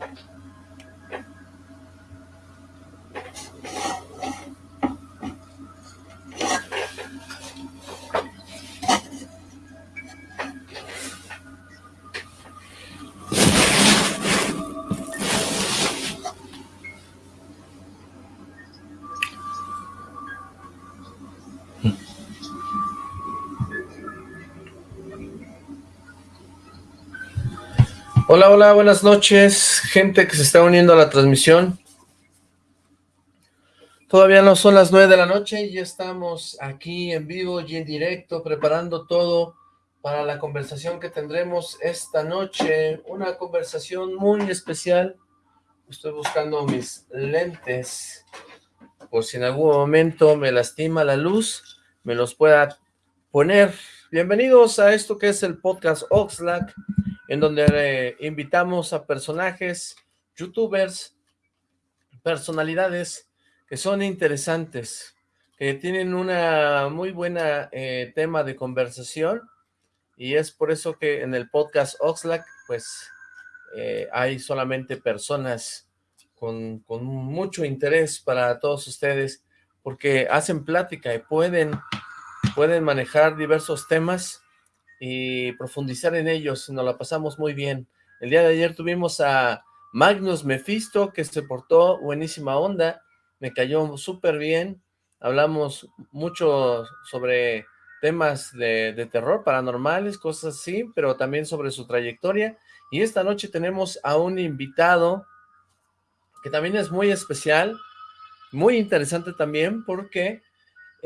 えっ? Hola, hola, buenas noches, gente que se está uniendo a la transmisión. Todavía no son las nueve de la noche y ya estamos aquí en vivo y en directo preparando todo para la conversación que tendremos esta noche. Una conversación muy especial. Estoy buscando mis lentes por si en algún momento me lastima la luz, me los pueda poner. Bienvenidos a esto que es el podcast Oxlack en donde eh, invitamos a personajes, youtubers, personalidades que son interesantes, que tienen una muy buena eh, tema de conversación y es por eso que en el podcast Oxlack pues eh, hay solamente personas con, con mucho interés para todos ustedes porque hacen plática y pueden, pueden manejar diversos temas y profundizar en ellos, nos la pasamos muy bien. El día de ayer tuvimos a Magnus Mephisto, que se portó buenísima onda, me cayó súper bien, hablamos mucho sobre temas de, de, terror, paranormales, cosas así, pero también sobre su trayectoria, y esta noche tenemos a un invitado que también es muy especial, muy interesante también, porque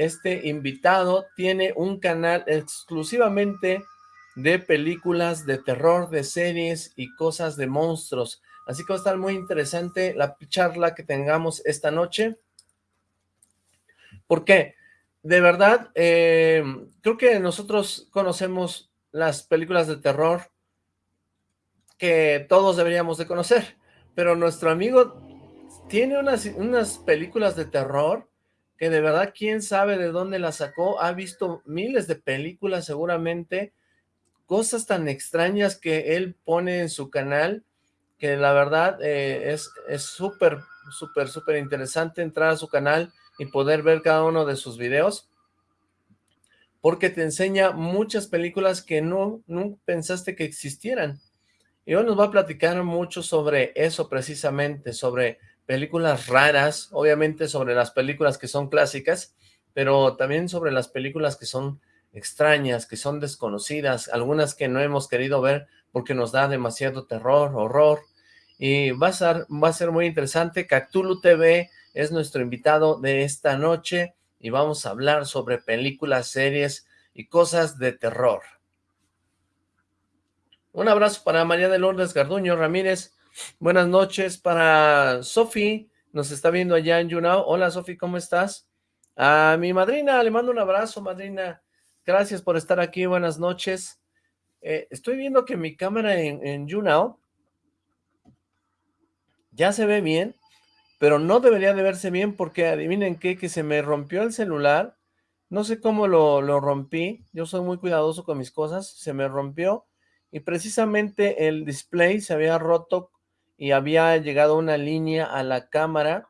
este invitado tiene un canal exclusivamente de películas de terror, de series y cosas de monstruos. Así que va a estar muy interesante la charla que tengamos esta noche. ¿Por qué? De verdad, eh, creo que nosotros conocemos las películas de terror que todos deberíamos de conocer, pero nuestro amigo tiene unas, unas películas de terror que de verdad quién sabe de dónde la sacó, ha visto miles de películas seguramente, cosas tan extrañas que él pone en su canal, que la verdad eh, es súper, súper, súper interesante entrar a su canal y poder ver cada uno de sus videos, porque te enseña muchas películas que no, no pensaste que existieran. Y hoy nos va a platicar mucho sobre eso precisamente, sobre películas raras, obviamente sobre las películas que son clásicas, pero también sobre las películas que son extrañas, que son desconocidas, algunas que no hemos querido ver porque nos da demasiado terror, horror, y va a ser, va a ser muy interesante. Cactulu TV es nuestro invitado de esta noche y vamos a hablar sobre películas, series y cosas de terror. Un abrazo para María de Lourdes Garduño Ramírez, Buenas noches para Sofi, nos está viendo allá en YouNow. Hola Sofi, ¿cómo estás? A mi madrina, le mando un abrazo, madrina. Gracias por estar aquí, buenas noches. Eh, estoy viendo que mi cámara en, en ya se ve bien, pero no debería de verse bien porque adivinen qué, que se me rompió el celular. No sé cómo lo, lo rompí, yo soy muy cuidadoso con mis cosas, se me rompió y precisamente el display se había roto y había llegado una línea a la cámara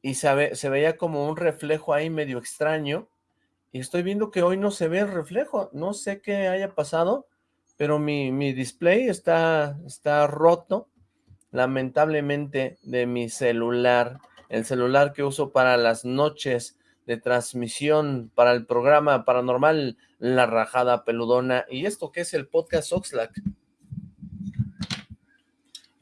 y se, se veía como un reflejo ahí medio extraño. Y estoy viendo que hoy no se ve el reflejo, no sé qué haya pasado, pero mi, mi display está, está roto, lamentablemente, de mi celular, el celular que uso para las noches de transmisión para el programa paranormal La Rajada Peludona, y esto que es el podcast Oxlack,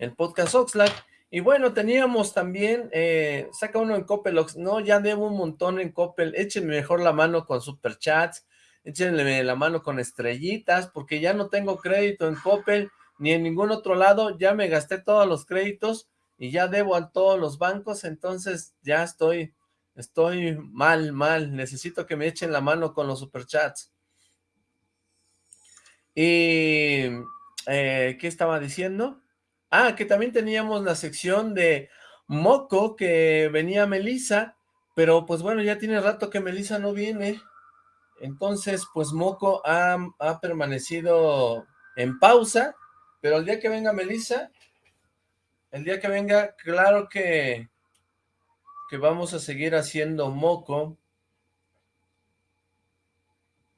el podcast Oxlack. Y bueno, teníamos también, eh, saca uno en Coppel, no, ya debo un montón en Coppel, échenme mejor la mano con superchats, échenme la mano con estrellitas, porque ya no tengo crédito en Coppel, ni en ningún otro lado, ya me gasté todos los créditos, y ya debo a todos los bancos, entonces ya estoy, estoy mal, mal, necesito que me echen la mano con los superchats. Y, eh, ¿qué estaba diciendo? Ah, que también teníamos la sección de Moco, que venía Melisa, pero pues bueno, ya tiene rato que Melisa no viene. Entonces, pues Moco ha, permanecido en pausa, pero el día que venga Melisa, el día que venga, claro que, que vamos a seguir haciendo moco.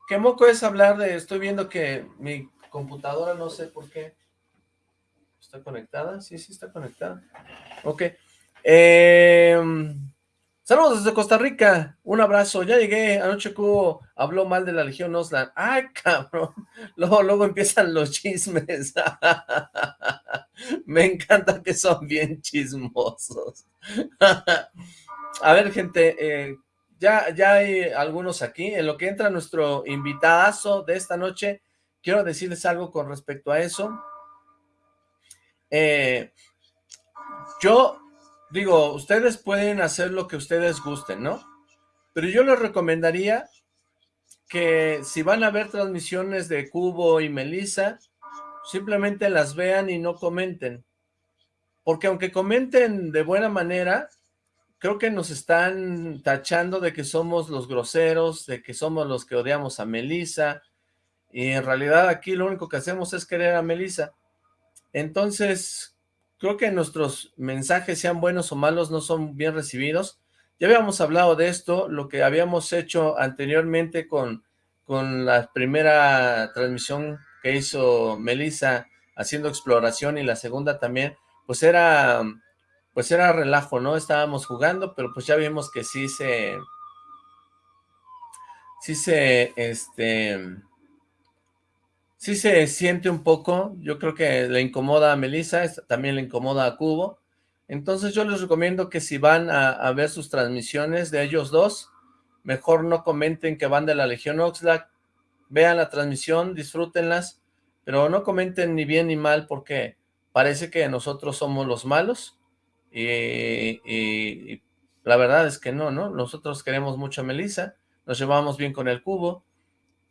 ¿Qué moco es hablar de...? Estoy viendo que mi computadora, no sé por qué. ¿Está conectada? Sí, sí está conectada. Ok. Eh, saludos desde Costa Rica. Un abrazo. Ya llegué. Anoche Cubo habló mal de la Legión Oslan. ¡Ay, cabrón! Luego, luego empiezan los chismes. Me encanta que son bien chismosos. A ver, gente, eh, ya, ya hay algunos aquí. En lo que entra nuestro invitadazo de esta noche, quiero decirles algo con respecto a eso. Eh, yo digo, ustedes pueden hacer lo que ustedes gusten, ¿no? Pero yo les recomendaría que si van a ver transmisiones de Cubo y Melissa, simplemente las vean y no comenten. Porque aunque comenten de buena manera, creo que nos están tachando de que somos los groseros, de que somos los que odiamos a Melissa, y en realidad aquí lo único que hacemos es querer a Melissa. Entonces, creo que nuestros mensajes, sean buenos o malos, no son bien recibidos. Ya habíamos hablado de esto, lo que habíamos hecho anteriormente con, con la primera transmisión que hizo Melissa haciendo exploración y la segunda también, pues era pues era relajo, ¿no? Estábamos jugando, pero pues ya vimos que sí se... Sí se, este... Sí se siente un poco, yo creo que le incomoda a Melissa, también le incomoda a Cubo. Entonces yo les recomiendo que si van a, ver sus transmisiones de ellos dos, mejor no comenten que van de la Legión Oxlack, vean la transmisión, disfrútenlas, pero no comenten ni bien ni mal porque parece que nosotros somos los malos y, la verdad es que no, ¿no? Nosotros queremos mucho a Melissa, nos llevamos bien con el cubo,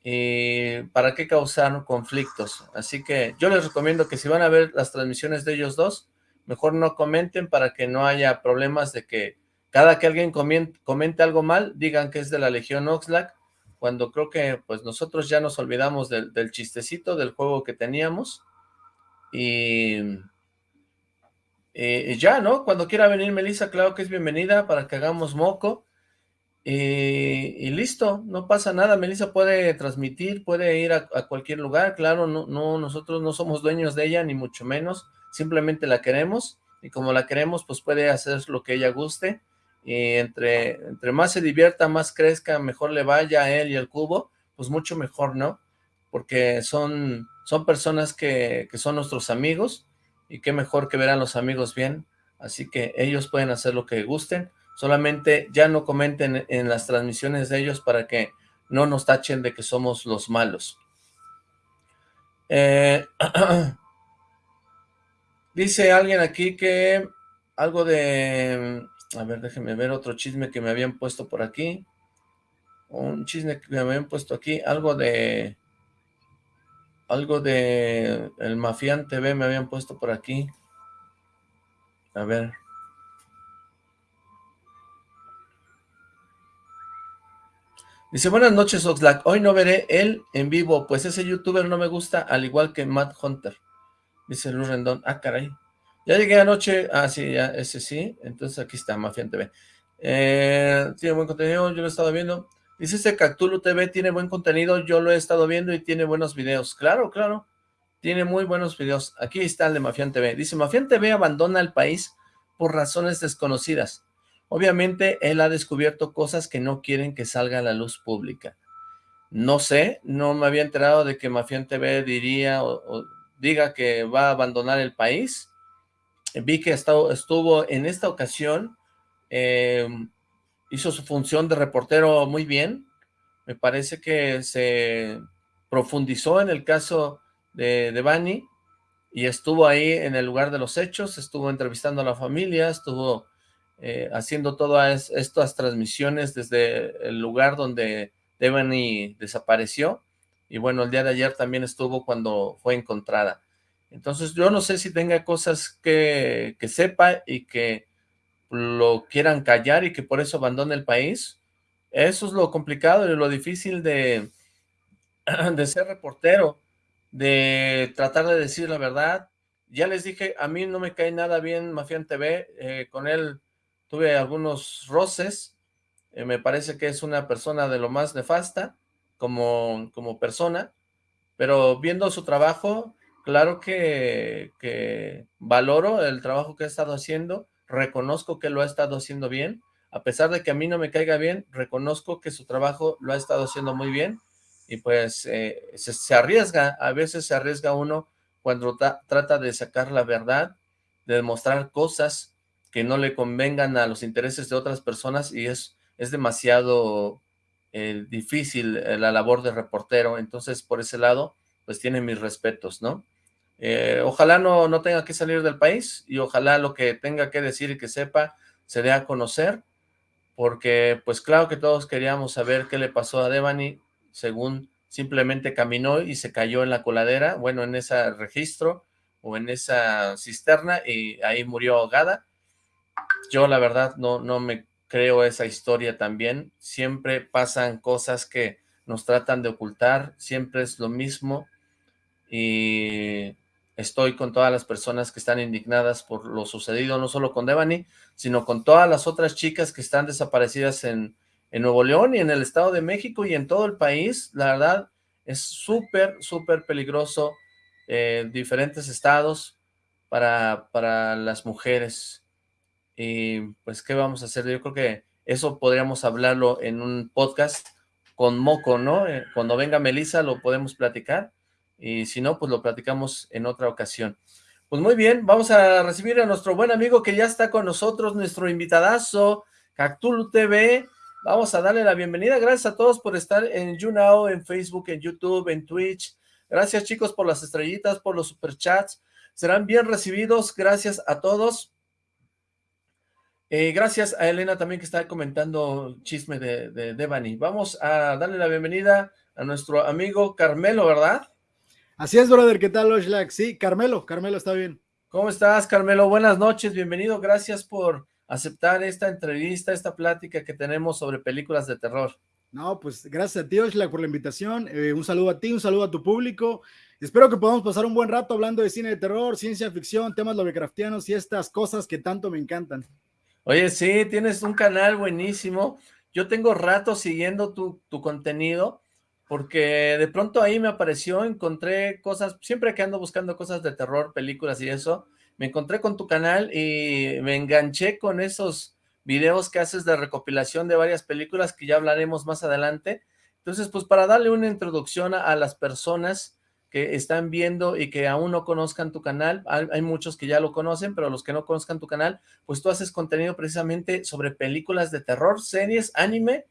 y para qué causar conflictos. Así que yo les recomiendo que si van a ver las transmisiones de ellos dos, mejor no comenten para que no haya problemas de que cada que alguien comente, algo mal, digan que es de la Legión Oxlack, cuando creo que pues nosotros ya nos olvidamos del, chistecito, del juego que teníamos, y eh, ya, ¿no? Cuando quiera venir Melissa, claro que es bienvenida para que hagamos moco. Eh, y listo, no pasa nada. Melissa puede transmitir, puede ir a, cualquier lugar. Claro, no, no, nosotros no somos dueños de ella, ni mucho menos. Simplemente la queremos. Y como la queremos, pues puede hacer lo que ella guste. Y entre, entre más se divierta, más crezca, mejor le vaya a él y al cubo, pues mucho mejor, ¿no? Porque son, son personas que, que son nuestros amigos y qué mejor que ver los amigos bien, así que ellos pueden hacer lo que gusten, solamente ya no comenten en las transmisiones de ellos para que no nos tachen de que somos los malos. Eh, dice alguien aquí que algo de... A ver, déjenme ver otro chisme que me habían puesto por aquí. Un chisme que me habían puesto aquí, algo de algo de el Mafián TV me habían puesto por aquí. A ver. Dice, buenas noches Oxlack, hoy no veré él en vivo, pues ese youtuber no me gusta, al igual que Matt Hunter. Dice Luz Rendón, ah caray. Ya llegué anoche, ah sí, ya, ese sí, entonces aquí está, Mafián TV. Eh, tiene buen contenido, yo lo he estado viendo. Dice este Cactulo TV tiene buen contenido, yo lo he estado viendo y tiene buenos videos. Claro, claro, tiene muy buenos videos. Aquí está el de Mafián TV. Dice, Mafián TV abandona el país por razones desconocidas. Obviamente, él ha descubierto cosas que no quieren que salga a la luz pública. No sé, no me había enterado de que Mafián TV diría o, diga que va a abandonar el país. Vi que estuvo en esta ocasión eh, hizo su función de reportero muy bien. Me parece que se profundizó en el caso de, de Bani y estuvo ahí en el lugar de los hechos, estuvo entrevistando a la familia, estuvo eh, haciendo todas estas transmisiones desde el lugar donde Devani desapareció. Y bueno, el día de ayer también estuvo cuando fue encontrada. Entonces yo no sé si tenga cosas que, que sepa y que lo quieran callar y que por eso abandone el país. Eso es lo complicado y lo difícil de, de ser reportero, de tratar de decir la verdad, Ya les dije, a mí no me cae nada bien Mafián TV, eh, con él tuve algunos roces, eh, me parece que es una persona de lo más nefasta como, como persona, pero viendo su trabajo, claro que, que valoro el trabajo que ha estado haciendo, reconozco que lo ha estado haciendo bien, a pesar de que a mí no me caiga bien, reconozco que su trabajo lo ha estado haciendo muy bien, y pues eh, se, arriesga, a veces se arriesga uno cuando trata de sacar la verdad, de demostrar cosas que no le convengan a los intereses de otras personas y es, es demasiado eh, difícil eh, la labor de reportero, entonces por ese lado pues tiene mis respetos, ¿no? ojalá no, no tenga que salir del país y ojalá lo que tenga que decir y que sepa se dé a conocer, porque pues claro que todos queríamos saber qué le pasó a Devani, según simplemente caminó y se cayó en la coladera, bueno, en ese registro o en esa cisterna y ahí murió ahogada. Yo la verdad no, no me creo esa historia también, siempre pasan cosas que nos tratan de ocultar, siempre es lo mismo. Y estoy con todas las personas que están indignadas por lo sucedido, no solo con Devani, sino con todas las otras chicas que están desaparecidas en, en Nuevo León y en el Estado de México y en todo el país, la verdad, es súper, súper peligroso eh, diferentes estados para, para las mujeres. Y pues, ¿qué vamos a hacer? Yo creo que eso podríamos hablarlo en un podcast con Moco, ¿no? Eh, cuando venga Melissa lo podemos platicar y si no, pues lo platicamos en otra ocasión. Pues muy bien, vamos a recibir a nuestro buen amigo que ya está con nosotros, nuestro invitadazo, Cactulu TV, Vamos a darle la bienvenida. Gracias a todos por estar en YouNow, en Facebook, en YouTube, en Twitch. Gracias chicos por las estrellitas, por los superchats. Serán bien recibidos. Gracias a todos. Eh, gracias a Elena también que está comentando chisme de, de Devani. Vamos a darle la bienvenida a nuestro amigo Carmelo, ¿verdad? Así es, brother. ¿Qué tal, Oshlak? Sí, Carmelo. Carmelo está bien. ¿Cómo estás, Carmelo? Buenas noches. Bienvenido. Gracias por aceptar esta entrevista, esta plática que tenemos sobre películas de terror. No, pues gracias a ti, Oshla, por la invitación. Eh, un saludo a ti, un saludo a tu público. Espero que podamos pasar un buen rato hablando de cine de terror, ciencia ficción, temas lovecraftianos y estas cosas que tanto me encantan. Oye, sí, tienes un canal buenísimo. Yo tengo rato siguiendo tu, tu contenido porque de pronto ahí me apareció, encontré cosas, siempre que ando buscando cosas de terror, películas y eso, me encontré con tu canal y me enganché con esos videos que haces de recopilación de varias películas que ya hablaremos más adelante. Entonces, pues para darle una introducción a, las personas que están viendo y que aún no conozcan tu canal, hay, muchos que ya lo conocen, pero los que no conozcan tu canal, pues tú haces contenido precisamente sobre películas de terror, series, anime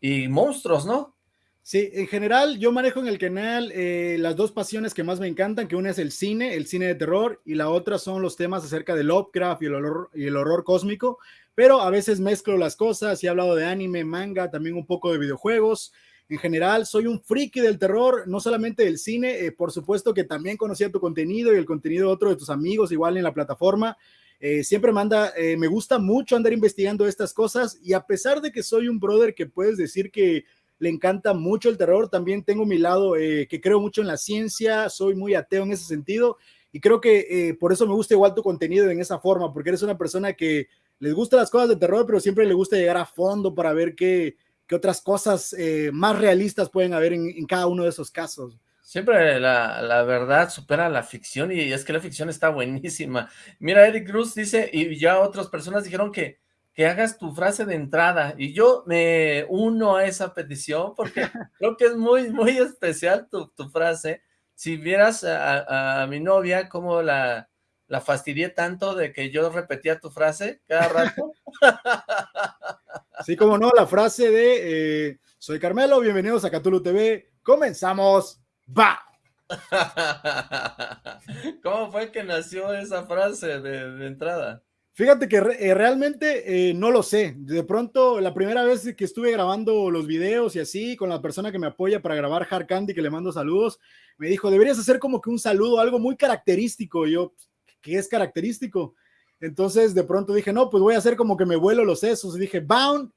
y monstruos, ¿no? Sí, en general yo manejo en el canal eh, las dos pasiones que más me encantan, que una es el cine, el cine de terror, y la otra son los temas acerca de Lovecraft y el horror, y el horror cósmico, pero a veces mezclo las cosas y he hablado de anime, manga, también un poco de videojuegos. En general, soy un friki del terror, no solamente del cine, eh, por supuesto que también conocía tu contenido y el contenido de otro de tus amigos, igual en la plataforma. Eh, siempre manda, me gusta mucho andar investigando estas cosas y a pesar de que soy un brother que puedes decir que le encanta mucho el terror, también tengo mi lado eh, que creo mucho en la ciencia, soy muy ateo en ese sentido y creo que eh, por eso me gusta igual tu contenido en esa forma, porque eres una persona que les gusta las cosas de terror, pero siempre le gusta llegar a fondo para ver qué, qué otras cosas eh, más realistas pueden haber en, cada uno de esos casos. Siempre la, la, verdad supera la ficción y es que la ficción está buenísima. Mira, Eric Cruz dice, y ya otras personas dijeron que que hagas tu frase de entrada y yo me uno a esa petición porque creo que es muy, muy especial tu, tu frase. Si vieras a, a, mi novia cómo la, la fastidié tanto de que yo repetía tu frase cada rato. Sí, como no, la frase de eh, soy Carmelo, bienvenidos a Catulo TV, comenzamos, va. ¿Cómo fue que nació esa frase de, de entrada? Fíjate que eh, realmente eh, no lo sé. De pronto, la primera vez que estuve grabando los videos y así, con la persona que me apoya para grabar Hard Candy, que le mando saludos, me dijo, deberías hacer como que un saludo, algo muy característico. Y yo, ¿qué es característico? Entonces, de pronto dije, no, pues voy a hacer como que me vuelo los sesos. Y dije, bound.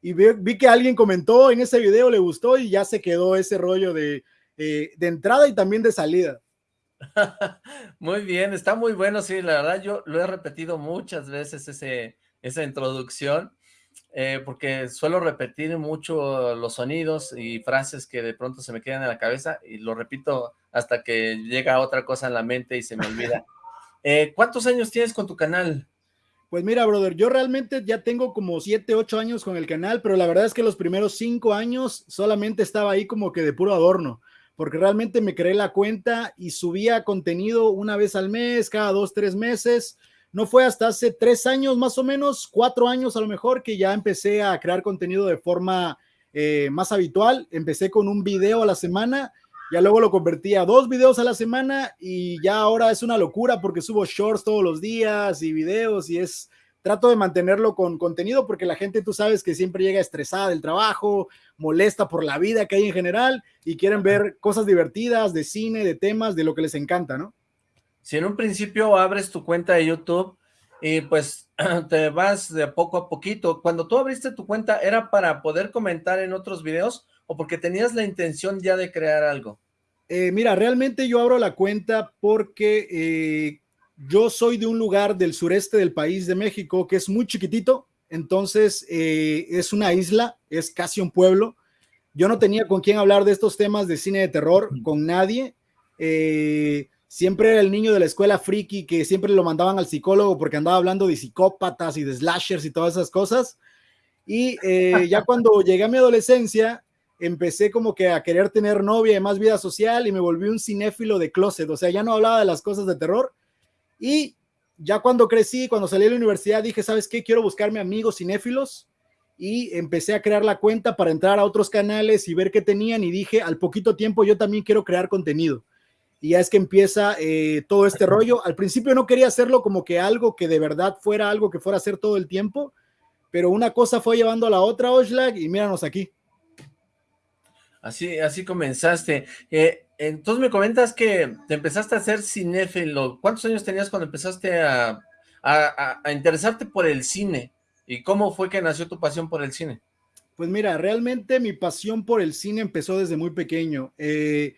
Y vi, que alguien comentó en ese video, le gustó y ya se quedó ese rollo de, eh, de entrada y también de salida. muy bien, está muy bueno, sí, la verdad yo lo he repetido muchas veces ese, esa introducción, eh, porque suelo repetir mucho los sonidos y frases que de pronto se me quedan en la cabeza y lo repito hasta que llega otra cosa en la mente y se me olvida. Eh, ¿Cuántos años tienes con tu canal? Pues mira, brother, yo realmente ya tengo como 7, 8 años con el canal, pero la verdad es que los primeros 5 años solamente estaba ahí como que de puro adorno, porque realmente me creé la cuenta y subía contenido una vez al mes, cada 2, 3 meses. No fue hasta hace 3 años más o menos, 4 años a lo mejor, que ya empecé a crear contenido de forma eh, más habitual. Empecé con un video a la semana ya luego lo convertí a dos videos a la semana y ya ahora es una locura porque subo shorts todos los días y videos y es, trato de mantenerlo con contenido porque la gente tú sabes que siempre llega estresada del trabajo, molesta por la vida que hay en general y quieren ver cosas divertidas de cine, de temas, de lo que les encanta, ¿no? Si en un principio abres tu cuenta de YouTube y pues te vas de poco a poquito, cuando tú abriste tu cuenta, ¿era para poder comentar en otros videos o porque tenías la intención ya de crear algo? Eh, mira, realmente yo abro la cuenta porque eh, yo soy de un lugar del sureste del país de México que es muy chiquitito, entonces eh, es una isla, es casi un pueblo. Yo no tenía con quién hablar de estos temas de cine de terror, con nadie. siempre era el niño de la escuela friki que siempre lo mandaban al psicólogo porque andaba hablando de psicópatas y de slashers y todas esas cosas. Y ya cuando llegué a mi adolescencia, empecé como que a querer tener novia y más vida social y me volví un cinéfilo de closet, o sea, ya no hablaba de las cosas de terror y ya cuando crecí, cuando salí de la universidad, dije, ¿sabes qué? Quiero buscarme amigos cinéfilos y empecé a crear la cuenta para entrar a otros canales y ver qué tenían y dije, al poquito tiempo yo también quiero crear contenido. Y ya es que empieza eh, todo este rollo. Al principio no quería hacerlo como que algo que de verdad fuera algo que fuera a hacer todo el tiempo, pero una cosa fue llevando a la otra, Oshlag, y míranos aquí. Así, así comenzaste. Eh, entonces me comentas que te empezaste a hacer cinéfilo. ¿Cuántos años tenías cuando empezaste a, interesarte por el cine? ¿Y cómo fue que nació tu pasión por el cine? Pues mira, realmente mi pasión por el cine empezó desde muy pequeño. Eh,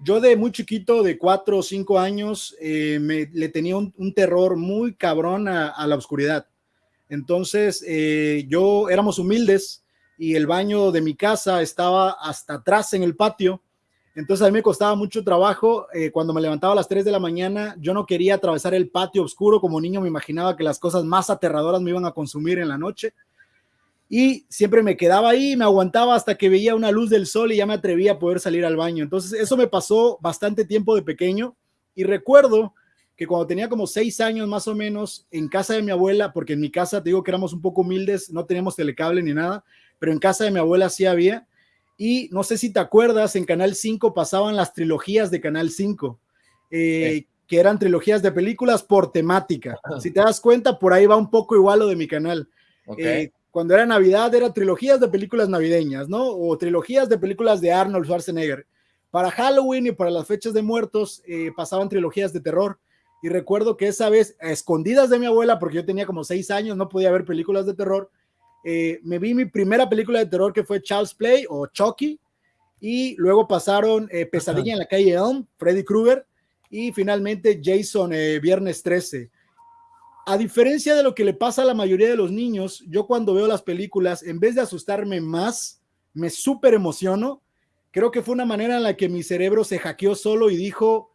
yo de muy chiquito, de cuatro o cinco años, eh, me, le tenía un, terror muy cabrón a, la oscuridad. Entonces, yo éramos humildes, y el baño de mi casa estaba hasta atrás en el patio. Entonces a mí me costaba mucho trabajo. Eh, cuando me levantaba a las 3 de la mañana, yo no quería atravesar el patio oscuro. Como niño me imaginaba que las cosas más aterradoras me iban a consumir en la noche. Y siempre me quedaba ahí, me aguantaba hasta que veía una luz del sol y ya me atrevía a poder salir al baño. Entonces eso me pasó bastante tiempo de pequeño. Y recuerdo que cuando tenía como seis años más o menos, en casa de mi abuela, porque en mi casa te digo que éramos un poco humildes, no teníamos telecable ni nada, pero en casa de mi abuela sí había. Y no sé si te acuerdas, en Canal 5 pasaban las trilogías de Canal 5, eh, que eran trilogías de películas por temática. Si te das cuenta, por ahí va un poco igual lo de mi canal. Eh, cuando era Navidad, era trilogías de películas navideñas, ¿no? O trilogías de películas de Arnold Schwarzenegger. Para Halloween y para las fechas de muertos eh, pasaban trilogías de terror. Y recuerdo que esa vez, a escondidas de mi abuela, porque yo tenía como seis años, no podía ver películas de terror, eh, me vi mi primera película de terror que fue Charles Play o Chucky, y luego pasaron eh, Pesadilla en la calle Elm, Freddy Krueger, y finalmente Jason, eh, Viernes 13. A diferencia de lo que le pasa a la mayoría de los niños, yo cuando veo las películas, en vez de asustarme más, me súper emociono. Creo que fue una manera en la que mi cerebro se hackeó solo y dijo,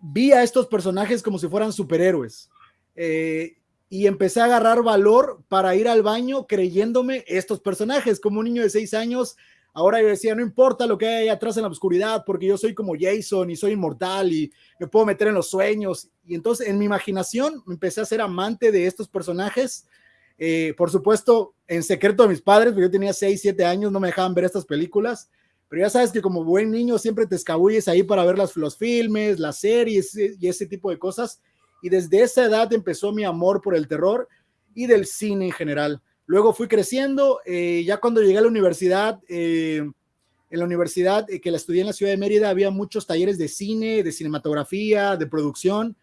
vi a estos personajes como si fueran superhéroes. Eh, y empecé a agarrar valor para ir al baño creyéndome estos personajes. Como un niño de seis años, ahora yo decía, no importa lo que hay atrás en la oscuridad, porque yo soy como Jason y soy inmortal y me puedo meter en los sueños. Y entonces en mi imaginación empecé a ser amante de estos personajes. Eh, por supuesto, en secreto de mis padres, porque yo tenía seis, siete años, no me dejaban ver estas películas. Pero ya sabes que como buen niño siempre te escabulles ahí para ver las, los filmes, las series y ese tipo de cosas y desde esa edad empezó mi amor por el terror y del cine en general. Luego fui creciendo, eh, ya cuando llegué a la universidad, eh, en la universidad eh, que la estudié en la ciudad de Mérida, había muchos talleres de cine, de cinematografía, de producción,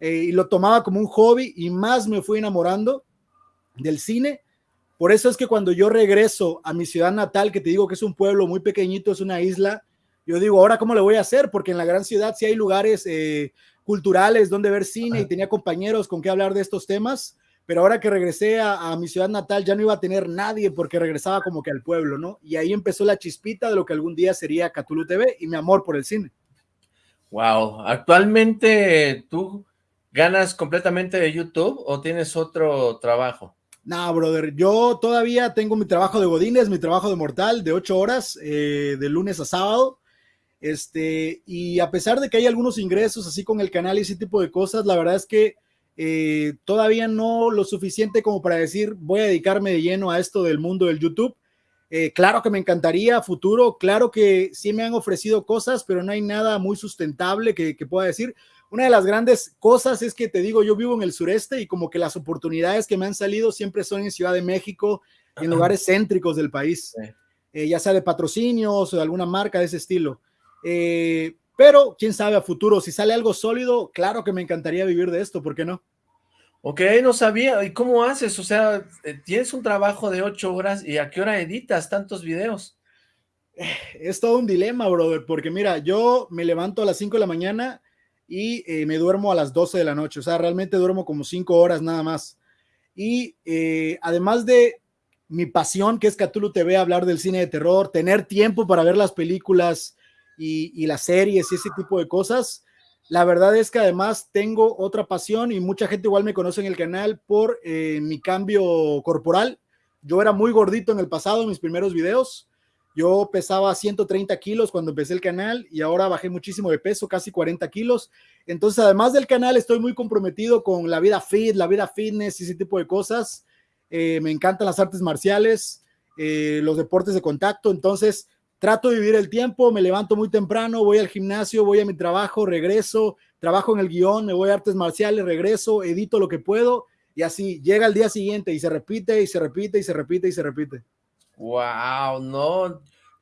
y lo tomaba como un hobby y más me fui enamorando del cine. Por eso es que cuando yo regreso a mi ciudad natal, que te digo que es un pueblo muy pequeñito, es una isla, yo digo, ahora cómo le voy a hacer, porque en la gran ciudad sí hay lugares eh, culturales donde ver cine y tenía compañeros con qué hablar de estos temas, pero ahora que regresé a, mi ciudad natal ya no iba a tener nadie porque regresaba como que al pueblo, ¿no? Y ahí empezó la chispita de lo que algún día sería Catulu TV y mi amor por el cine. Wow, actualmente tú ganas completamente de YouTube o tienes otro trabajo? No, brother, yo todavía tengo mi trabajo de Godines, mi trabajo de Mortal de ocho horas, eh, de lunes a sábado. Este, y a pesar de que hay algunos ingresos así con el canal y ese tipo de cosas, la verdad es que eh, todavía no lo suficiente como para decir voy a dedicarme de lleno a esto del mundo del YouTube. Eh, claro que me encantaría futuro, claro que sí me han ofrecido cosas, pero no hay nada muy sustentable que, que pueda decir. Una de las grandes cosas es que te digo, yo vivo en el sureste y como que las oportunidades que me han salido siempre son en Ciudad de México, en lugares céntricos del país, eh, ya sea de patrocinios o de alguna marca de ese estilo. Eh, pero quién sabe a futuro, si sale algo sólido, claro que me encantaría vivir de esto, ¿por qué no? Ok, no sabía. ¿Y cómo haces? O sea, eh, tienes un trabajo de ocho horas y ¿a qué hora editas tantos videos? Es todo un dilema, brother, porque mira, yo me levanto a las 5 de la mañana y eh, me duermo a las 12 de la noche, o sea, realmente duermo como 5 horas nada más. Y además de mi pasión, que es Cthulhu TV, hablar del cine de terror, tener tiempo para ver las películas, y, las series y ese tipo de cosas. La verdad es que además tengo otra pasión y mucha gente igual me conoce en el canal por eh, mi cambio corporal. Yo era muy gordito en el pasado, en mis primeros videos. Yo pesaba 130 kilos cuando empecé el canal y ahora bajé muchísimo de peso, casi 40 kilos. Entonces, además del canal, estoy muy comprometido con la vida fit, la vida fitness y ese tipo de cosas. Eh, me encantan las artes marciales, eh, los deportes de contacto. Entonces, trato de vivir el tiempo, me levanto muy temprano, voy al gimnasio, voy a mi trabajo, regreso, trabajo en el guion, me voy a artes marciales, regreso, edito lo que puedo y así llega el día siguiente y se repite y se repite y se repite y se repite. Wow, no,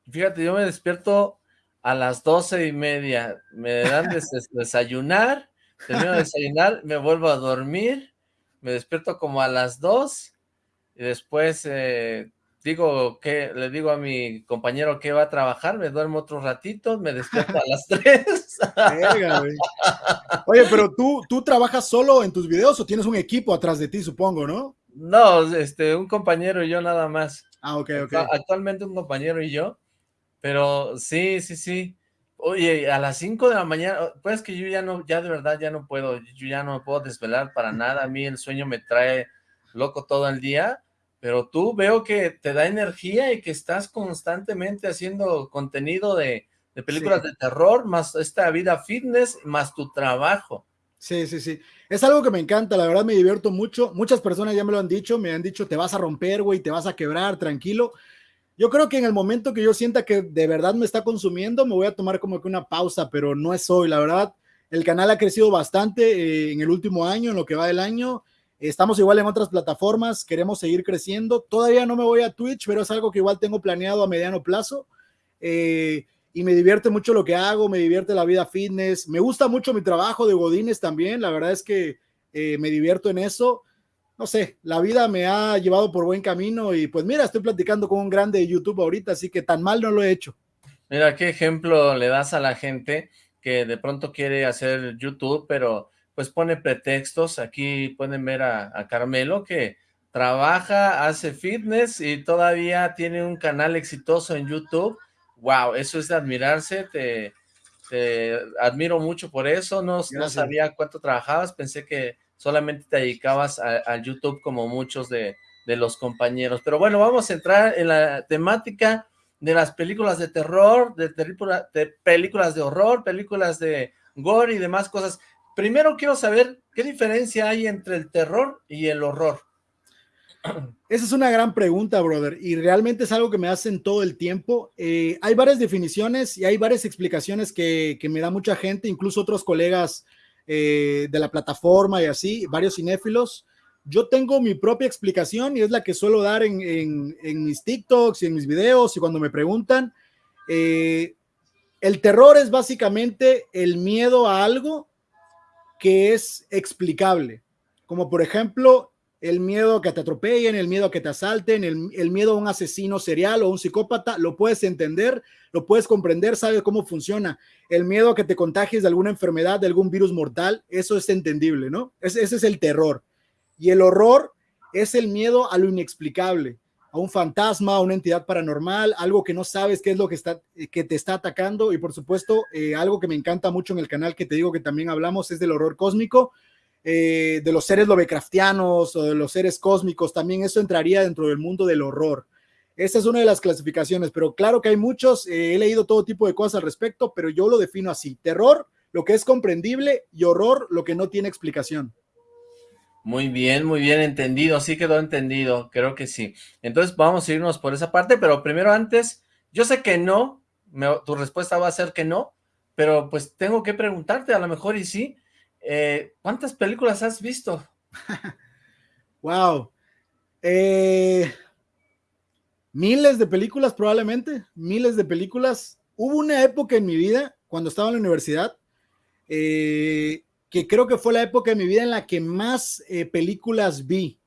fíjate, yo me despierto a las doce y media, me dan de desayunar, termino de desayunar, me vuelvo a dormir, me despierto como a las dos y después eh, digo que le digo a mi compañero que va a trabajar, me duermo otro ratito, me despierto a las 3. Oye, pero tú, tú trabajas solo en tus videos o tienes un equipo atrás de ti, supongo, ¿no? No, este, un compañero y yo nada más. Ah, ok, ok. Actualmente un compañero y yo, pero sí, sí, sí. Oye, a las 5 de la mañana, pues que yo ya no, ya de verdad ya no puedo, yo ya no me puedo desvelar para nada, a mí el sueño me trae loco todo el día, pero tú veo que te da energía y que estás constantemente haciendo contenido de, películas de terror, más esta vida fitness, más tu trabajo. Sí, sí, sí. Es algo que me encanta, la verdad me divierto mucho. Muchas personas ya me lo han dicho, me han dicho, te vas a romper, güey, te vas a quebrar, tranquilo. Yo creo que en el momento que yo sienta que de verdad me está consumiendo, me voy a tomar como que una pausa, pero no es hoy, la verdad. El canal ha crecido bastante eh, en el último año, en lo que va del año. Estamos igual en otras plataformas, queremos seguir creciendo. Todavía no me voy a Twitch, pero es algo que igual tengo planeado a mediano plazo. Eh, y me divierte mucho lo que hago, me divierte la vida fitness. Me gusta mucho mi trabajo de Godines también. La verdad es que eh, me divierto en eso. No sé, la vida me ha llevado por buen camino y pues mira, estoy platicando con un grande de YouTube ahorita, así que tan mal no lo he hecho. Mira, qué ejemplo le das a la gente que de pronto quiere hacer YouTube, pero pues pone pretextos, aquí pueden ver a, Carmelo que trabaja, hace fitness y todavía tiene un canal exitoso en YouTube, wow, eso es de admirarse, te, admiro mucho por eso, no, no, sabía cuánto trabajabas, pensé que solamente te dedicabas a, YouTube como muchos de, de, los compañeros, pero bueno, vamos a entrar en la temática de las películas de terror, de, de películas de horror, películas de gore y demás cosas. Primero quiero saber qué diferencia hay entre el terror y el horror. Esa es una gran pregunta, brother, y realmente es algo que me hacen todo el tiempo. Eh, hay varias definiciones y hay varias explicaciones que, me da mucha gente, incluso otros colegas eh, de la plataforma y así, varios cinéfilos. Yo tengo mi propia explicación y es la que suelo dar en, mis TikToks y en mis videos y cuando me preguntan. Eh, el terror es básicamente el miedo a algo que es explicable, como por ejemplo el miedo a que te atropellen, el miedo a que te asalten, el, miedo a un asesino serial o un psicópata, lo puedes entender, lo puedes comprender, sabes cómo funciona. El miedo a que te contagies de alguna enfermedad, de algún virus mortal, eso es entendible, ¿no? Ese, ese es el terror. Y el horror es el miedo a lo inexplicable, a un fantasma, a una entidad paranormal, algo que no sabes qué es lo que, está, que te está atacando. Y por supuesto, eh, algo que me encanta mucho en el canal que te digo que también hablamos es del horror cósmico eh, de los seres lovecraftianos o de los seres cósmicos, también eso entraría dentro del mundo del horror. Esa es una de las clasificaciones, pero claro que hay muchos, eh, he leído todo tipo de cosas al respecto, pero yo lo defino así, terror, lo que es comprendible, y horror, lo que no tiene explicación. Muy bien, muy bien entendido, sí quedó entendido, creo que sí. Entonces vamos a irnos por esa parte, pero primero antes, yo sé que no, tu respuesta va a ser que no, pero pues tengo que preguntarte, a lo mejor y sí, eh, ¿Cuántas películas has visto? wow. Eh, miles de películas probablemente, miles de películas. Hubo una época en mi vida, cuando estaba en la universidad, eh, que creo que fue la época de mi vida en la que más películas vi.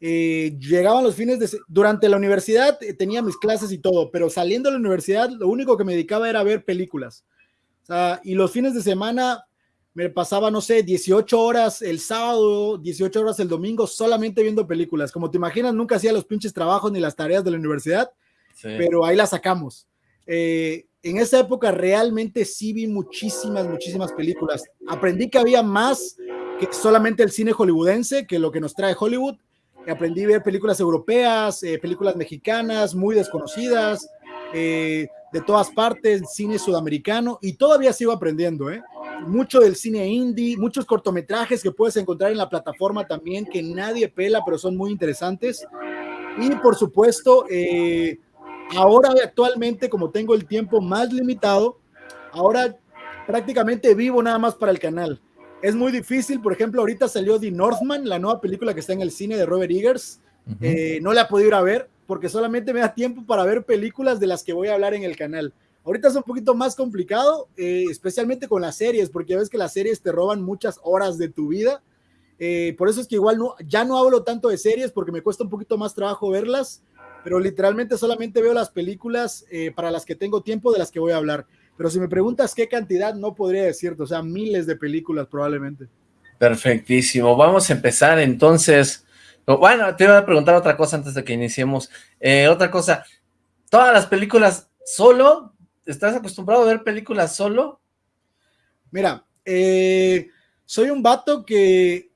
llegaban los fines de... Durante la universidad tenía mis clases y todo, pero saliendo de la universidad lo único que me dedicaba era ver películas. y los fines de semana me pasaba, no sé, 18 horas el sábado, 18 horas el domingo, solamente viendo películas. Como te imaginas, nunca hacía los pinches trabajos ni las tareas de la universidad, pero ahí las sacamos. Eh, en esa época realmente sí vi muchísimas, muchísimas películas. Aprendí que había más que solamente el cine hollywoodense, que lo que nos trae Hollywood. Aprendí a ver películas europeas, eh, películas mexicanas, muy desconocidas, eh, de todas partes, cine sudamericano, y todavía sigo aprendiendo, ¿eh? mucho del cine indie, muchos cortometrajes que puedes encontrar en la plataforma también que nadie pela, pero son muy interesantes. Y por supuesto, eh, ahora actualmente, como tengo el tiempo más limitado, ahora prácticamente vivo nada más para el canal. Es muy difícil, por ejemplo, ahorita salió The Northman, la nueva película que está en el cine de Robert Eggers. Eh, no la he podido ir a ver porque solamente me da tiempo para ver películas de las que voy a hablar en el canal. Ahorita es un poquito más complicado, eh, especialmente con las series, porque ya ves que las series te roban muchas horas de tu vida. Eh, por eso es que igual no, ya no hablo tanto de series porque me cuesta un poquito más trabajo verlas, pero literalmente solamente veo las películas eh, para las que tengo tiempo de las que voy a hablar. Pero si me preguntas qué cantidad, no podría decirte, o sea, miles de películas probablemente. Perfectísimo. Vamos a empezar entonces. Bueno, te iba a preguntar otra cosa antes de que iniciemos. otra cosa, ¿todas las películas solo ¿Estás acostumbrado a ver películas solo? Mira, eh, soy un vato que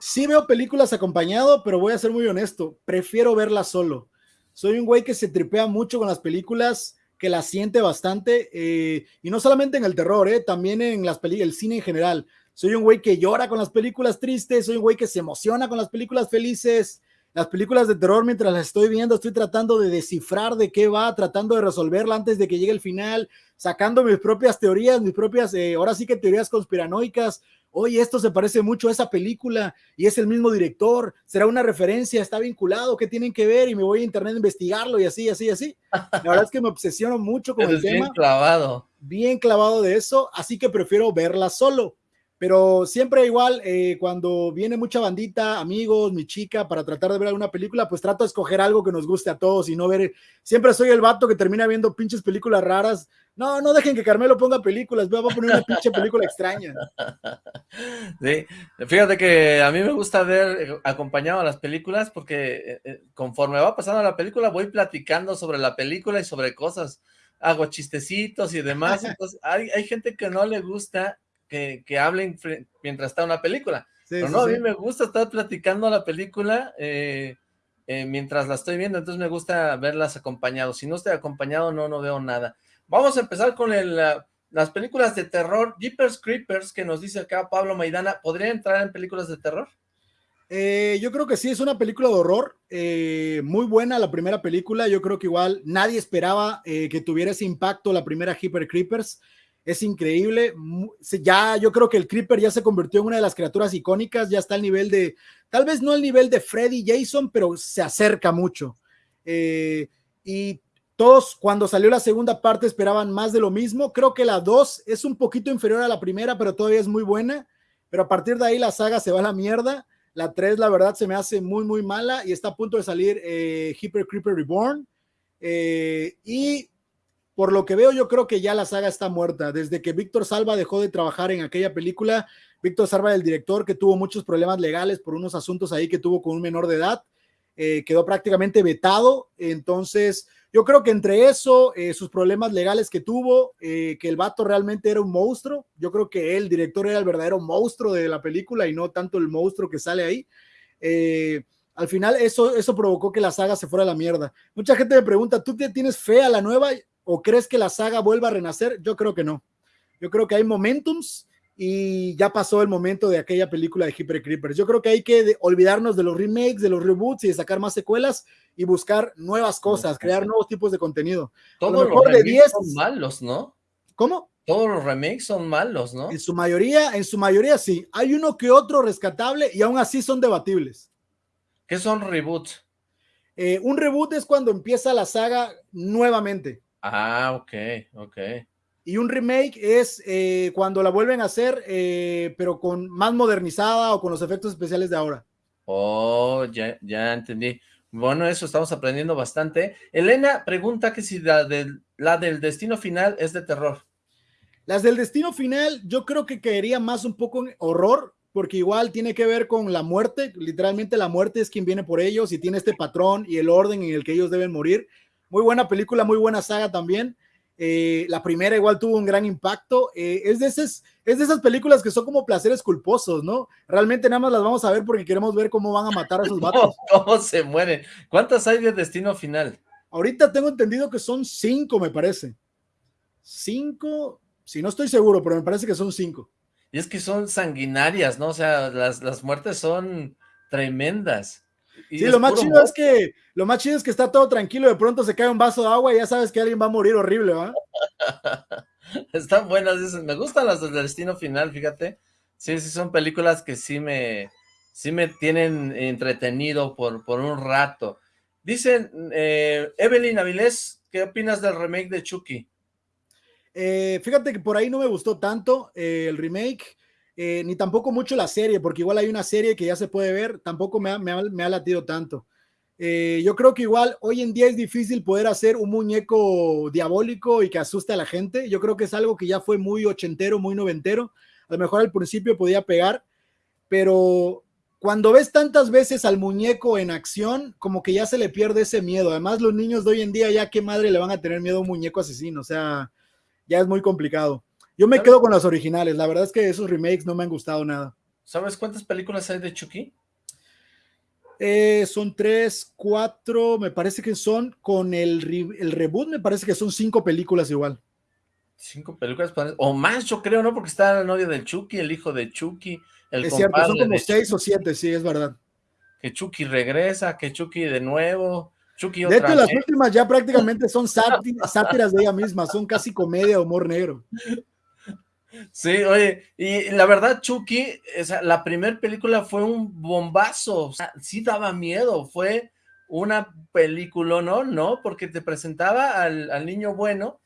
sí veo películas acompañado, pero voy a ser muy honesto, prefiero verlas solo. Soy un güey que se tripea mucho con las películas, que las siente bastante, eh, y no solamente en el terror, eh, también en las películas, el cine en general. Soy un güey que llora con las películas tristes, soy un güey que se emociona con las películas felices, las películas de terror, mientras las estoy viendo, estoy tratando de descifrar de qué va, tratando de resolverla antes de que llegue el final, sacando mis propias teorías, mis propias, eh, ahora sí que teorías conspiranoicas. Oye, esto se parece mucho a esa película y es el mismo director, será una referencia, está vinculado, ¿qué tienen que ver? Y me voy a internet a investigarlo y así, así, así. La verdad es que me obsesiono mucho con el tema. Bien clavado. Bien clavado de eso, así que prefiero verla solo pero siempre igual, eh, cuando viene mucha bandita, amigos, mi chica, para tratar de ver alguna película, pues trato de escoger algo que nos guste a todos y no ver, siempre soy el vato que termina viendo pinches películas raras. No, no dejen que Carmelo ponga películas, voy a poner una pinche película extraña. Sí, fíjate que a mí me gusta ver eh, acompañado a las películas porque eh, conforme va pasando la película voy platicando sobre la película y sobre cosas, hago chistecitos y demás, entonces hay, hay gente que no le gusta que, hablen mientras está una película. Pero no, a mí me gusta estar platicando la película eh, eh, mientras la estoy viendo, entonces me gusta verlas acompañados. Si no estoy acompañado, no, no veo nada. Vamos a empezar con las películas de terror. Jeepers Creepers, que nos dice acá Pablo Maidana, ¿podría entrar en películas de terror? Eh, yo creo que sí, es una película de horror, muy buena la primera película, yo creo que igual nadie esperaba que tuviera ese impacto la primera Jeepers Creepers, es increíble. Ya yo creo que el Creeper ya se convirtió en una de las criaturas icónicas, ya está al nivel de, tal vez no al nivel de Freddy Jason, pero se acerca mucho. Eh, y todos cuando salió la segunda parte esperaban más de lo mismo. Creo que la 2 es un poquito inferior a la primera, pero todavía es muy buena. Pero a partir de ahí la saga se va a la mierda. La 3, la verdad, se me hace muy, muy mala y está a punto de salir eh, Hyper Creeper Reborn. Eh, y por lo que veo, yo creo que ya la saga está muerta. Desde que Víctor Salva dejó de trabajar en aquella película, Víctor Salva, el director, que tuvo muchos problemas legales por unos asuntos ahí que tuvo con un menor de edad, eh, quedó prácticamente vetado. Entonces, yo creo que entre eso, eh, sus problemas legales que tuvo, eh, que el vato realmente era un monstruo, yo creo que el director era el verdadero monstruo de la película y no tanto el monstruo que sale ahí. Al final eso, eso provocó que la saga se fuera a la mierda. Mucha gente me pregunta, ¿tú tienes fe a la nueva o crees que la saga vuelva a renacer? Yo creo que no. Yo creo que hay momentums y ya pasó el momento de aquella película de Hyper Creepers. Yo creo que hay que olvidarnos de los remakes, de los reboots y de sacar más secuelas y buscar nuevas cosas, crear nuevos tipos de contenido. Todos los remakes son malos, ¿no? ¿Cómo? Todos los remakes son malos, ¿no? En su mayoría, en su mayoría sí. Hay uno que otro rescatable y aún así son debatibles. ¿Qué son reboots? Eh, un reboot es cuando empieza la saga nuevamente. Ah, ok, ok. Y un remake es eh, cuando la vuelven a hacer, eh, pero con más modernizada o con los efectos especiales de ahora. Oh, ya, ya entendí. Bueno, eso estamos aprendiendo bastante. Elena pregunta que si la del, la del destino final es de terror. Las del destino final, yo creo que caería más un poco en horror, porque igual tiene que ver con la muerte. Literalmente la muerte es quien viene por ellos y tiene este patrón y el orden en el que ellos deben morir. Muy buena película, muy buena saga también. Eh, la primera igual tuvo un gran impacto. Eh, es, de esas, es de esas películas que son como placeres culposos, ¿no? Realmente nada más las vamos a ver porque queremos ver cómo van a matar a esos vatos. ¿Cómo se mueren? ¿Cuántas hay de Destino Final? Ahorita tengo entendido que son cinco, me parece. Cinco, si no estoy seguro, pero me parece que son cinco. Y es que son sanguinarias, ¿no? O sea, las, las muertes son tremendas sí, lo más chido es que lo más chido es que está todo tranquilo, de pronto se cae un vaso de agua y ya sabes que alguien va a morir horrible, ¿va? Están buenas, me gustan las del destino final, fíjate. Sí, sí, son películas que sí me, sí me tienen entretenido por, por un rato. Dicen, eh, Evelyn Avilés, ¿qué opinas del remake de Chucky? Eh, fíjate que por ahí no me gustó tanto eh, el remake. Eh, ni tampoco mucho la serie, porque igual hay una serie que ya se puede ver, tampoco me ha, me latido tanto. Eh, yo creo que igual hoy en día es difícil poder hacer un muñeco diabólico y que asuste a la gente. Yo creo que es algo que ya fue muy ochentero, muy noventero. A lo mejor al principio podía pegar, pero cuando ves tantas veces al muñeco en acción, como que ya se le pierde ese miedo. Además, los niños de hoy en día ya qué madre le van a tener miedo a un muñeco asesino. O sea, ya es muy complicado. Yo me quedo con las originales. La verdad es que esos remakes no me han gustado nada. ¿Sabes cuántas películas hay de Chucky? Eh, son tres, cuatro, me parece que son con el, el reboot, me parece que son cinco películas igual. Cinco películas, o más yo creo, ¿no? Porque está la novia del Chucky, el hijo de Chucky, el Es cierto, son como seis o siete, sí, es verdad. Que Chucky regresa, que Chucky de nuevo, Chucky otra De hecho, las últimas ya prácticamente son sátiras de ella misma, son casi comedia, humor negro. Sí, oye, y la verdad, Chucky, la primera película fue un bombazo, o sea, sí daba miedo, fue una película, ¿no? ¿No? Porque te presentaba al, niño bueno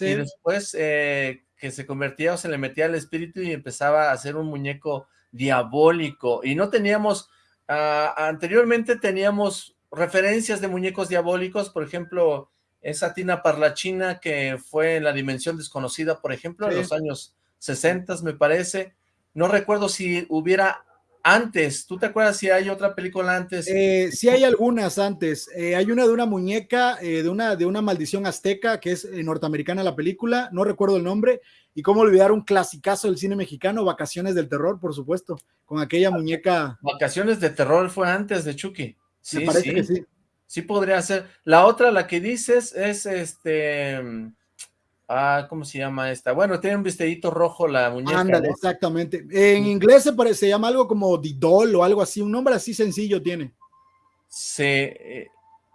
y después eh, que se convertía o se le metía el espíritu y empezaba a hacer un muñeco diabólico. Y no teníamos, ah, anteriormente teníamos referencias de muñecos diabólicos, por ejemplo, esa Tina Parlachina que fue en la dimensión desconocida, por ejemplo, en los años 60 me parece. No recuerdo si hubiera antes. ¿Tú te acuerdas si hay otra película antes? Eh, sí hay algunas antes. Eh, hay una de una muñeca, eh, de, una, de una maldición azteca, que es eh, norteamericana la película, no recuerdo el nombre. Y cómo olvidar un clasicazo del cine mexicano, Vacaciones del Terror, por supuesto, con aquella muñeca. Vacaciones de Terror fue antes de Chucky. Sí, me parece que sí. Sí podría ser. La otra, la que dices, es este... Ah, ¿cómo se llama esta? Bueno, tiene un vestidito rojo la muñeca. Ándale, exactamente. En inglés se, parece, se llama algo como Didol o algo así, un nombre así sencillo tiene. Sí, eh,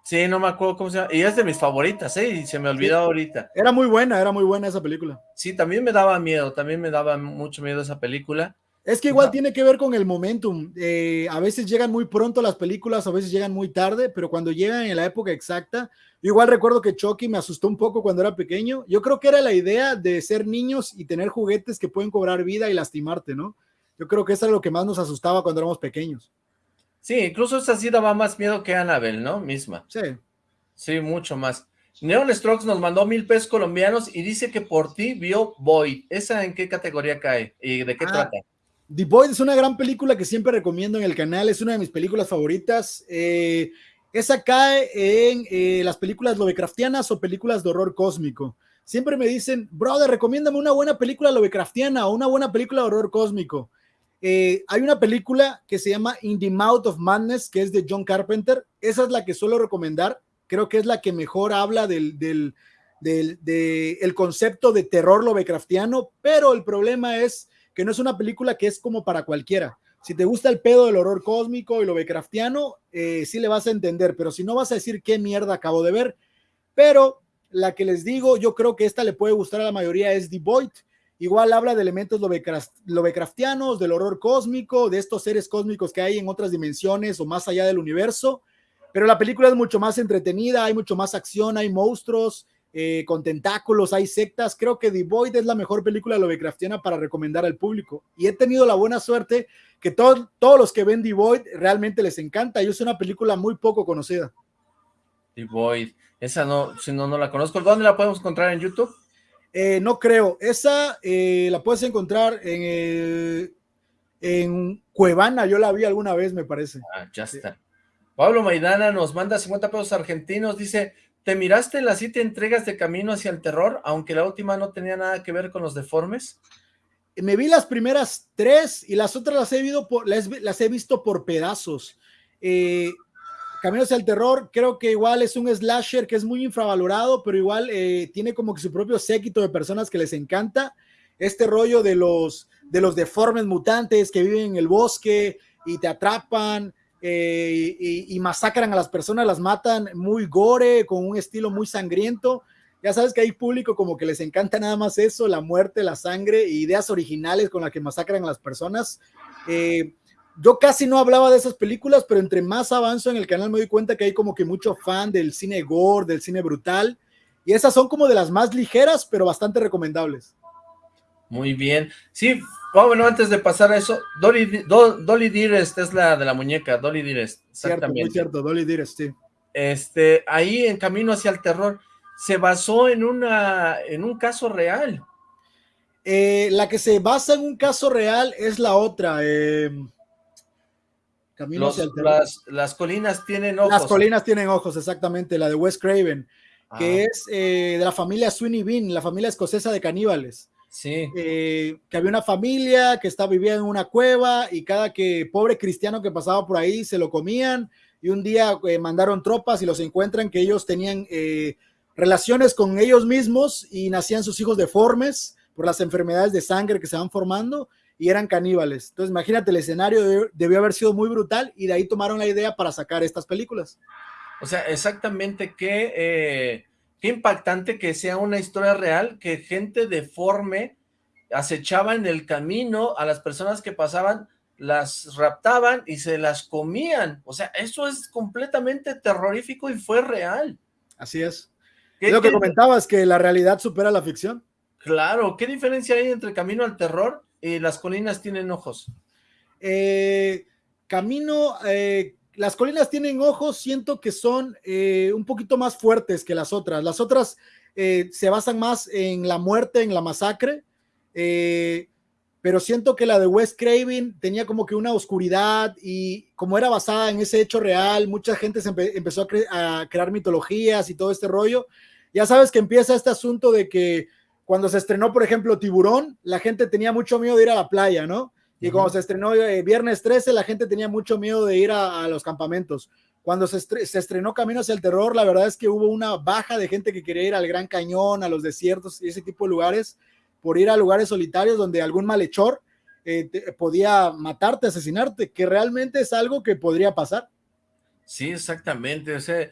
sí, no me acuerdo cómo se llama. Y es de mis favoritas, ¿eh? Y se me olvidó ahorita. Era muy buena, era muy buena esa película. Sí, también me daba miedo, también me daba mucho miedo esa película. Es que igual tiene que ver con el momentum. Eh, a veces llegan muy pronto las películas, a veces llegan muy tarde, pero cuando llegan en la época exacta, igual recuerdo que Chucky me asustó un poco cuando era pequeño. Yo creo que era la idea de ser niños y tener juguetes que pueden cobrar vida y lastimarte, ¿no? Yo creo que eso era lo que más nos asustaba cuando éramos pequeños. Sí, incluso esa sí daba más miedo que Annabelle, ¿no? Misma. Sí. Sí, mucho más. Neon Strokes nos mandó mil pesos colombianos y dice que por ti vio Void. ¿Esa en qué categoría cae? ¿Y de qué ah, trata? The Void es una gran película que siempre recomiendo en el canal. Es una de mis películas favoritas. Eh, esa cae en eh, las películas Lovecraftianas o películas de horror cósmico. Siempre me dicen, brother, recomiéndame una buena película Lovecraftiana o una buena película de horror cósmico. Eh, hay una película que se llama In the Mouth of Madness, que es de John Carpenter. Esa es la que suelo recomendar. Creo que es la que mejor habla del, del, el concepto de terror lovecraftiano, pero el problema es que no es una película que es como para cualquiera. Si te gusta el pedo del horror cósmico y lovecraftiano, eh, sí le vas a entender, pero si no vas a decir qué mierda acabo de ver. Pero la que les digo, yo creo que esta le puede gustar a la mayoría es The Void. Igual habla de elementos lovecraftianos, del horror cósmico, de estos seres cósmicos que hay en otras dimensiones o más allá del universo. Pero la película es mucho más entretenida, hay mucho más acción, hay monstruos eh, con tentáculos, hay sectas. Creo que The Void es la mejor película lovecraftiana para recomendar al público. Y he tenido la buena suerte que todos los que ven The Void realmente les encanta. Y es una película muy poco conocida. The Void, esa no, si no, no la conozco. ¿Dónde la podemos encontrar en YouTube? Eh, no creo. Esa eh, la puedes encontrar en, en Cuevana. Yo la vi alguna vez, me parece. Ah, ya está. Pablo Maidana nos manda 50 pesos argentinos. Dice, ¿te miraste las siete entregas de Camino hacia el Terror, aunque la última no tenía nada que ver con los deformes? Me vi las primeras tres y las otras las he, visto por, las, he visto por pedazos. Eh, Caminos al Terror, creo que igual es un slasher que es muy infravalorado, pero igual eh, tiene como que su propio séquito de personas que les encanta este rollo de los, de los deformes mutantes que viven en el bosque y te atrapan eh, y, masacran a las personas, las matan muy gore, con un estilo muy sangriento. Ya sabes que hay público como que les encanta nada más eso, la muerte, la sangre, ideas originales con las que masacran a las personas. Eh, yo casi no hablaba de esas películas, pero entre más avanzo en el canal me doy cuenta que hay como que mucho fan del cine gore, del cine brutal, y esas son como de las más ligeras, pero bastante recomendables. Muy bien. Sí, bueno, antes de pasar a eso, Dolly, Dolly Dearest es la de la muñeca, Dolly Dearest. Cierto, muy cierto, Dolly Dearest, sí. Este, ahí en Camino hacia el Terror, se basó en, una, en un caso real. Eh, la que se basa en un caso real es la otra, eh, las, colinas tienen ojos. Las colinas tienen ojos, exactamente, la de Wes Craven, que es eh, de la familia Sweeney Bean, la familia escocesa de caníbales. Sí. Eh, que había una familia que estaba viviendo en una cueva y cada que pobre cristiano que pasaba por ahí se lo comían y un día eh, mandaron tropas y los encuentran que ellos tenían relaciones con ellos mismos y nacían sus hijos deformes por las enfermedades de sangre que se van formando y eran caníbales. Entonces, imagínate, el escenario debió haber sido muy brutal y de ahí tomaron la idea para sacar estas películas. O sea, exactamente qué, eh, qué impactante que sea una historia real, que gente deforme acechaba en el camino a las personas que pasaban, las raptaban y se las comían. O sea, eso es completamente terrorífico y fue real. Así es. lo que comentabas, que la realidad supera la ficción. Claro, ¿qué diferencia hay entre Camino al Terror y Las Colinas tienen ojos? Eh, camino, eh, Las Colinas tienen ojos, siento que son eh, un poquito más fuertes que las otras. Las otras se basan más en la muerte, en la masacre, pero siento que la de Wes Craven tenía como que una oscuridad y como era basada en ese hecho real, mucha gente empezó a, a crear mitologías y todo este rollo. Ya sabes que empieza este asunto de que cuando se estrenó, por ejemplo, Tiburón, la gente tenía mucho miedo de ir a la playa, ¿no? Y cuando se estrenó eh, Viernes 13, la gente tenía mucho miedo de ir a, los campamentos. Cuando se, estrenó Camino hacia el Terror, la verdad es que hubo una baja de gente que quería ir al Gran Cañón, a los desiertos y ese tipo de lugares, por ir a lugares solitarios donde algún malhechor eh, podía matarte, asesinarte, que realmente es algo que podría pasar. Sí, exactamente. O sea,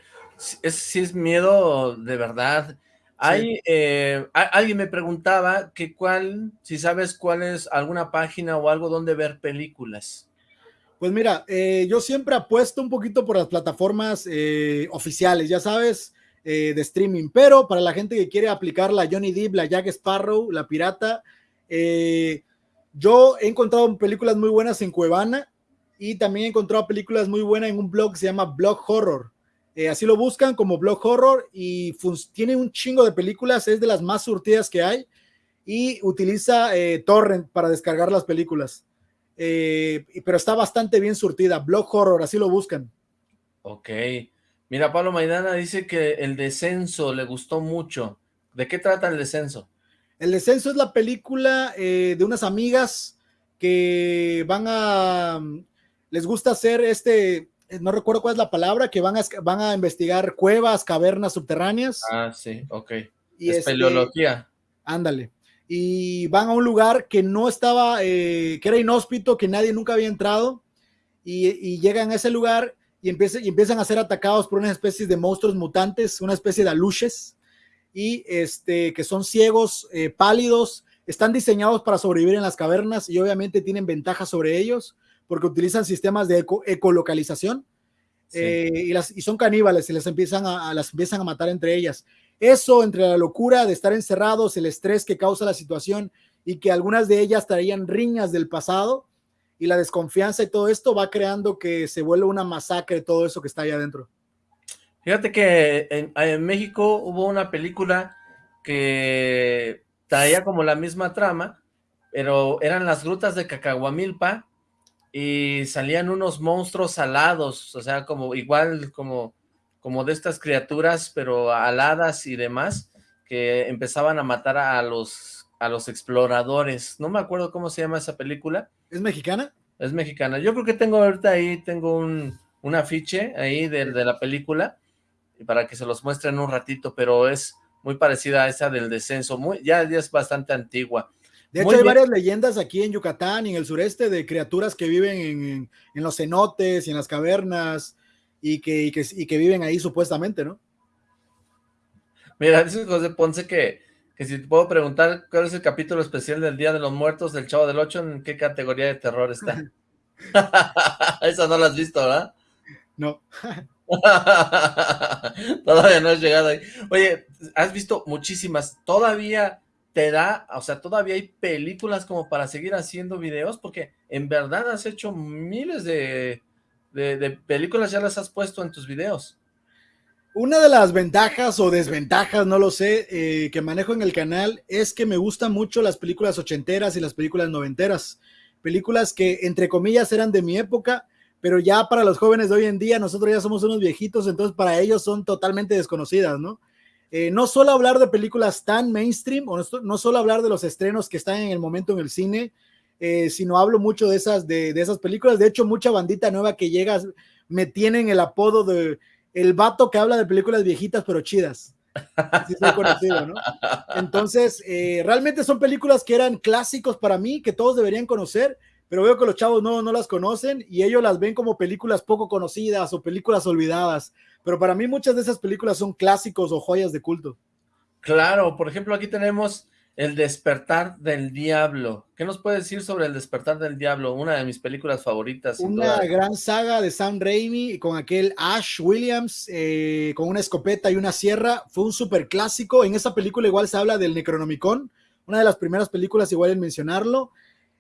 es, sí es miedo de verdad. Hay, eh, alguien me preguntaba que cuál, si sabes cuál es alguna página o algo donde ver películas. Pues mira, eh, yo siempre apuesto un poquito por las plataformas eh, oficiales, ya sabes, de streaming, pero para la gente que quiere aplicar la Johnny Depp, la Jack Sparrow, la Pirata, yo he encontrado películas muy buenas en Cuevana, y también he encontrado películas muy buenas en un blog que se llama Blog Horror. Eh, así lo buscan como Blog Horror y tiene un chingo de películas, es de las más surtidas que hay y utiliza eh, torrent para descargar las películas. Eh, pero está bastante bien surtida. Blog Horror, así lo buscan. Ok. Mira, Pablo Maidana dice que el descenso le gustó mucho. ¿De qué trata el descenso? El descenso es la película de unas amigas que van a les gusta hacer este, no recuerdo cuál es la palabra, que van a, van a investigar cuevas, cavernas subterráneas. Ah, sí, ok. Y Espeleología. Este, ándale. Y van a un lugar que no estaba, eh, que era inhóspito, que nadie nunca había entrado, y, llegan a ese lugar y, empiezan, y empiezan a ser atacados por una especie de monstruos mutantes, una especie de aluches, y este, que son ciegos, eh, pálidos, están diseñados para sobrevivir en las cavernas y obviamente tienen ventajas sobre ellos porque utilizan sistemas de ecolocalización eh, y, las, y son caníbales y las empiezan a, las empiezan a matar entre ellas. Eso, entre la locura de estar encerrados, el estrés que causa la situación y que algunas de ellas traían riñas del pasado y la desconfianza y todo esto va creando que se vuelva una masacre todo eso que está ahí adentro. Fíjate que en, en México hubo una película que traía como la misma trama, pero eran las grutas de Cacahuamilpa y salían unos monstruos alados, o sea, como igual como, como de estas criaturas, pero aladas y demás, que empezaban a matar a los, a los exploradores. No me acuerdo cómo se llama esa película. ¿Es mexicana? Es mexicana. Yo creo que tengo ahorita ahí, tengo un, un afiche ahí de, de la película, para que se los muestren un ratito, pero es muy parecida a esa del descenso, muy, ya, ya es bastante antigua. De hecho, hay varias leyendas aquí en Yucatán y en el sureste de criaturas que viven en, los cenotes y en las cavernas y que, que, viven ahí supuestamente, ¿no? Mira, dice José Ponce que, que si te puedo preguntar cuál es el capítulo especial del Día de los Muertos del Chavo del Ocho, ¿en qué categoría de terror está? Esa no la has visto, ¿verdad? No. Todavía no has llegado ahí. Oye, has visto muchísimas. Todavía te da, o sea, todavía hay películas como para seguir haciendo videos, porque en verdad has hecho miles de, películas, ya las has puesto en tus videos. Una de las ventajas o desventajas, no lo sé, eh, que manejo en el canal es que me gustan mucho las películas ochenteras y las películas noventeras. Películas que, entre comillas, eran de mi época, pero ya para los jóvenes de hoy en día, nosotros ya somos unos viejitos, entonces para ellos son totalmente desconocidas, ¿no? Eh, no solo hablar de películas tan mainstream, o no, solo hablar de los estrenos que están en el momento en el cine, eh, sino hablo mucho de esas, de, esas películas. De hecho, mucha bandita nueva que llega me tienen el apodo de el vato que habla de películas viejitas pero chidas. Así soy conocido, ¿no? Entonces, eh, realmente son películas que eran clásicos para mí, que todos deberían conocer, pero veo que los chavos no, no las conocen y ellos las ven como películas poco conocidas o películas olvidadas. Pero para mí muchas de esas películas son clásicos o joyas de culto. Claro, por ejemplo, aquí tenemos El despertar del diablo. ¿Qué nos puedes decir sobre El despertar del diablo? Una de mis películas favoritas. Una gran saga de Sam Raimi con aquel Ash Williams eh, con una escopeta y una sierra. Fue un súper clásico. En esa película igual se habla del Necronomicon, una de las primeras películas igual en mencionarlo.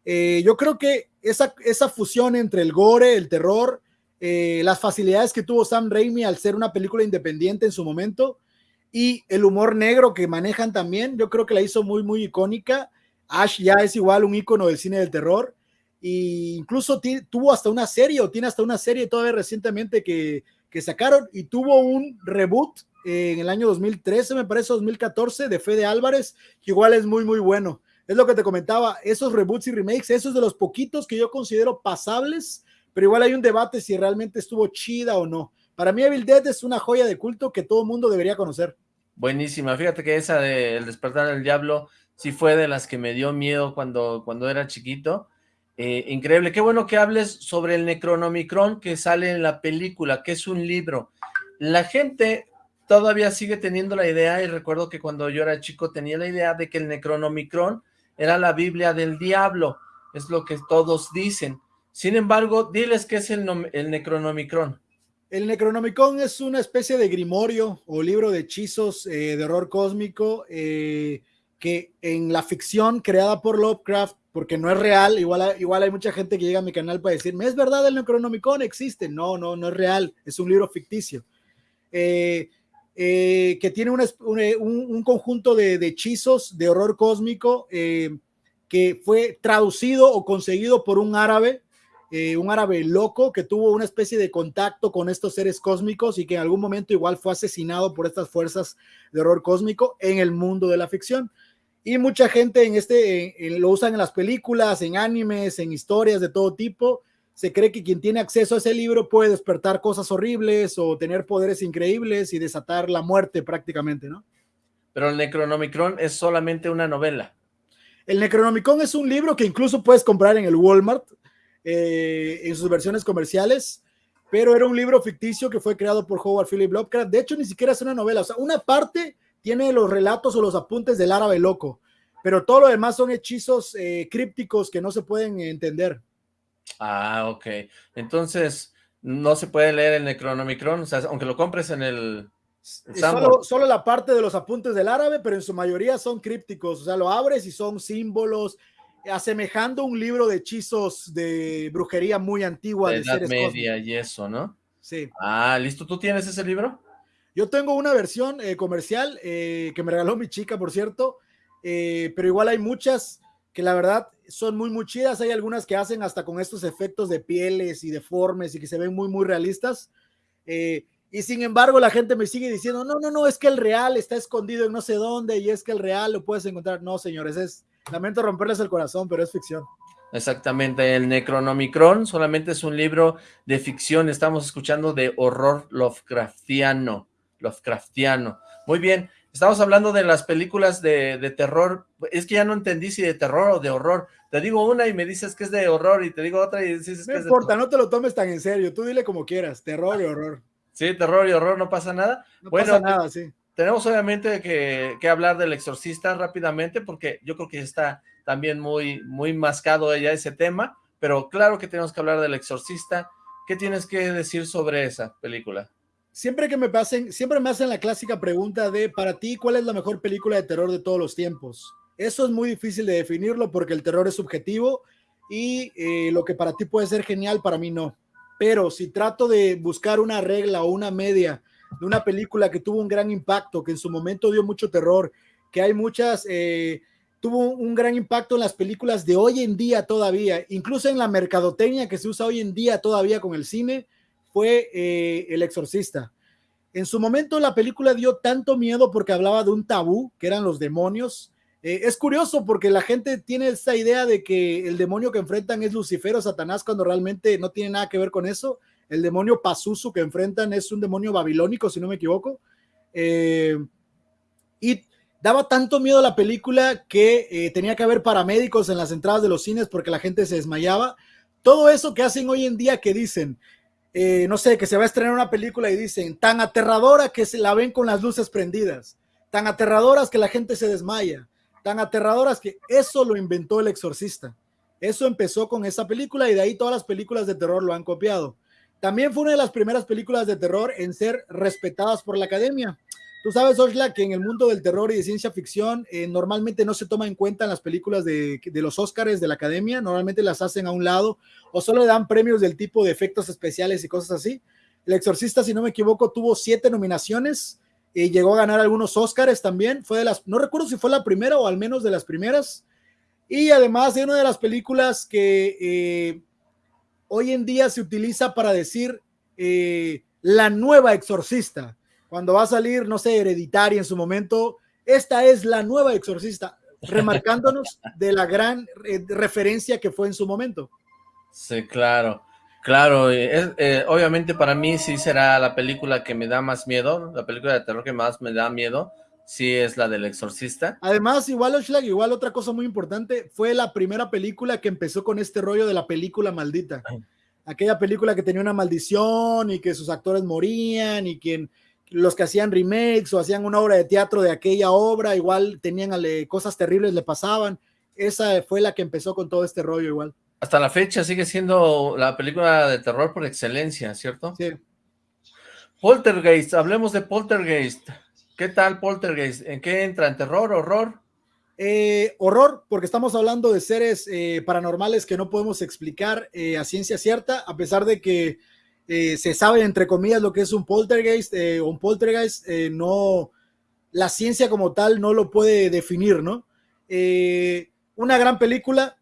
Eh, yo creo que esa, esa fusión entre el gore, el terror, eh, las facilidades que tuvo Sam Raimi al ser una película independiente en su momento y el humor negro que manejan también, yo creo que la hizo muy, muy icónica. Ash ya es igual un icono del cine del terror e incluso tuvo hasta una serie o tiene hasta una serie todavía recientemente que, que sacaron y tuvo un reboot en el año 2013, me parece 2014, de Fede Álvarez, que igual es muy, muy bueno. Es lo que te comentaba, esos reboots y remakes, esos de los poquitos que yo considero pasables pero igual hay un debate si realmente estuvo chida o no. Para mí Evil Dead es una joya de culto que todo mundo debería conocer. Buenísima, fíjate que esa de El despertar del diablo sí fue de las que me dio miedo cuando, cuando era chiquito. Eh, increíble, qué bueno que hables sobre el Necronomicron que sale en la película, que es un libro. La gente todavía sigue teniendo la idea, y recuerdo que cuando yo era chico tenía la idea de que el Necronomicron era la Biblia del diablo, es lo que todos dicen. Sin embargo, diles qué es el, el Necronomicron. El Necronomicon es una especie de grimorio o libro de hechizos eh, de horror cósmico eh, que en la ficción creada por Lovecraft porque no es real. Igual, igual hay mucha gente que llega a mi canal para decirme, ¿es verdad el Necronomicon? Existe. No, no, no es real. Es un libro ficticio. Eh, eh, que tiene un, conjunto de, hechizos de horror cósmico eh, que fue traducido o conseguido por un árabe, un árabe loco que tuvo una especie de contacto con estos seres cósmicos y que en algún momento igual fue asesinado por estas fuerzas de horror cósmico en el mundo de la ficción. Y mucha gente en este lo usan en las películas, en animes, en historias de todo tipo. Se cree que quien tiene acceso a ese libro puede despertar cosas horribles o tener poderes increíbles y desatar la muerte prácticamente, ¿no? Pero el Necronomicron es solamente una novela. El Necronomicon es un libro que incluso puedes comprar en el Walmart eh, en sus versiones comerciales, pero era un libro ficticio que fue creado por Howard Philip Lovecraft. De hecho, ni siquiera es una novela, o sea, una parte tiene los relatos o los apuntes del árabe loco, pero todo lo demás son hechizos eh, crípticos que no se pueden entender. Ah, ok. Entonces, no se puede leer el Necronomicron, o sea, aunque lo compres en el... Solo, solo, la parte de los apuntes del árabe, pero en su mayoría son crípticos, o sea, lo abres y son símbolos, asemejando un libro de hechizos de brujería muy antigua. De, Edad Media y eso, ¿no? Sí. Ah, ¿listo? ¿Tú tienes ese libro? Yo tengo una versión eh, comercial eh, que me regaló mi chica, por cierto, eh, pero igual hay muchas que la verdad son muy, muy chidas. Hay algunas que hacen hasta con estos efectos de pieles y deformes y que se ven muy, muy realistas. y sin embargo, la gente me sigue diciendo, no, no, no, es que el real está escondido en no sé dónde y es que el real lo puedes encontrar. No, señores, es, lamento romperles el corazón, pero es ficción. Exactamente, el Necronomicron solamente es un libro de ficción, estamos escuchando de horror Lovecraftiano. Lovecraftiano. Muy bien, estamos hablando de las películas de, terror, es que ya no entendí si de terror o de horror, te digo una y me dices que es de horror y te digo otra y dices que no es importa, no te lo tomes tan en serio, tú dile como quieras, terror y horror. Sí, terror y horror, no pasa nada. No pasa nada, sí. Tenemos obviamente que, que, hablar del exorcista rápidamente porque yo creo que está también muy, muy mascado ya ese tema, pero claro que tenemos que hablar del exorcista. ¿Qué tienes que decir sobre esa película? Siempre que me pasen, siempre me hacen la clásica pregunta de, para ti, ¿cuál es la mejor película de terror de todos los tiempos? Eso es muy difícil de definirlo porque el terror es subjetivo y eh, lo que para ti puede ser genial, para mí no. Pero si trato de buscar una regla o una media de una película que tuvo un gran impacto, que en su momento dio mucho terror, que hay muchas, eh, tuvo un gran impacto en las películas de hoy en día todavía, incluso en la mercadotecnia que se usa hoy en día todavía con el cine, fue eh, El Exorcista. En su momento la película dio tanto miedo porque hablaba de un tabú, que eran los demonios. Eh, es curioso porque la gente tiene esa idea de que el demonio que enfrentan es Lucifer o Satanás cuando realmente no tiene nada que ver con eso. El demonio Pazuzu que enfrentan es un demonio babilónico, si no me equivoco. Eh, y daba tanto miedo a la película que tenía que haber paramédicos en las entradas de los cines porque la gente se desmayaba. Todo eso que hacen hoy en día que dicen, eh, no sé, que se va a estrenar una película y dicen, tan aterradora que se la ven con las luces prendidas, tan aterradoras que la gente se desmaya, tan aterradoras que eso lo inventó el exorcista. Eso empezó con esa película y de ahí todas las películas de terror lo han copiado. También fue una de las primeras películas de terror en ser respetadas por la academia. Tú sabes, Osla, que en el mundo del terror y de ciencia ficción eh, normalmente no se toma en cuenta en las películas de, los Oscars de la academia, normalmente las hacen a un lado o solo le dan premios del tipo de efectos especiales y cosas así. El Exorcista, si no me equivoco, tuvo siete nominaciones y llegó a ganar algunos Oscars también. Fue de las, no recuerdo si fue la primera o al menos de las primeras. Y además de una de las películas que eh, hoy en día se utiliza para decir eh, la nueva Exorcista cuando va a salir, no sé, Hereditaria en su momento, esta es la nueva exorcista, remarcándonos de la gran eh, referencia que fue en su momento. Sí, claro, claro, eh, obviamente para mí sí será la película que me da más miedo, la película de terror que más me da miedo, sí es la del exorcista. Además, igual Oshlag, igual otra cosa muy importante, fue la primera película que empezó con este rollo de la película maldita. Aquella película que tenía una maldición y que sus actores morían y quien los que hacían remakes o hacían una obra de teatro de aquella obra, igual tenían cosas terribles, le pasaban. Esa fue la que empezó con todo este rollo igual. Hasta la fecha sigue siendo la película de terror por excelencia, ¿cierto? Sí. Poltergeist, hablemos de Poltergeist. ¿Qué tal Poltergeist? ¿En qué entra? ¿En terror, horror? Eh, horror, porque estamos hablando de seres eh, paranormales que no podemos explicar eh, a ciencia cierta, a pesar de que se sabe, entre comillas, lo que es un poltergeist o un poltergeist, no, la ciencia como tal no lo puede definir, ¿no? una gran película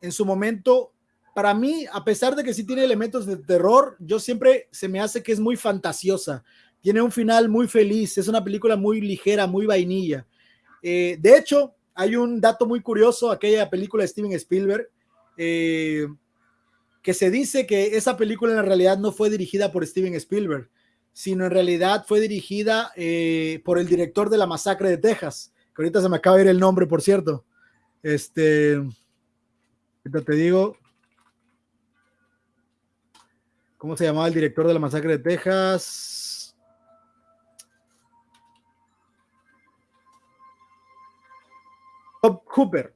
en su momento. Para mí, a pesar de que sí tiene elementos de terror, yo siempre se me hace que es muy fantasiosa. Tiene un final muy feliz, es una película muy ligera, muy vainilla. de hecho, hay un dato muy curioso, aquella película de Steven Spielberg, eh, que se dice que esa película en realidad no fue dirigida por Steven Spielberg, sino en realidad fue dirigida eh, por el director de la masacre de Texas, que ahorita se me acaba de ir el nombre, por cierto. Este, te digo, ¿cómo se llamaba el director de la masacre de Texas? Cooper.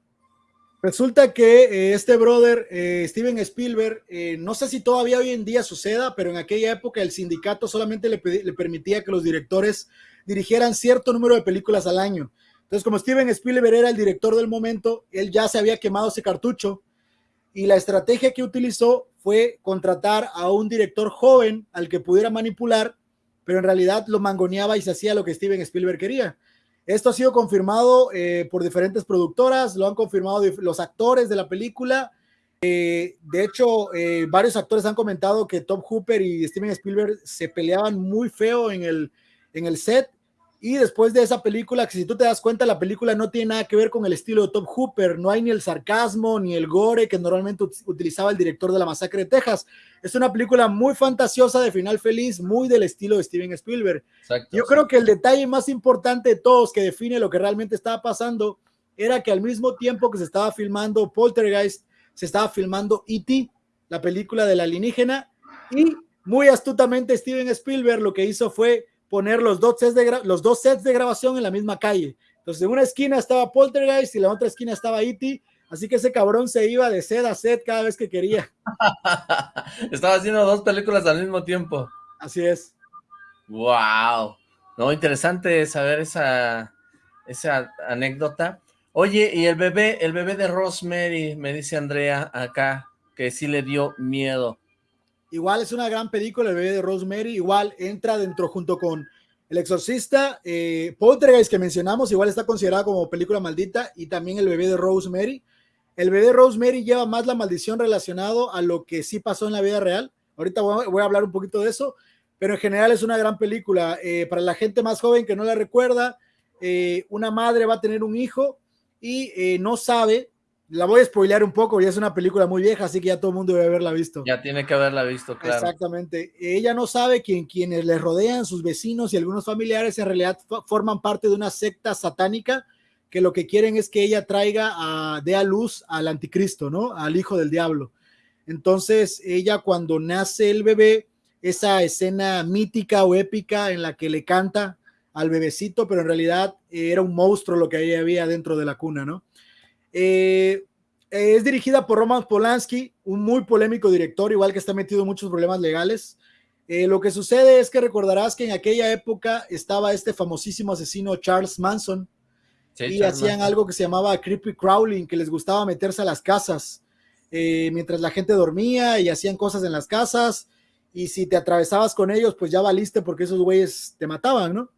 Resulta que eh, este brother, eh, Steven Spielberg, eh, no sé si todavía hoy en día suceda, pero en aquella época el sindicato solamente le, le, permitía que los directores dirigieran cierto número de películas al año. Entonces, como Steven Spielberg era el director del momento, él ya se había quemado ese cartucho y la estrategia que utilizó fue contratar a un director joven al que pudiera manipular, pero en realidad lo mangoneaba y se hacía lo que Steven Spielberg quería. Esto ha sido confirmado eh, por diferentes productoras, lo han confirmado los actores de la película. Eh, de hecho, eh, varios actores han comentado que Tom Hooper y Steven Spielberg se peleaban muy feo en el, en el set y después de esa película, que si tú te das cuenta, la película no tiene nada que ver con el estilo de Tom Hooper, no hay ni el sarcasmo ni el gore que normalmente utilizaba el director de la masacre de Texas. Es una película muy fantasiosa, de final feliz, muy del estilo de Steven Spielberg. Yo creo que el detalle más importante de todos que define lo que realmente estaba pasando era que al mismo tiempo que se estaba filmando Poltergeist, se estaba filmando E.T., la película del alienígena, y muy astutamente Steven Spielberg lo que hizo fue poner los dos, sets de los dos sets de grabación en la misma calle. Entonces, en una esquina estaba Poltergeist y en la otra esquina estaba E.T., así que ese cabrón se iba de set a set cada vez que quería. estaba haciendo dos películas al mismo tiempo. Así es. Wow. No, interesante saber esa, esa anécdota. Oye, y el bebé, el bebé de Rosemary, me dice Andrea acá, que sí le dio miedo. Igual es una gran película, El bebé de Rosemary. Igual entra dentro junto con El Exorcista. Eh, Poltergeist que mencionamos, igual está considerada como película maldita. Y también El bebé de Rosemary. El bebé de Rosemary lleva más la maldición relacionado a lo que sí pasó en la vida real. Ahorita voy a, hablar un poquito de eso. Pero en general es una gran película. Eh, para la gente más joven que no la recuerda, eh, una madre va a tener un hijo y eh, no sabe la voy a spoilear un poco, ya es una película muy vieja, así que ya todo el mundo debe haberla visto. Ya tiene que haberla visto, claro. Exactamente. Ella no sabe que quienes le rodean, sus vecinos y algunos familiares, en realidad forman parte de una secta satánica que lo que quieren es que ella traiga, a, dé a luz al anticristo, ¿no? Al hijo del diablo. Entonces, ella cuando nace el bebé, esa escena mítica o épica en la que le canta al bebecito, pero en realidad era un monstruo lo que había dentro de la cuna, ¿no? Eh, es dirigida por Roman Polanski, un muy polémico director, igual que está metido en muchos problemas legales. Eh, lo que sucede es que recordarás que en aquella época estaba este famosísimo asesino Charles Manson y hacían algo que se llamaba creepy crawling, que les gustaba meterse a las casas eh, mientras la gente dormía y hacían cosas en las casas y si te atravesabas con ellos, pues ya valiste porque esos güeyes te mataban, ¿no?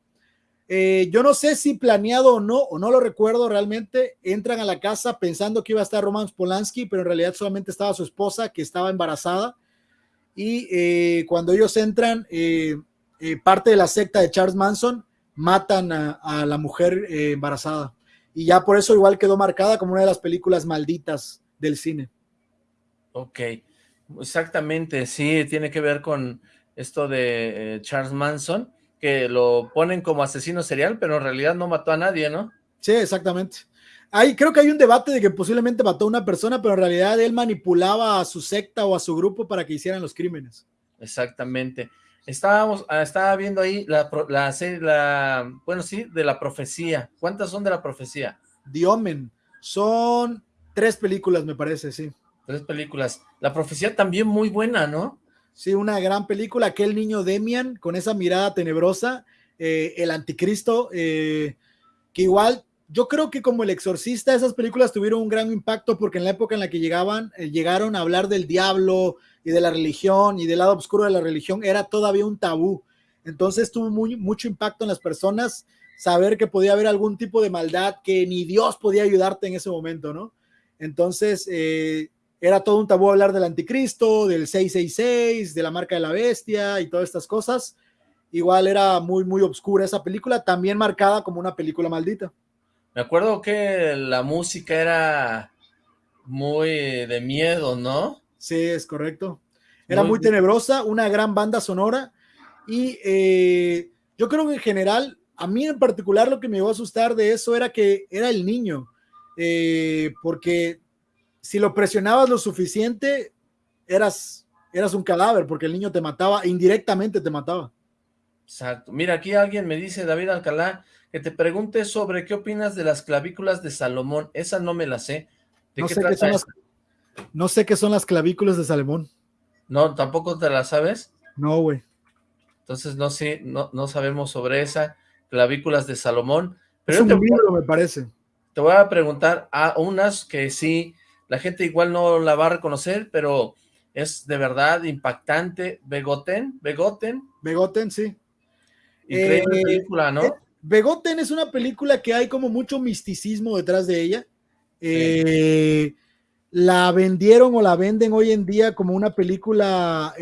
Eh, yo no sé si planeado o no, o no lo recuerdo realmente, entran a la casa pensando que iba a estar Roman Polanski, pero en realidad solamente estaba su esposa que estaba embarazada. Y eh, cuando ellos entran, eh, parte de la secta de Charles Manson matan a, la mujer embarazada. Y ya por eso igual quedó marcada como una de las películas malditas del cine. Ok, exactamente, sí, tiene que ver con esto de Charles Manson que lo ponen como asesino serial, pero en realidad no mató a nadie, ¿no? Sí, exactamente. Hay, creo que hay un debate de que posiblemente mató a una persona, pero en realidad él manipulaba a su secta o a su grupo para que hicieran los crímenes. Exactamente. Estábamos, ah, estaba viendo ahí la, la serie, la, bueno, sí, de la profecía. ¿Cuántas son de la profecía? Diomen. Son tres películas, me parece, sí. Tres películas. La profecía también muy buena, ¿no? Sí, una gran película, aquel niño Demian con esa mirada tenebrosa, eh, el anticristo, eh, que igual yo creo que como El Exorcista, esas películas tuvieron un gran impacto porque en la época en la que llegaban, eh, llegaron a hablar del diablo y de la religión y del lado oscuro de la religión, era todavía un tabú. Entonces tuvo mucho impacto en las personas saber que podía haber algún tipo de maldad que ni Dios podía ayudarte en ese momento, ¿no? Entonces, era todo un tabú hablar del anticristo, del 666, de la marca de la bestia y todas estas cosas. Igual era muy, muy oscura esa película, también marcada como una película maldita. Me acuerdo que la música era muy de miedo, ¿no? Sí, es correcto. Era muy, tenebrosa, una gran banda sonora y eh, yo creo que en general, a mí en particular lo que me iba a asustar de eso era que era el niño, eh, porque si lo presionabas lo suficiente, eras, eras un cadáver, porque el niño te mataba, indirectamente te mataba. Exacto. Mira, aquí alguien me dice, David Alcalá, que te pregunte sobre qué opinas de las clavículas de Salomón. Esa no me la sé. no, sé qué son las, no sé qué son las clavículas de Salomón. No, ¿tampoco te las sabes? No, güey. Entonces no sé, no, no sabemos sobre esa clavículas de Salomón. Pero es un libro, me parece. Te voy a preguntar a unas que sí la gente igual no la va a reconocer, pero es de verdad impactante. Begoten, Begoten. Begoten, sí. Increíble eh, película, ¿no? Eh, Begoten es una película que hay como mucho misticismo detrás de ella. Eh, la vendieron o la venden hoy en día como una película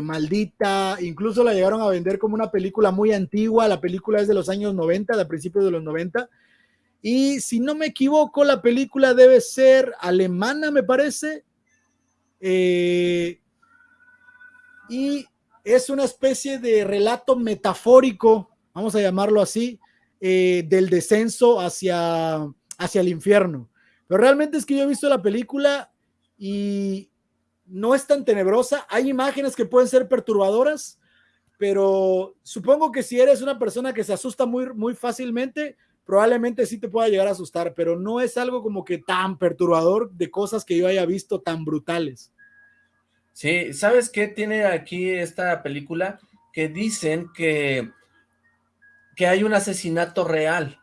maldita, incluso la llegaron a vender como una película muy antigua, la película es de los años 90, de principios de los 90, y si no me equivoco, la película debe ser alemana, me parece. Eh, y es una especie de relato metafórico, vamos a llamarlo así, eh, del descenso hacia, hacia el infierno. Pero realmente es que yo he visto la película y no es tan tenebrosa. Hay imágenes que pueden ser perturbadoras, pero supongo que si eres una persona que se asusta muy, muy fácilmente, probablemente sí te pueda llegar a asustar, pero no es algo como que tan perturbador de cosas que yo haya visto tan brutales. Sí, ¿sabes qué tiene aquí esta película? Que dicen que, que hay un asesinato real.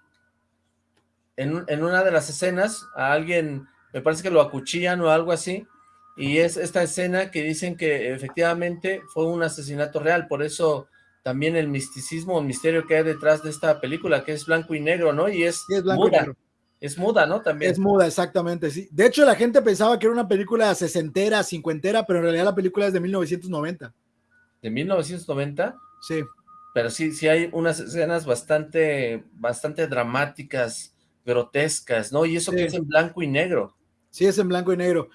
En, en una de las escenas, a alguien, me parece que lo acuchillan o algo así, y es esta escena que dicen que efectivamente fue un asesinato real, por eso también el misticismo, el misterio que hay detrás de esta película, que es blanco y negro, ¿no? Y es, muda. Es muda, ¿no? También. Es muda, exactamente, sí. De hecho, la gente pensaba que era una película sesentera, cincuentera, pero en realidad la película es de 1990. ¿De 1990? Sí. Pero sí, sí hay unas escenas bastante, bastante dramáticas, grotescas, ¿no? Y eso que es en blanco y negro. Sí, es en blanco y negro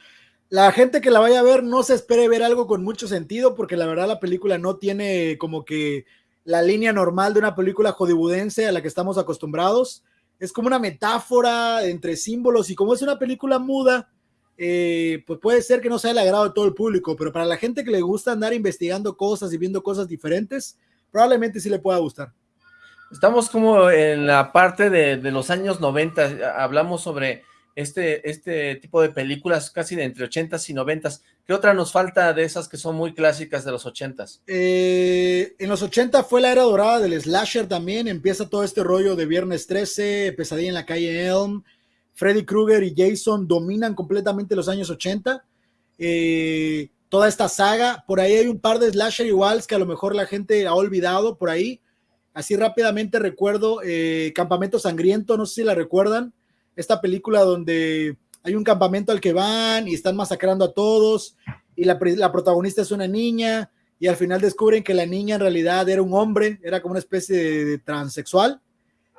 la gente que la vaya a ver no se espere ver algo con mucho sentido, porque la verdad la película no tiene como que la línea normal de una película hollywoodense a la que estamos acostumbrados. Es como una metáfora entre símbolos y como es una película muda, eh, pues puede ser que no sea el agrado de todo el público, pero para la gente que le gusta andar investigando cosas y viendo cosas diferentes, probablemente sí le pueda gustar. Estamos como en la parte de, de los años 90, hablamos sobre este, este tipo de películas casi de entre 80s y 90s. ¿Qué otra nos falta de esas que son muy clásicas de los 80s? Eh, en los 80 fue la era dorada del slasher también, empieza todo este rollo de Viernes 13, Pesadilla en la calle Elm, Freddy Krueger y Jason dominan completamente los años 80. Eh, toda esta saga, por ahí hay un par de slasher iguales que a lo mejor la gente ha olvidado por ahí. Así rápidamente recuerdo eh, Campamento Sangriento, no sé si la recuerdan esta película donde hay un campamento al que van y están masacrando a todos y la, protagonista es una niña y al final descubren que la niña en realidad era un hombre, era como una especie de, transexual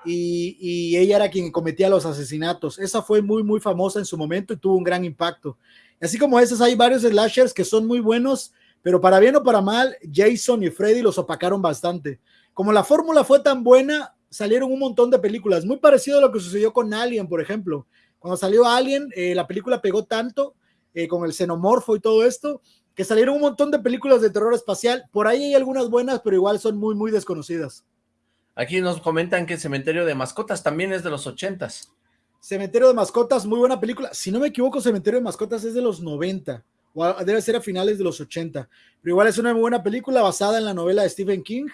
y, ella era quien cometía los asesinatos. Esa fue muy, muy famosa en su momento y tuvo un gran impacto. Así como esas, hay varios slashers que son muy buenos, pero para bien o para mal, Jason y Freddy los opacaron bastante. Como la fórmula fue tan buena, salieron un montón de películas, muy parecido a lo que sucedió con Alien, por ejemplo. Cuando salió Alien, eh, la película pegó tanto eh, con el xenomorfo y todo esto, que salieron un montón de películas de terror espacial. Por ahí hay algunas buenas, pero igual son muy, muy desconocidas. Aquí nos comentan que Cementerio de Mascotas también es de los ochentas. Cementerio de Mascotas, muy buena película. Si no me equivoco, Cementerio de Mascotas es de los 90, o debe ser a finales de los 80. Pero igual es una muy buena película basada en la novela de Stephen King,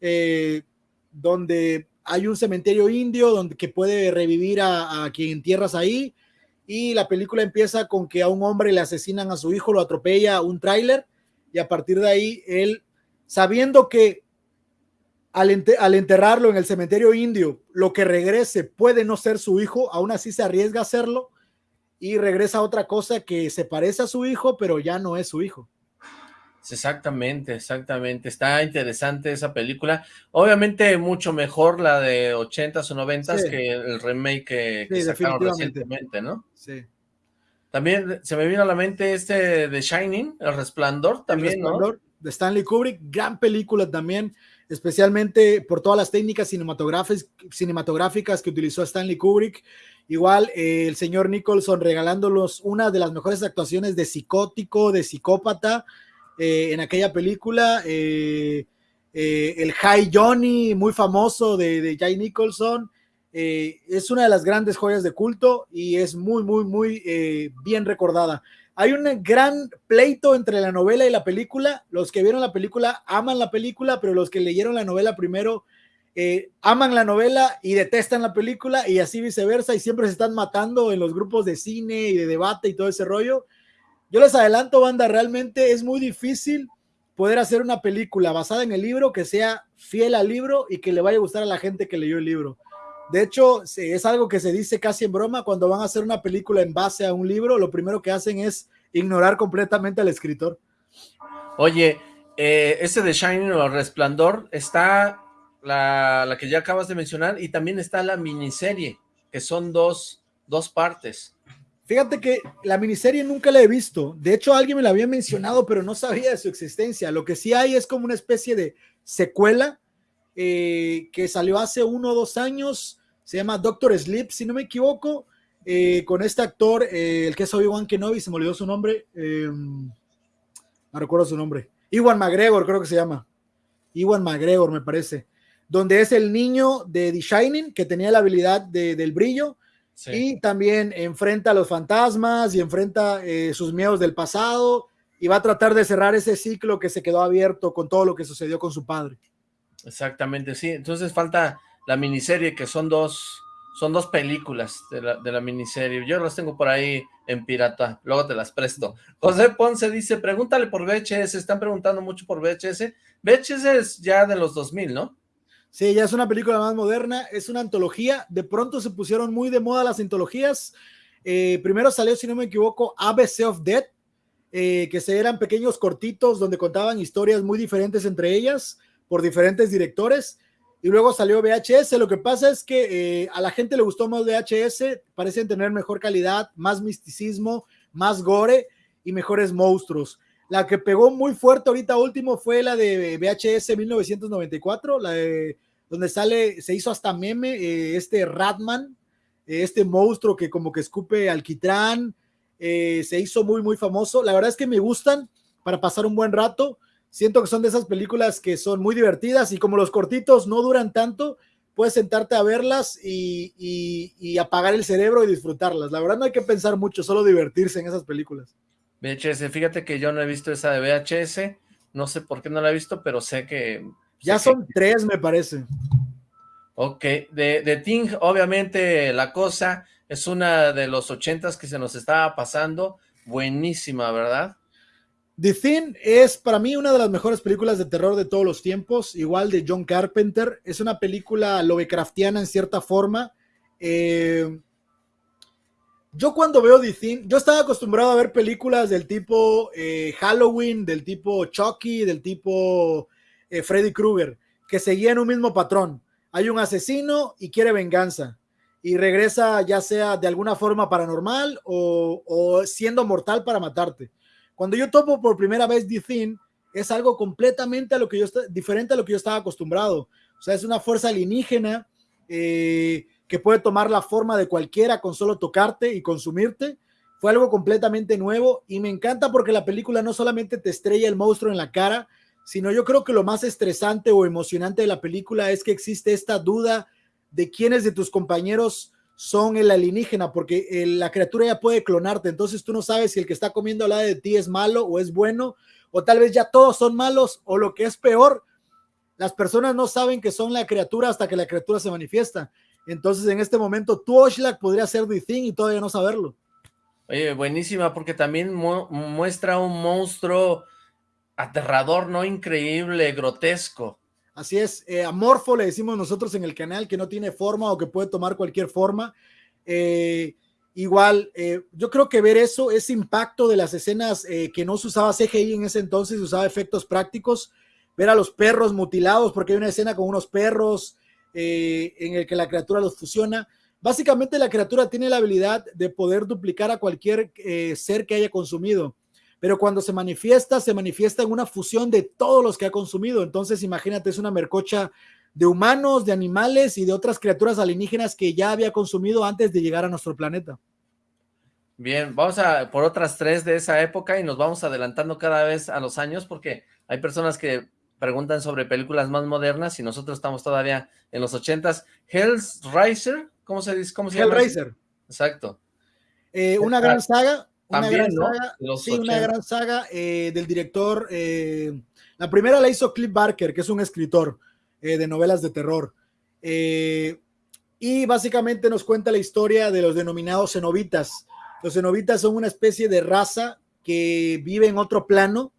eh, donde hay un cementerio indio donde que puede revivir a, a quien entierras ahí y la película empieza con que a un hombre le asesinan a su hijo, lo atropella un tráiler y a partir de ahí él, sabiendo que al, enterrarlo en el cementerio indio, lo que regrese puede no ser su hijo, aún así se arriesga a hacerlo y regresa a otra cosa que se parece a su hijo, pero ya no es su hijo. Exactamente, exactamente. Está interesante esa película. Obviamente mucho mejor la de 80s o 90s que el remake que, sacaron recientemente, ¿no? Sí. También se me vino a la mente este de Shining, El Resplandor, también, el Resplandor, de Stanley Kubrick, gran película también, especialmente por todas las técnicas cinematográficas que utilizó Stanley Kubrick. Igual eh, el señor Nicholson regalándolos una de las mejores actuaciones de psicótico, de psicópata, eh, en aquella película. Eh, eh, el High Johnny, muy famoso de, de Jay Nicholson. es una de las grandes joyas de culto y es muy, muy, muy bien recordada. Hay un gran pleito entre la novela y la película. Los que vieron la película aman la película, pero los que leyeron la novela primero aman la novela y detestan la película y así viceversa y siempre se están matando en los grupos de cine y de debate y todo ese rollo. Yo les adelanto, banda, realmente es muy difícil poder hacer una película basada en el libro que sea fiel al libro y que le vaya a gustar a la gente que leyó el libro. De hecho, es algo que se dice casi en broma cuando van a hacer una película en base a un libro, lo primero que hacen es ignorar completamente al escritor. Oye, eh, ese de Shining o Resplandor está la, la, que ya acabas de mencionar y también está la miniserie, que son dos, dos partes. Fíjate que la miniserie nunca la he visto. De hecho, alguien me la había mencionado, pero no sabía de su existencia. Lo que sí hay es como una especie de secuela eh, que salió hace uno o dos años. Se llama Doctor Sleep, si no me equivoco, eh, con este actor, eh, el que es Obi-Wan Kenobi, se me olvidó su nombre. no recuerdo su nombre. Iwan McGregor, creo que se llama. Iwan McGregor, me parece. Donde es el niño de The Shining, que tenía la habilidad del brillo y también enfrenta a los fantasmas y enfrenta eh, sus miedos del pasado y va a tratar de cerrar ese ciclo que se quedó abierto con todo lo que sucedió con su padre. Exactamente, sí. Entonces falta la miniserie, que son dos, son dos películas de la, de la miniserie. Yo las tengo por ahí en pirata, luego te las presto. José Ponce dice, pregúntale por VHS, están preguntando mucho por VHS. VHS es ya de los 2000, ¿no? Sí, ya es una película más moderna, es una antología. De pronto se pusieron muy de moda las antologías. Eh, primero salió, si no me equivoco, ABC of Death, eh, que se eran pequeños cortitos donde contaban historias muy diferentes entre ellas por diferentes directores. Y luego salió VHS. Lo que pasa es que eh, a la gente le gustó más VHS, parecen tener mejor calidad, más misticismo, más gore y mejores monstruos. La que pegó muy fuerte ahorita último fue la de VHS 1994, la de donde sale, se hizo hasta meme eh, este Ratman, eh, este monstruo que como que escupe alquitrán, eh, se hizo muy, muy famoso. La verdad es que me gustan para pasar un buen rato. Siento que son de esas películas que son muy divertidas y como los cortitos no duran tanto, puedes sentarte a verlas y apagar el cerebro y disfrutarlas. La verdad no hay que pensar mucho, solo divertirse en esas películas. VHS, fíjate que yo no he visto esa de VHS, no sé por qué no la he visto, pero sé que... Ya son tres, me parece. Ok, de, de Ting, obviamente la cosa es una de los ochentas que se nos estaba pasando, buenísima, ¿verdad? The Thing es para mí una de las mejores películas de terror de todos los tiempos, igual de John Carpenter, es una película Lovecraftiana en cierta forma, eh, yo cuando veo The yo estaba acostumbrado a ver películas del tipo eh, Halloween, del tipo Chucky, del tipo eh, Freddy Krueger, que seguían un mismo patrón. Hay un asesino y quiere venganza y regresa ya sea de alguna forma paranormal o, siendo mortal para matarte. Cuando yo topo por primera vez The es algo completamente a lo que yo diferente a lo que yo estaba acostumbrado. O sea, es una fuerza alienígena eh, que puede tomar la forma de cualquiera con solo tocarte y consumirte. Fue algo completamente nuevo y me encanta porque la película no solamente te estrella el monstruo en la cara, sino yo creo que lo más estresante o emocionante de la película es que existe esta duda de quiénes de tus compañeros son el alienígena, porque eh, la criatura ya puede clonarte, entonces tú no sabes si el que está comiendo al lado de ti es malo o es bueno, o tal vez ya todos son malos, o lo que es peor, las personas no saben que son la criatura hasta que la criatura se manifiesta. Entonces, en este momento, tu Oshlak podría ser The Thing y todavía no saberlo. Oye, buenísima, porque también muestra un monstruo aterrador, ¿no? Increíble, grotesco. Así es, eh, amorfo le decimos nosotros en el canal, que no tiene forma o que puede tomar cualquier forma. Eh, igual, eh, yo creo que ver eso, ese impacto de las escenas que no se usaba CGI en ese entonces, se usaba efectos prácticos, ver a los perros mutilados, porque hay una escena con unos perros en el que la criatura los fusiona. Básicamente la criatura tiene la habilidad de poder duplicar a cualquier ser que haya consumido pero cuando se manifiesta, se manifiesta en una fusión de todos los que ha consumido. Entonces, imagínate, es una mercocha de humanos, de animales y de otras criaturas alienígenas que ya había consumido antes de llegar a nuestro planeta. Bien, vamos a por otras tres de esa época y nos vamos adelantando cada vez a los años porque hay personas que preguntan sobre películas más modernas y nosotros estamos todavía en los ochentas. Hellraiser, ¿cómo se dice? ¿Cómo se Hellraiser. Exacto. Eh, una gran saga, una gran saga, sí, una gran saga eh, del director. Eh, la primera la hizo Cliff Barker, que es un escritor de novelas de terror. y básicamente nos cuenta la historia de los denominados cenobitas. Los cenobitas son una especie de raza que vive en otro plano,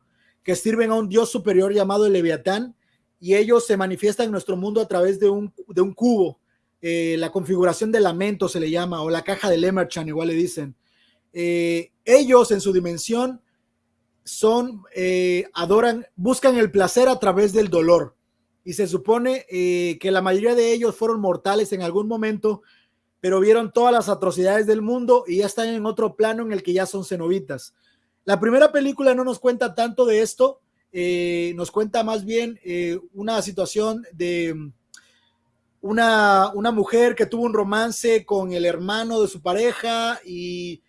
que sirven a un dios superior llamado el Leviatán, y ellos se manifiestan en nuestro mundo a través de un, de un cubo. la configuración de lamento se le llama, o la caja de Lemerchan, igual le dicen. Eh, ellos en su dimensión son, eh, adoran, buscan el placer a través del dolor. Y se supone eh, que la mayoría de ellos fueron mortales en algún momento, pero vieron todas las atrocidades del mundo y ya están en otro plano en el que ya son cenobitas. La primera película no nos cuenta tanto de esto, nos cuenta más bien una situación de una, una mujer que tuvo un romance con el hermano de su pareja y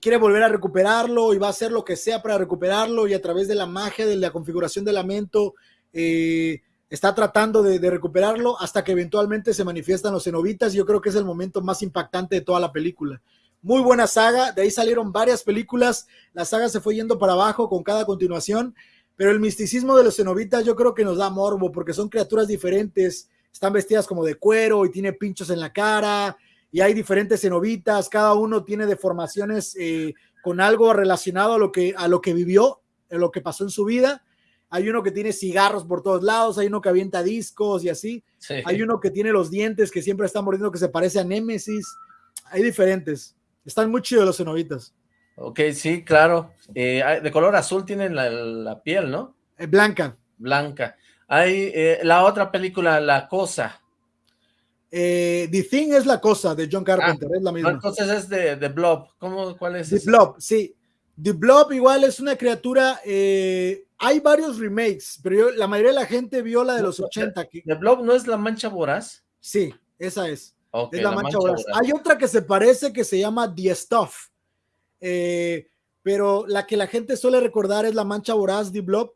quiere volver a recuperarlo y va a hacer lo que sea para recuperarlo y a través de la magia de la configuración del lamento eh, está tratando de, recuperarlo hasta que eventualmente se manifiestan los cenobitas. Yo creo que es el momento más impactante de toda la película. Muy buena saga, de ahí salieron varias películas, la saga se fue yendo para abajo con cada continuación, pero el misticismo de los cenobitas yo creo que nos da morbo porque son criaturas diferentes, están vestidas como de cuero y tiene pinchos en la cara, y hay diferentes cenobitas, cada uno tiene deformaciones eh, con algo relacionado a lo que, a lo que vivió, a lo que pasó en su vida. Hay uno que tiene cigarros por todos lados, hay uno que avienta discos y así. Hay uno que tiene los dientes que siempre está mordiendo que se parece a Némesis. Hay diferentes. Están muy chidos los cenobitas. Ok, sí, claro. Eh, de color azul tienen la, piel, ¿no? Eh, blanca. Blanca. Hay la otra película, La Cosa. Eh, The Thing es la cosa de John Carpenter, ah, es la misma. Entonces es de, The Blob. ¿Cómo, ¿Cuál es? The Blob, sí. The Blob igual es una criatura. Eh, hay varios remakes, pero la mayoría de la gente vio la de los 80. ¿The Blob no es la mancha voraz? Sí, esa es. Es la, mancha, voraz. Hay otra que se parece que se llama The Stuff. Eh, pero la que la gente suele recordar es la mancha voraz, The Blob.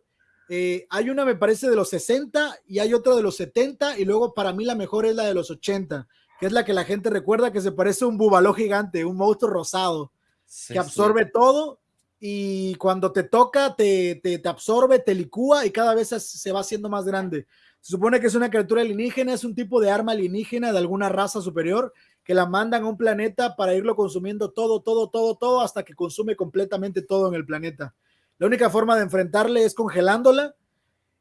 Eh, hay una, me parece, de los 60 y hay otra de los 70 y luego para mí la mejor es la de los 80, que es la que la gente recuerda que se parece a un bubaló gigante, un monstruo rosado, que absorbe todo y cuando te toca te, te, te, absorbe, te licúa y cada vez se va haciendo más grande. Se supone que es una criatura alienígena, es un tipo de arma alienígena de alguna raza superior que la mandan a un planeta para irlo consumiendo todo, todo, todo, todo, hasta que consume completamente todo en el planeta. La única forma de enfrentarle es congelándola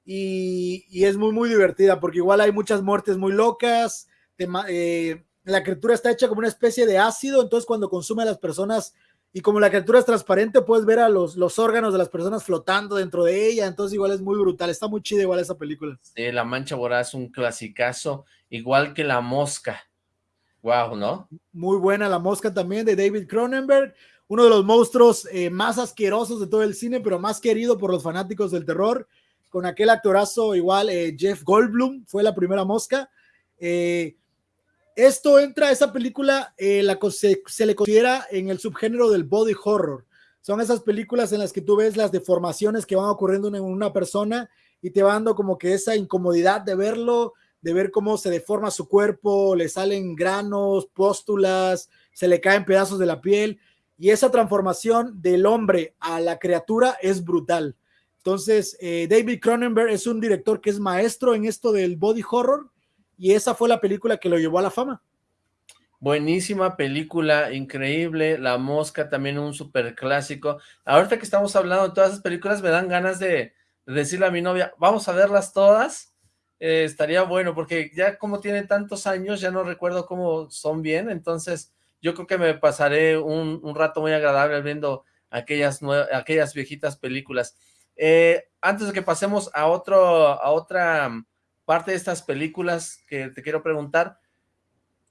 y, es muy, muy divertida porque igual hay muchas muertes muy locas. Eh, la criatura está hecha como una especie de ácido, entonces cuando consume a las personas y como la criatura es transparente, puedes ver a los, los órganos de las personas flotando dentro de ella, entonces igual es muy brutal, está muy chida igual esa película. Sí, La Mancha Voraz un clasicazo, igual que La Mosca. Wow, ¿no? Muy buena La Mosca también de David Cronenberg uno de los monstruos eh, más asquerosos de todo el cine, pero más querido por los fanáticos del terror, con aquel actorazo igual, eh, Jeff Goldblum, fue la primera mosca. Eh, esto entra, esa película la, se, le considera en el subgénero del body horror. Son esas películas en las que tú ves las deformaciones que van ocurriendo en una persona y te va dando como que esa incomodidad de verlo, de ver cómo se deforma su cuerpo, le salen granos, póstulas, se le caen pedazos de la piel y esa transformación del hombre a la criatura es brutal. Entonces, eh, David Cronenberg es un director que es maestro en esto del body horror y esa fue la película que lo llevó a la fama. Buenísima película, increíble, La Mosca también un super clásico. Ahorita que estamos hablando de todas esas películas me dan ganas de, decirle a mi novia, vamos a verlas todas, eh, estaría bueno, porque ya como tiene tantos años, ya no recuerdo cómo son bien, entonces yo creo que me pasaré un, rato muy agradable viendo aquellas, aquellas viejitas películas. Eh, antes de que pasemos a, otro, a otra parte de estas películas que te quiero preguntar,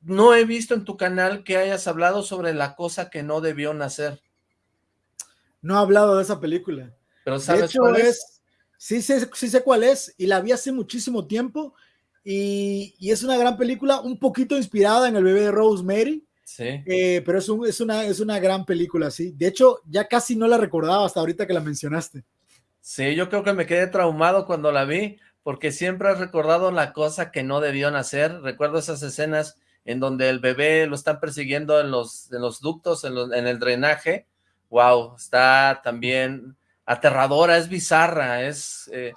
no he visto en tu canal que hayas hablado sobre la cosa que no debió nacer. No he hablado de esa película. Pero ¿sabes cuál es? Sí sé, sí sé cuál es y la vi hace muchísimo tiempo y, es una gran película, un poquito inspirada en el bebé de Rosemary. Sí. Eh, pero es, es, una, es una gran película, sí. De hecho, ya casi no la recordaba hasta ahorita que la mencionaste. Sí, yo creo que me quedé traumado cuando la vi, porque siempre he recordado la cosa que no debió nacer. Recuerdo esas escenas en donde el bebé lo están persiguiendo en los, en los ductos, en, en el drenaje. Wow, está también aterradora, es bizarra, es, eh,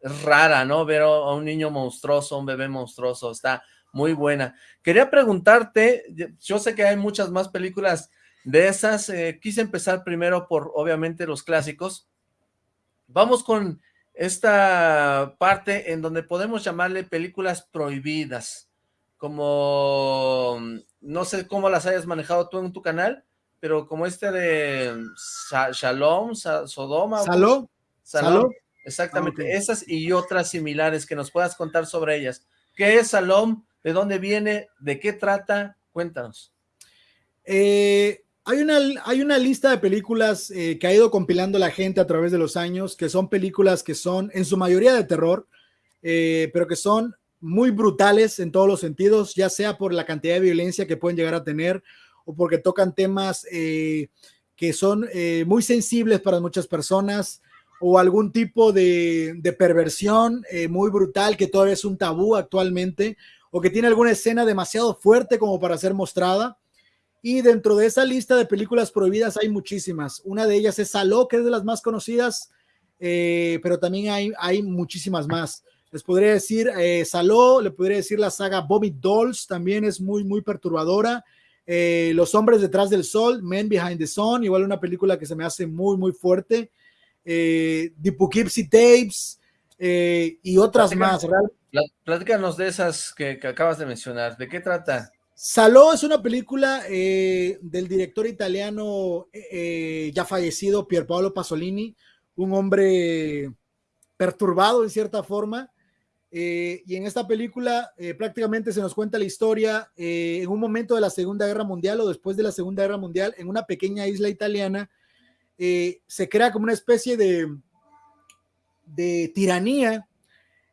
es rara, ¿no? Ver a un niño monstruoso, un bebé monstruoso, está muy buena. Quería preguntarte, yo sé que hay muchas más películas de esas, eh, quise empezar primero por, obviamente, los clásicos. Vamos con esta parte en donde podemos llamarle películas prohibidas como, no sé cómo las hayas manejado tú en tu canal, pero como este de Shalom, Sodoma. Saló. Exactamente, esas y otras similares que nos puedas contar sobre ellas. ¿Qué es Salom? ¿De dónde viene? ¿De qué trata? Cuéntanos. Eh, hay, una, hay una lista de películas eh, que ha ido compilando la gente a través de los años, que son películas que son en su mayoría de terror, eh, pero que son muy brutales en todos los sentidos, ya sea por la cantidad de violencia que pueden llegar a tener o porque tocan temas eh, que son muy sensibles para muchas personas o algún tipo de, perversión eh, muy brutal que todavía es un tabú actualmente o que tiene alguna escena demasiado fuerte como para ser mostrada. Y dentro de esa lista de películas prohibidas hay muchísimas. Una de ellas es Saló, que es de las más conocidas, pero también hay, hay muchísimas más. Les podría decir eh, Saló, le podría decir la saga Bobby Dolls, también es muy, muy perturbadora. Eh, Los hombres detrás del sol, Men Behind the Sun, igual una película que se me hace muy, muy fuerte. Eh, The Poughkeepsie Tapes eh, y otras más. Platícanos de esas que, acabas de mencionar. ¿De qué trata? Saló es una película del director italiano ya fallecido, Pier Paolo Pasolini, un hombre perturbado en cierta forma, eh, y en esta película eh, prácticamente se nos cuenta la historia eh, en un momento de la Segunda Guerra Mundial o después de la Segunda Guerra Mundial, en una pequeña isla italiana, se crea como una especie de, de tiranía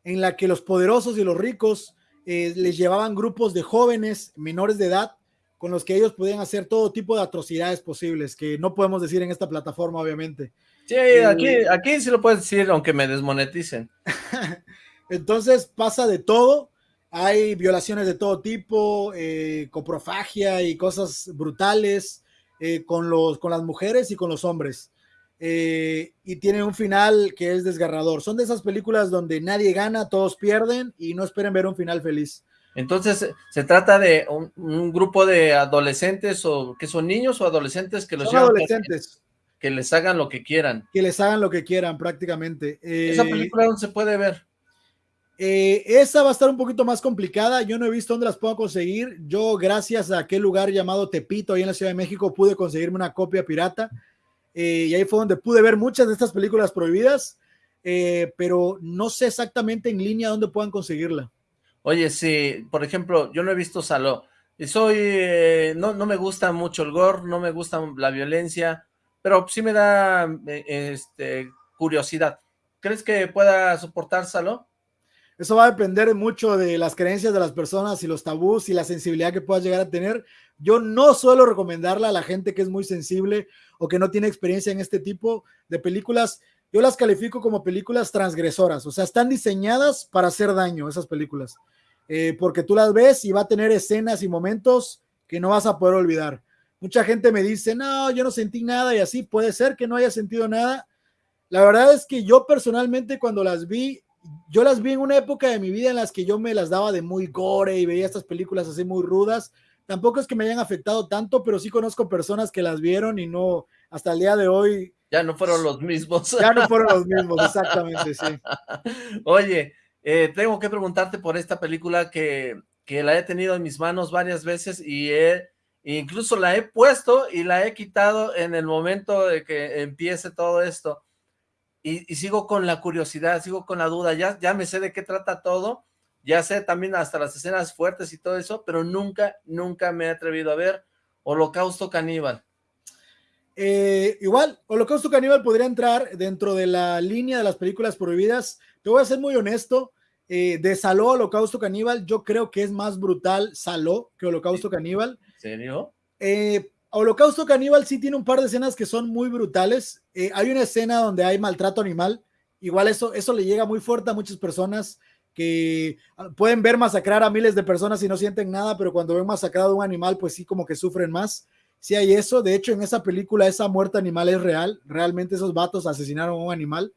en la que los poderosos y los ricos les llevaban grupos de jóvenes menores de edad con los que ellos podían hacer todo tipo de atrocidades posibles, que no podemos decir en esta plataforma, obviamente. Sí, aquí, aquí sí lo puedes decir, aunque me desmoneticen. Entonces pasa de todo. Hay violaciones de todo tipo, eh, coprofagia y cosas brutales eh, con, los, con las mujeres y con los hombres. Eh, y tiene un final que es desgarrador. Son de esas películas donde nadie gana, todos pierden y no esperen ver un final feliz. Entonces, ¿se trata de un, grupo de adolescentes o que son niños o adolescentes que los son adolescentes. Que les hagan lo que quieran. Que les hagan lo que quieran prácticamente. ¿Esa película dónde se puede ver? Eh, esa va a estar un poquito más complicada. Yo no he visto dónde las puedo conseguir. Yo, gracias a aquel lugar llamado Tepito, ahí en la Ciudad de México, pude conseguirme una copia pirata. Eh, y ahí fue donde pude ver muchas de estas películas prohibidas, eh, pero no sé exactamente en línea dónde puedan conseguirla. Oye, sí, por ejemplo, yo no he visto Saló. Y soy, no, no me gusta mucho el gore, no me gusta la violencia, pero sí me da este, curiosidad. ¿Crees que pueda soportar Saló? Eso va a depender mucho de las creencias de las personas y los tabús y la sensibilidad que puedas llegar a tener. Yo no suelo recomendarla a la gente que es muy sensible o que no tiene experiencia en este tipo de películas. Yo las califico como películas transgresoras, o sea, están diseñadas para hacer daño esas películas, eh, porque tú las ves y va a tener escenas y momentos que no vas a poder olvidar. Mucha gente me dice, no, yo no sentí nada y así puede ser que no haya sentido nada, La verdad es que yo personalmente cuando las vi, yo las vi en una época de mi vida en las que yo me las daba de muy gore y veía estas películas así muy rudas. Tampoco es que me hayan afectado tanto, pero sí conozco personas que las vieron y no, hasta el día de hoy. Ya no fueron los mismos. Ya no fueron los mismos, exactamente, sí. Oye, eh, tengo que preguntarte por esta película que, que la he tenido en mis manos varias veces y he incluso la he puesto y la he quitado en el momento de que empiece todo esto. Y, sigo con la curiosidad, sigo con la duda, ya, ya me sé de qué trata todo, ya sé también hasta las escenas fuertes y todo eso, pero nunca, nunca me he atrevido a ver Holocausto Caníbal. Eh, igual, Holocausto Caníbal podría entrar dentro de la línea de las películas prohibidas. Te voy a ser muy honesto, eh, de Saló Holocausto Caníbal, yo creo que es más brutal Saló que Holocausto Caníbal. ¿En serio? Eh, Holocausto Caníbal sí tiene un par de escenas que son muy brutales. Hay una escena donde hay maltrato animal. Igual eso, eso le llega muy fuerte a muchas personas que ah, pueden ver masacrar a miles de personas y no sienten nada, pero cuando ven masacrado un animal, pues sí como que sufren más. Sí hay eso. De hecho, en esa película esa muerte animal es real. Realmente esos vatos asesinaron a un animal.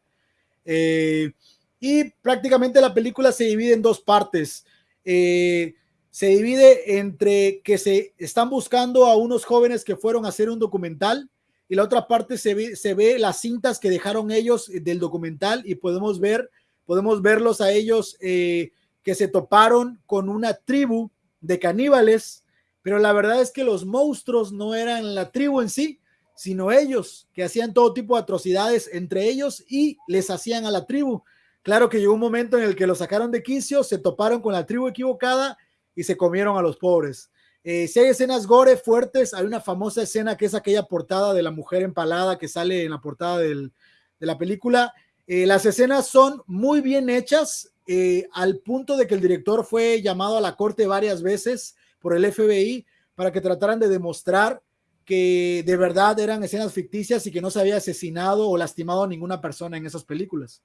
Eh, y prácticamente la película se divide en dos partes. Eh, se divide entre que se están buscando a unos jóvenes que fueron a hacer un documental y la otra parte se ve las cintas que dejaron ellos del documental y podemos ver, podemos verlos a ellos eh, que se toparon con una tribu de caníbales, pero la verdad es que los monstruos no eran la tribu en sí, sino ellos que hacían todo tipo de atrocidades entre ellos y les hacían a la tribu. Claro que llegó un momento en el que lo sacaron de quicio, se toparon con la tribu equivocada y se comieron a los pobres. Eh, si hay escenas gore fuertes, hay una famosa escena que es aquella portada de la mujer empalada que sale en la portada de la película. Eh, las escenas son muy bien hechas, eh, al punto de que el director fue llamado a la corte varias veces por el FBI para que trataran de demostrar que de verdad eran escenas ficticias y que no se había asesinado o lastimado a ninguna persona en esas películas.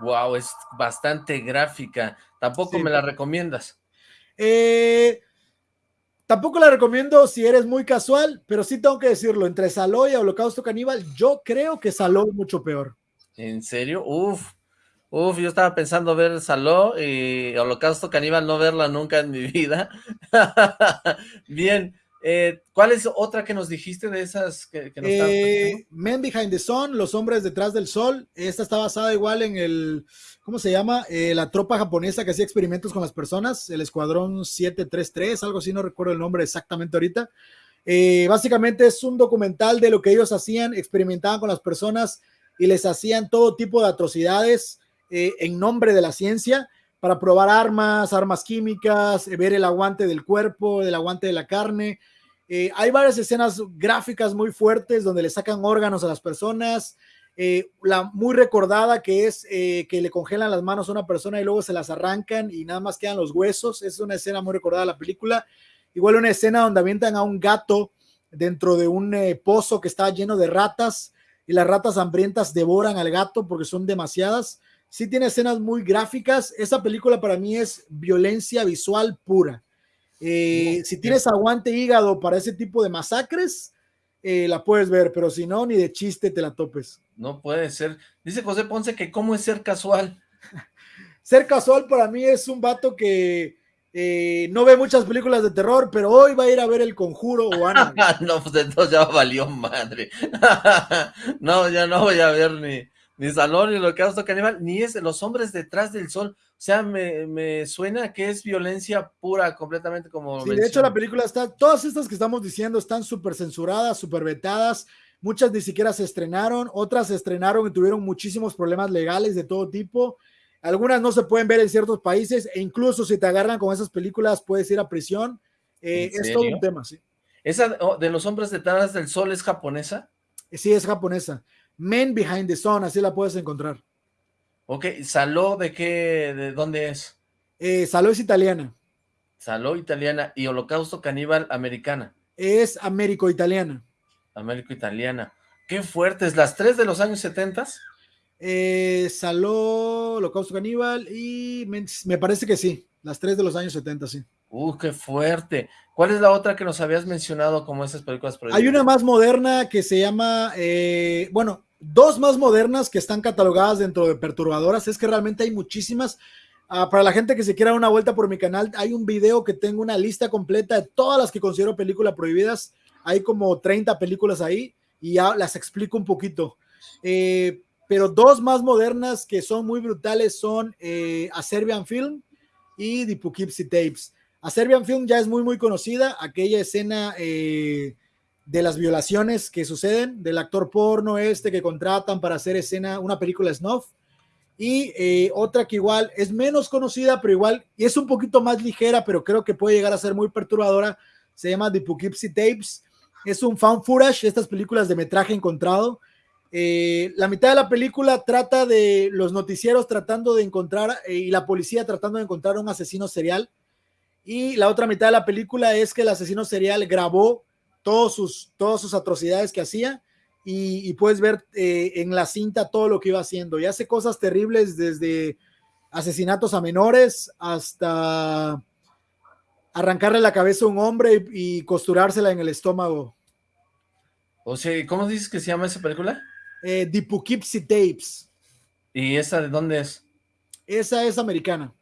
Wow, es bastante gráfica. Tampoco me la recomiendas. Eh, tampoco la recomiendo si eres muy casual, pero sí tengo que decirlo, entre Saló y Holocausto Caníbal, yo creo que Saló es mucho peor. ¿En serio? Uf, uf, yo estaba pensando ver Saló y Holocausto Caníbal, no verla nunca en mi vida. Bien, eh, ¿Cuál es otra que nos dijiste de esas que, nos eh, Men Behind the Sun, Los Hombres Detrás del Sol. Esta está basada igual en el, ¿cómo se llama? Eh, la tropa japonesa que hacía experimentos con las personas, el Escuadrón 733, algo así, no recuerdo el nombre exactamente ahorita. básicamente es un documental de lo que ellos hacían, experimentaban con las personas y les hacían todo tipo de atrocidades en nombre de la ciencia para probar armas, armas químicas, eh, ver el aguante del cuerpo, el aguante de la carne. Eh, hay varias escenas gráficas muy fuertes donde le sacan órganos a las personas. Eh, la muy recordada que es que le congelan las manos a una persona y luego se las arrancan y nada más quedan los huesos. Es una escena muy recordada de la película. Igual una escena donde avientan a un gato dentro de un pozo que está lleno de ratas y las ratas hambrientas devoran al gato porque son demasiadas sí tiene escenas muy gráficas. Esa película para mí es violencia visual pura. Eh, si tienes aguante hígado para ese tipo de masacres, eh, la puedes ver, pero si no, ni de chiste te la topes. No puede ser. Dice José Ponce que cómo es ser casual. ser casual para mí es un vato que eh, no ve muchas películas de terror, pero hoy va a ir a ver El Conjuro o Ana. no, pues entonces ya valió madre. no, ya no voy a ver ni, ni Salón, ni lo que Holocausto Caníbal, ni es Los Hombres Detrás del Sol. O sea, me, suena que es violencia pura, completamente como... Sí, de hecho la película está, todas estas que estamos diciendo están súper censuradas, súper vetadas, muchas ni siquiera se estrenaron, otras se estrenaron y tuvieron muchísimos problemas legales de todo tipo. Algunas no se pueden ver en ciertos países e incluso si te agarran con esas películas puedes ir a prisión. Eh, es todo un tema, sí. ¿Esa oh, de los hombres detrás del sol es japonesa? Sí, es japonesa. Men Behind the Sun, así la puedes encontrar. Ok, ¿Saló de qué, de dónde es? Eh, Saló es italiana. Saló italiana y Holocausto Caníbal americana. Es américo-italiana. Américo-italiana. Qué fuertes, ¿las tres de los años 70? Eh, Saló, Holocausto Caníbal y me, parece que sí, las tres de los años 70, sí. Uh, qué fuerte. ¿Cuál es la otra que nos habías mencionado como esas películas Hay una más moderna que se llama, eh, bueno, dos más modernas que están catalogadas dentro de perturbadoras, es que realmente hay muchísimas. Ah, para la gente que se quiera dar una vuelta por mi canal, hay un video que tengo una lista completa de todas las que considero películas prohibidas. Hay como 30 películas ahí y ya las explico un poquito. Eh, pero dos más modernas que son muy brutales son eh, A Serbian Film y The Poughkeepsie Tapes. A Serbian Film ya es muy, muy conocida, aquella escena eh, de las violaciones que suceden, del actor porno este que contratan para hacer escena, una película snuff. Y eh, otra que igual es menos conocida, pero igual y es un poquito más ligera, pero creo que puede llegar a ser muy perturbadora. Se llama The Poughkeepsie Tapes. Es un found footage, estas películas de metraje encontrado eh, la mitad de la película trata de los noticieros tratando de encontrar eh, y la policía tratando de encontrar un asesino serial. Y la otra mitad de la película es que el asesino serial grabó todos sus, todas sus atrocidades que hacía y, puedes ver eh, en la cinta todo lo que iba haciendo. Y hace cosas terribles desde asesinatos a menores hasta arrancarle la cabeza a un hombre y, y costurársela en el estómago. O sea, ¿cómo dices que se llama esa película? Eh, The Poughkeepsie Tapes. ¿Y esa de dónde es? Esa es americana.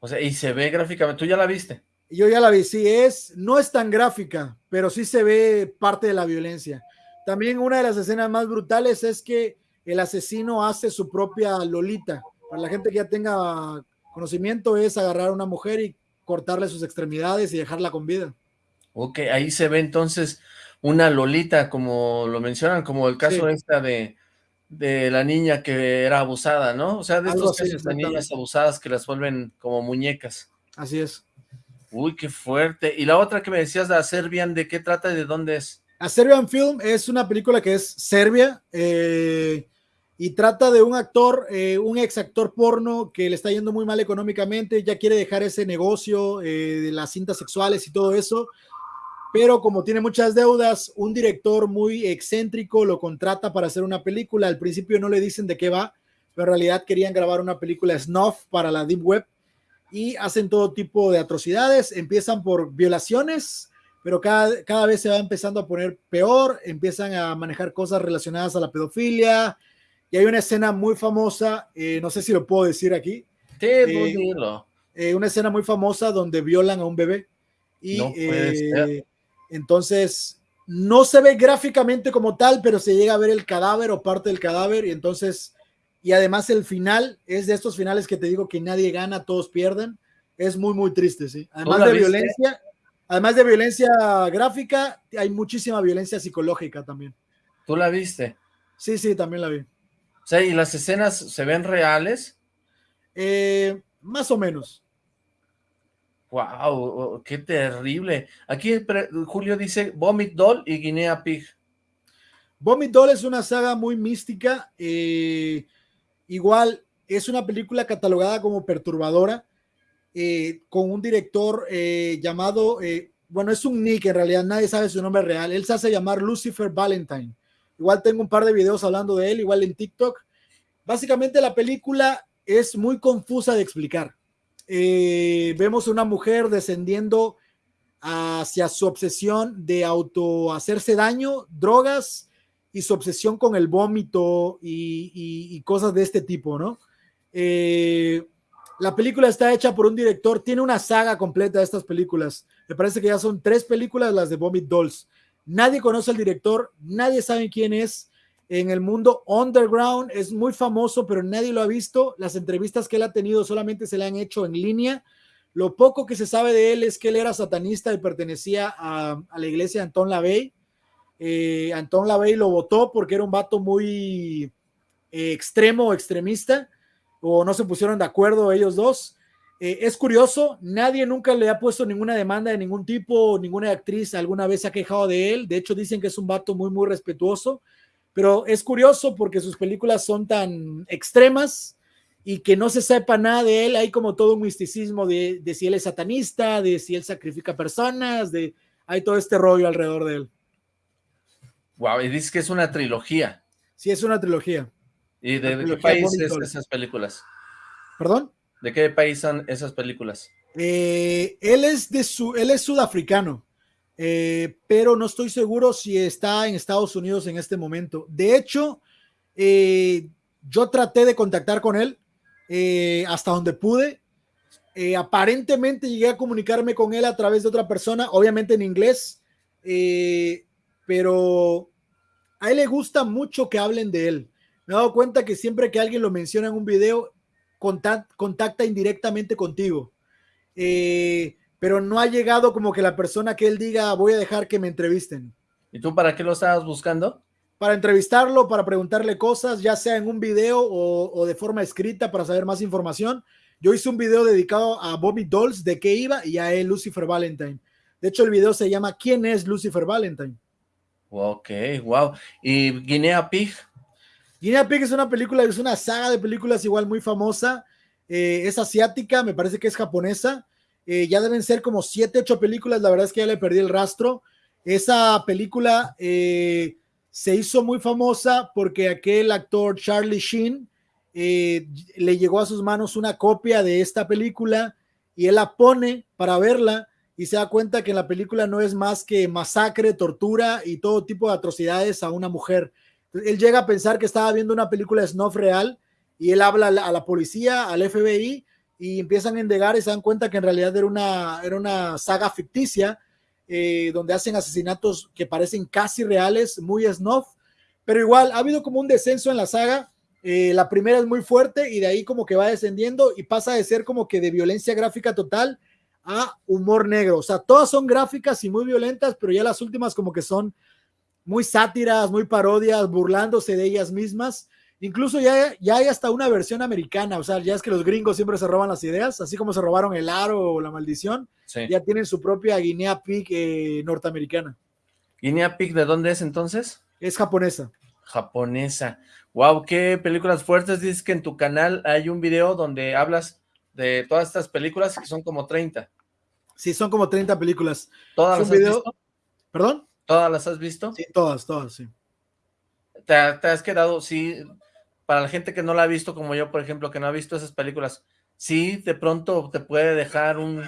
O sea, y se ve gráficamente, ¿tú ya la viste? Yo ya la vi, sí, es, no es tan gráfica, pero sí se ve parte de la violencia. También una de las escenas más brutales es que el asesino hace su propia lolita. Para la gente que ya tenga conocimiento es agarrar a una mujer y cortarle sus extremidades y dejarla con vida. Ok, ahí se ve entonces una Lolita, como lo mencionan, como el caso esta de, de la niña que era abusada, ¿no? O sea, de estos casos de niñas abusadas que las vuelven como muñecas. Así es. Uy, qué fuerte. Y la otra que me decías de Serbian, ¿de qué trata y de dónde es? A Serbian Film es una película que es Serbia eh, y trata de un actor, eh, un ex actor porno que le está yendo muy mal económicamente, ya quiere dejar ese negocio eh, de las cintas sexuales y todo eso pero como tiene muchas deudas, un director muy excéntrico lo contrata para hacer una película. Al principio no le dicen de qué va, pero en realidad querían grabar una película snuff para la Deep Web y hacen todo tipo de atrocidades. Empiezan por violaciones, pero cada, cada vez se va empezando a poner peor. Empiezan a manejar cosas relacionadas a la pedofilia. Y hay una escena muy famosa, eh, no sé si lo puedo decir aquí. Sí, eh, eh, una escena muy famosa donde violan a un bebé. Y no entonces, no se ve gráficamente como tal, pero se llega a ver el cadáver o parte del cadáver y entonces, y además el final es de estos finales que te digo que nadie gana, todos pierden. Es muy, muy triste, sí. Además de violencia, además de violencia gráfica, hay muchísima violencia psicológica también. ¿Tú la viste? Sí, sí, también la vi. Sea, ¿y las escenas se ven reales? Eh, más o menos. Wow, qué terrible. Aquí Julio dice Vomit Doll y Guinea Pig. Vomit Doll es una saga muy mística. Eh, igual es una película catalogada como perturbadora, eh, con un director eh, llamado, bueno, es un nick en realidad, nadie sabe su nombre real. Él se hace llamar Lucifer Valentine. Igual tengo un par de videos hablando de él, igual en TikTok. Básicamente la película es muy confusa de explicar eh, vemos una mujer descendiendo hacia su obsesión de auto hacerse daño, drogas y su obsesión con el vómito y, cosas de este tipo, ¿no? Eh, la película está hecha por un director, tiene una saga completa de estas películas. Me parece que ya son tres películas las de Vomit Dolls. Nadie conoce al director, nadie sabe quién es en el mundo underground, es muy famoso, pero nadie lo ha visto. Las entrevistas que él ha tenido solamente se le han hecho en línea. Lo poco que se sabe de él es que él era satanista y pertenecía a, la iglesia de Anton LaVey. Eh, Anton LaVey lo votó porque era un vato muy eh, extremo o extremista, o no se pusieron de acuerdo ellos dos. Eh, es curioso, nadie nunca le ha puesto ninguna demanda de ningún tipo, ninguna actriz alguna vez se ha quejado de él. De hecho, dicen que es un vato muy, muy respetuoso pero es curioso porque sus películas son tan extremas y que no se sepa nada de él. Hay como todo un misticismo de, de si él es satanista, de si él sacrifica personas, de hay todo este rollo alrededor de él. Wow, y dices que es una trilogía. Sí, es una trilogía. ¿Y de, qué país son esas películas? ¿Perdón? ¿De qué país son esas películas? Eh, él es de su, él es sudafricano. Eh, pero no estoy seguro si está en Estados Unidos en este momento. De hecho, Eh, yo traté de contactar con él eh, hasta donde pude. Eh, aparentemente llegué a comunicarme con él a través de otra persona, obviamente en inglés, pero a él le gusta mucho que hablen de él. Me he dado cuenta que siempre que alguien lo menciona en un video, contacta indirectamente contigo. Pero no ha llegado como que la persona que él diga, voy a dejar que me entrevisten. ¿Y tú para qué lo estabas buscando? Para entrevistarlo, para preguntarle cosas, ya sea en un video o, de forma escrita para saber más información. Yo hice un video dedicado a Bobby Dolls, de qué iba, y a él, Lucifer Valentine. De hecho, el video se llama ¿Quién es Lucifer Valentine? Ok, wow. ¿Y Guinea Pig? Guinea Pig es una película, es una saga de películas igual muy famosa. Eh, es asiática, me parece que es japonesa. Eh, ya deben ser como siete, ocho películas. La verdad es que ya le perdí el rastro. Esa película eh, se hizo muy famosa porque aquel actor Charlie Sheen eh, le llegó a sus manos una copia de esta película y él la pone para verla y se da cuenta que en la película no es más que masacre, tortura y todo tipo de atrocidades a una mujer. Él llega a pensar que estaba viendo una película de snuff real y él habla a la policía, al FBI y empiezan a endegar y se dan cuenta que en realidad era una, era una saga ficticia eh, donde hacen asesinatos que parecen casi reales, muy snuff, pero igual ha habido como un descenso en la saga. Eh, la primera es muy fuerte y de ahí como que va descendiendo y pasa de ser como que de violencia gráfica total a humor negro. O sea, todas son gráficas y muy violentas, pero ya las últimas como que son muy sátiras, muy parodias, burlándose de ellas mismas. Incluso ya, ya hay hasta una versión americana, o sea, ya es que los gringos siempre se roban las ideas, así como se robaron el aro o la maldición, ya tienen su propia Guinea Pig eh, norteamericana. ¿Guinea Pig de dónde es entonces? Es japonesa. Japonesa. Wow, qué películas fuertes. Dices que en tu canal hay un video donde hablas de todas estas películas que son como 30. Sí, son como 30 películas. ¿Todas las has visto? ¿Perdón? ¿Todas las has visto? Sí, todas, todas, sí. ¿Te, te has quedado, sí, para la gente que no la ha visto, como yo, por ejemplo, que no ha visto esas películas, sí, de pronto te puede dejar un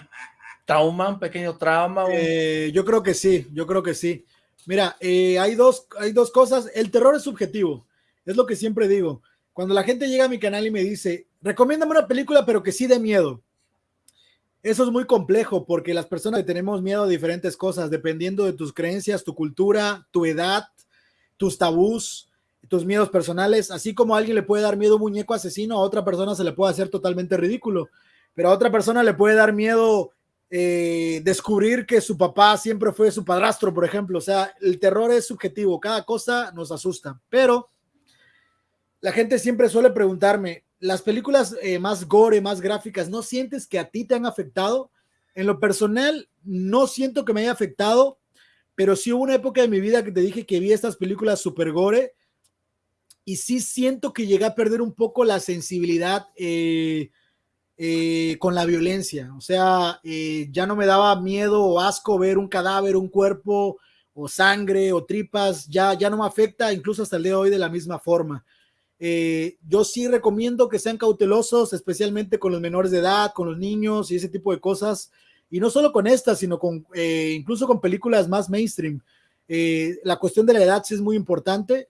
trauma, un pequeño trauma. Eh, yo creo que sí, yo creo que sí. Mira, eh, hay, dos, hay dos cosas. El terror es subjetivo, es lo que siempre digo. Cuando la gente llega a mi canal y me dice, recomiéndame una película, pero que sí de miedo. Eso es muy complejo porque las personas tenemos miedo a diferentes cosas, dependiendo de tus creencias, tu cultura, tu edad, tus tabús tus miedos personales, así como a alguien le puede dar miedo un muñeco asesino, a otra persona se le puede hacer totalmente ridículo, pero a otra persona le puede dar miedo eh, descubrir que su papá siempre fue su padrastro, por ejemplo. O sea, el terror es subjetivo, cada cosa nos asusta, pero la gente siempre suele preguntarme, las películas eh, más gore, más gráficas, ¿no sientes que a ti te han afectado? En lo personal, no siento que me haya afectado, pero sí hubo una época de mi vida que te dije que vi estas películas super gore y sí siento que llegué a perder un poco la sensibilidad eh, eh, con la violencia. O sea, eh, ya no me daba miedo o asco ver un cadáver, un cuerpo o sangre o tripas, ya, ya no me afecta incluso hasta el día de hoy de la misma forma. yo sí recomiendo que sean cautelosos, especialmente con los menores de edad, con los niños y ese tipo de cosas. Y no solo con estas, sino con incluso con películas más mainstream. la cuestión de la edad sí es muy importante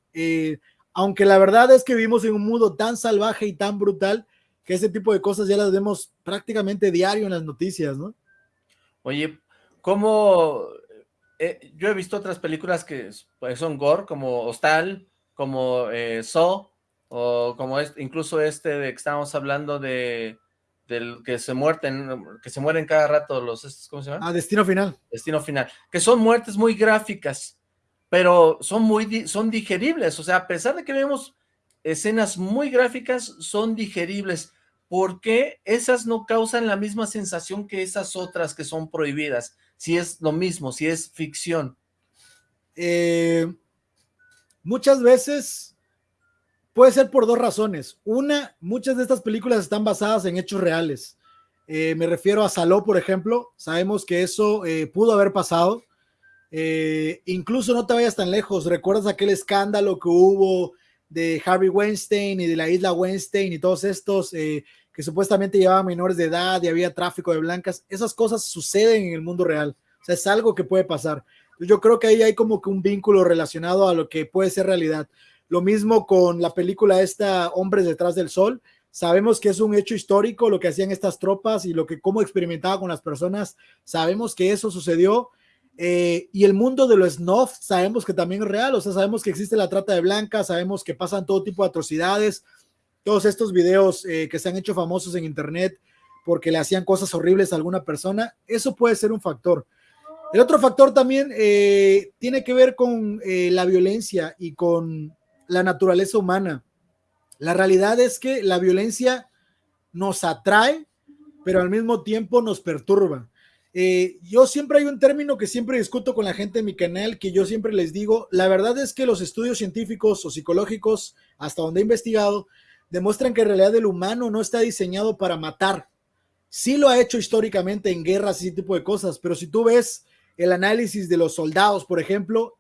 aunque la verdad es que vivimos en un mundo tan salvaje y tan brutal que ese tipo de cosas ya las vemos prácticamente diario en las noticias, ¿no? Oye, ¿cómo...? Eh, yo he visto otras películas que pues, son gore, como Hostal, como eh, Saw, o como es, incluso este de que estábamos hablando de del que se muerten, que se mueren cada rato los, ¿cómo se llama? Ah, Destino Final. Destino Final, que son muertes muy gráficas, pero son muy, son digeribles, o sea, a pesar de que vemos escenas muy gráficas, son digeribles. ¿Por qué esas no causan la misma sensación que esas otras que son prohibidas? Si es lo mismo, si es ficción. Eh, muchas veces puede ser por dos razones. Una, muchas de estas películas están basadas en hechos reales. Eh, me refiero a Saló, por ejemplo. Sabemos que eso eh, pudo haber pasado. Eh, incluso no te vayas tan lejos, ¿recuerdas aquel escándalo que hubo de Harvey Weinstein y de la isla Weinstein y todos estos eh, que supuestamente llevaban menores de edad y había tráfico de blancas? Esas cosas suceden en el mundo real, o sea, es algo que puede pasar. Yo creo que ahí hay como que un vínculo relacionado a lo que puede ser realidad. Lo mismo con la película esta Hombres detrás del sol. Sabemos que es un hecho histórico lo que hacían estas tropas y lo que cómo experimentaba con las personas. Sabemos que eso sucedió. Eh, y el mundo de los snuff sabemos que también es real, o sea, sabemos que existe la trata de blancas, sabemos que pasan todo tipo de atrocidades, todos estos videos eh, que se han hecho famosos en internet porque le hacían cosas horribles a alguna persona, eso puede ser un factor. El otro factor también eh, tiene que ver con la violencia y con la naturaleza humana. La realidad es que la violencia nos atrae, pero al mismo tiempo nos perturba. Eh, yo siempre hay un término que siempre discuto con la gente en mi canal, que yo siempre les digo, la verdad es que los estudios científicos o psicológicos, hasta donde he investigado, demuestran que en realidad el humano no está diseñado para matar. Sí lo ha hecho históricamente en guerras y ese tipo de cosas, pero si tú ves el análisis de los soldados, por ejemplo,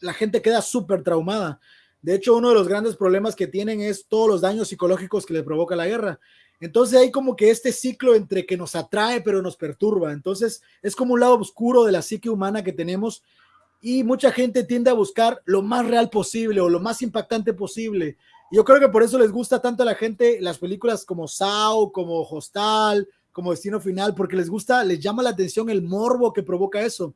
la gente queda súper traumada. De hecho, uno de los grandes problemas que tienen es todos los daños psicológicos que le provoca la guerra. Entonces hay como que este ciclo entre que nos atrae pero nos perturba. Entonces es como un lado oscuro de la psique humana que tenemos y mucha gente tiende a buscar lo más real posible o lo más impactante posible. Yo creo que por eso les gusta tanto a la gente las películas como Sao, como Hostal, como Destino Final, porque les gusta, les llama la atención el morbo que provoca eso.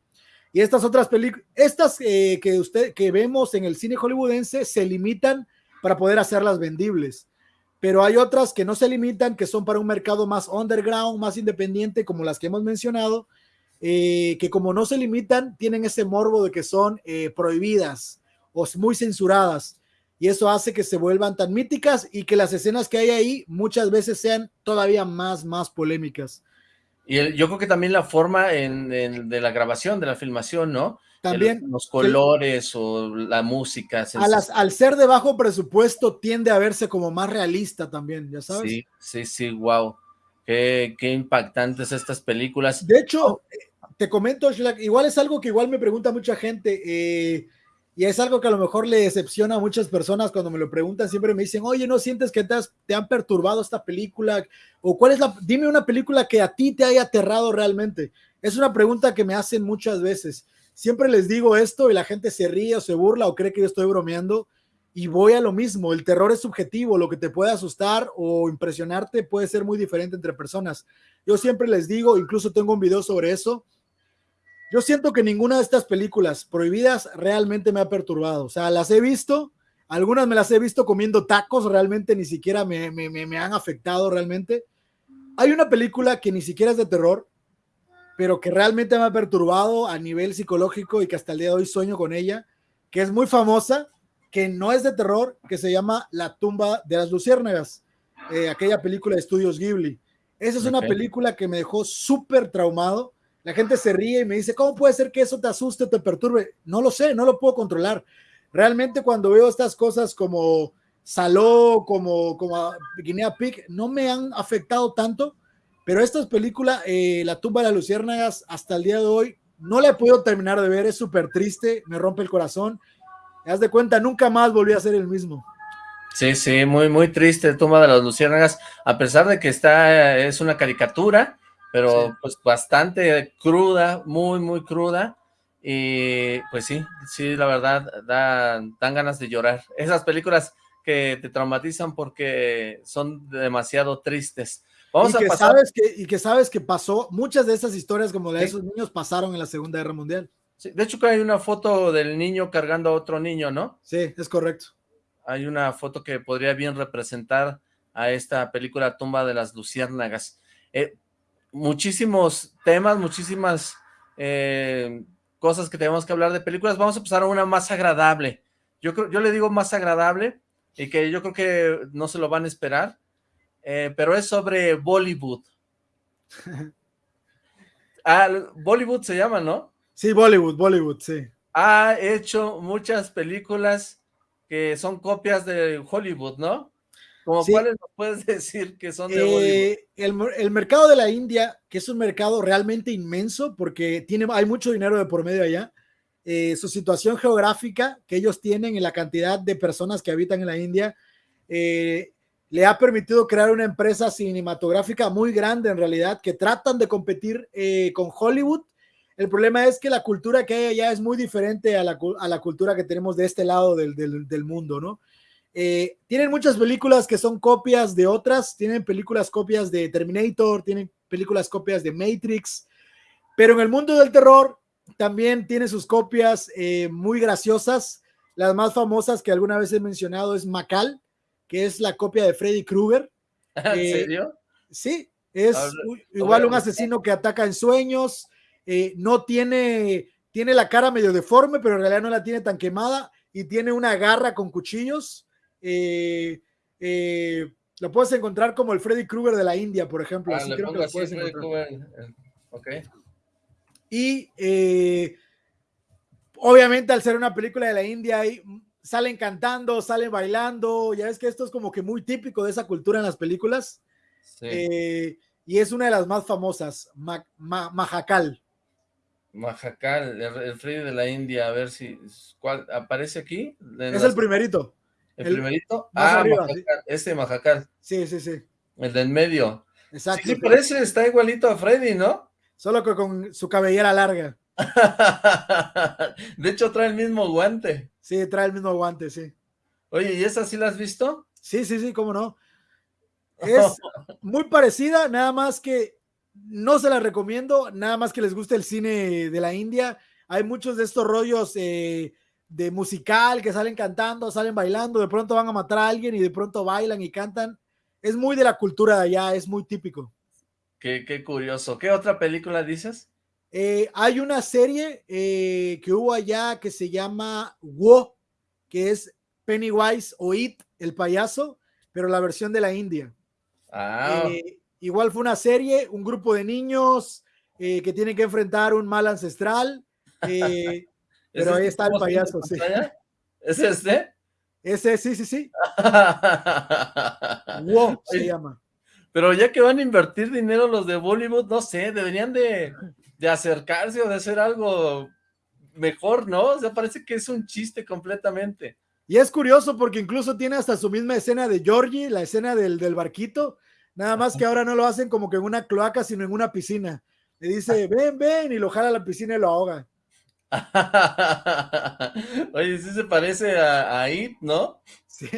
Y estas otras películas, estas eh, que usted que vemos en el cine hollywoodense se limitan para poder hacerlas vendibles. Pero hay otras que no se limitan, que son para un mercado más underground, más independiente, como las que hemos mencionado, eh, que como no se limitan, tienen ese morbo de que son eh, prohibidas o muy censuradas. Y eso hace que se vuelvan tan míticas y que las escenas que hay ahí muchas veces sean todavía más, más polémicas. Y yo creo que también la forma de la grabación, de la filmación, ¿no? También. los colores o la música. al ser de bajo presupuesto tiende a verse como más realista también, ya sabes. Sí, sí, sí, wow. Qué, qué impactantes estas películas. De hecho, te comento, igual es algo que igual me pregunta mucha gente. Eh, y es algo que a lo mejor le decepciona a muchas personas cuando me lo preguntan, siempre me dicen, oye, ¿no sientes que te, te han perturbado esta película? O cuál es la, dime una película que a ti te haya aterrado realmente. Es una pregunta que me hacen muchas veces. Siempre les digo esto y la gente se ríe o se burla o cree que yo estoy bromeando y voy a lo mismo. El terror es subjetivo, lo que te puede asustar o impresionarte puede ser muy diferente entre personas. Yo siempre les digo, incluso tengo un video sobre eso, yo siento que ninguna de estas películas prohibidas realmente me ha perturbado. O sea, las he visto, algunas me las he visto comiendo tacos, realmente ni siquiera me, me, han afectado realmente. Hay una película que ni siquiera es de terror, pero que realmente me ha perturbado a nivel psicológico y que hasta el día de hoy sueño con ella, que es muy famosa, que no es de terror, que se llama La tumba de las luciérnagas, eh, aquella película de estudios Ghibli. Esa es una película que me dejó súper traumado la gente se ríe y me dice, ¿cómo puede ser que eso te asuste, te perturbe? No lo sé, no lo puedo controlar. Realmente cuando veo estas cosas como Saló, como, como Guinea Pig, no me han afectado tanto, pero esta película, eh, La tumba de las luciérnagas, hasta el día de hoy, no la he podido terminar de ver, es súper triste, me rompe el corazón. Haz de cuenta, nunca más volví a ser el mismo. Sí, sí, muy, muy triste Tumba de las Luciérnagas, a pesar de que está, es una caricatura, pero pues bastante cruda, muy, muy cruda, y pues sí, sí, la verdad, dan ganas de llorar. Esas películas que te traumatizan porque son demasiado tristes. Vamos y a que Sabes que, y que sabes que pasó, muchas de esas historias como la de esos niños pasaron en la Segunda Guerra Mundial. Sí, de hecho que hay una foto del niño cargando a otro niño, ¿no? Sí, es correcto. Hay una foto que podría bien representar a esta película Tumba de las Luciérnagas. Eh, muchísimos temas, muchísimas eh, cosas que tenemos que hablar de películas. Vamos a pasar a una más agradable. Yo, creo, yo le digo más agradable y que yo creo que no se lo van a esperar, eh, pero es sobre Bollywood. ah, Bollywood se llama, ¿no? Sí, Bollywood, Bollywood, sí. Ha hecho muchas películas que son copias de Hollywood, ¿no? cuáles nos puedes decir que son de eh, el, mercado de la India, que es un mercado realmente inmenso porque tiene, hay mucho dinero de por medio allá, eh, su situación geográfica que ellos tienen y la cantidad de personas que habitan en la India, eh, le ha permitido crear una empresa cinematográfica muy grande en realidad, que tratan de competir con Hollywood. El problema es que la cultura que hay allá es muy diferente a la, cultura que tenemos de este lado del, del mundo, ¿no? Eh, tienen muchas películas que son copias de otras, tienen películas copias de Terminator, tienen películas copias de Matrix, pero en el mundo del terror también tiene sus copias eh, muy graciosas. Las más famosas que alguna vez he mencionado es Macal, que es la copia de Freddy Krueger. ¿En serio? Sí, es ver, igual un asesino que ataca en sueños, eh, no tiene, tiene la cara medio deforme, pero en realidad no la tiene tan quemada y tiene una garra con cuchillos. eh, eh, lo puedes encontrar como el Freddy Krueger de la India, por ejemplo. Ah, así creo que lo puedes encontrar. Eh, Ok. Y eh, obviamente al ser una película de la India, ahí salen cantando, salen bailando, ya es que esto es como que muy típico de esa cultura en las películas. Sí. eh, y es una de las más famosas, Ma- Ma- Majacal. Majacal, el, el Freddy de la India, a ver si ¿cuál aparece aquí. Es las- el primerito. ¿El, el- primerito. Ah, arriba, Majacal, este Majacal, Sí, sí, sí. el del medio. Exacto. Sí, sí, parece, está igualito a Freddy, ¿no? Solo que con su cabellera larga. De hecho, trae el mismo guante. Sí, trae el mismo guante, sí. Oye, ¿y esa sí la has visto? Sí, sí, sí, cómo no. Es muy parecida, nada más que no se la recomiendo, nada más que les guste el cine de la India. Hay muchos de estos rollos eh, de musical que salen cantando, salen bailando, de pronto van a matar a alguien y de pronto bailan y cantan. Es muy de la cultura de allá, es muy típico. Qué, qué curioso. ¿Qué otra película dices? Eh, hay una serie eh, que hubo allá que se llama Wo, que es Pennywise o It, el payaso, pero la versión de la India. Ah, Eh, igual fue una serie, un grupo de niños que tienen que enfrentar un mal ancestral. ¿es pero ahí este está el payaso, sí. ¿Es este? ese, sí, sí, sí. Wo se llama. Pero ya que van a invertir dinero los de Bollywood, no sé, deberían de, de acercarse o de hacer algo mejor, ¿no? O sea, parece que es un chiste completamente. Y es curioso porque incluso tiene hasta su misma escena de Georgie, la escena del, del barquito, nada más que ahora no lo hacen como que en una cloaca, sino en una piscina. Le dice, ven, ven, y lo jala a la piscina y lo ahoga. Oye, sí se parece a, a It, ¿no? Sí.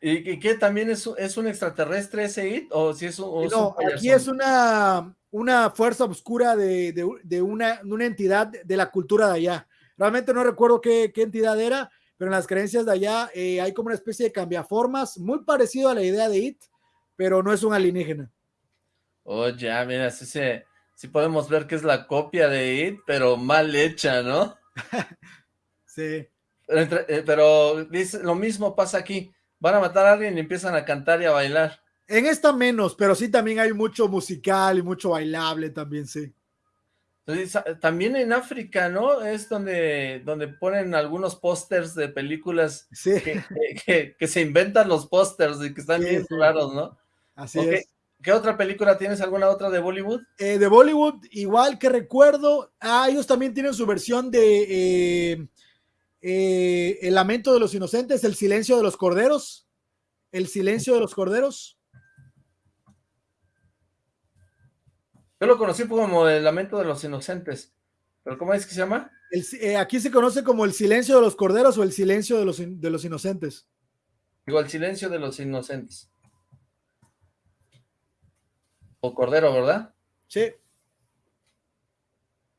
¿Y, y qué también es, un- es un extraterrestre ese It? ¿O si es un, o es un No, aquí es una, una fuerza oscura de, de- de una, de una entidad de la cultura de allá. Realmente no recuerdo qué, qué entidad era, pero en las creencias de allá eh, hay como una especie de cambiaformas, muy parecido a la idea de It, pero no es un alienígena. Oh, ya, mira, sí, se, sí podemos ver que es la copia de It, pero mal hecha, ¿no? Sí. Pero, eh, pero dice, lo mismo pasa aquí. Van a matar a alguien y empiezan a cantar y a bailar. En esta menos, pero sí también hay mucho musical y mucho bailable también, sí. Entonces, también en África, ¿no? Es donde, donde ponen algunos pósters de películas Sí, que, que- que- que se inventan los pósters y que están Sí, bien sí. raros, ¿no? así es. ¿Qué otra película tienes? ¿Alguna otra de Bollywood? Eh, de Bollywood, igual que recuerdo, ah, ellos también tienen su versión de eh, eh, El lamento de los inocentes, El silencio de los corderos. El silencio de los corderos. Yo lo conocí como El Lamento de los Inocentes. ¿Pero cómo es que se llama? El eh, aquí se conoce como El silencio de los corderos o El silencio de los, in- de los inocentes. Digo, El Silencio de los Inocentes. O Cordero, ¿verdad? Sí.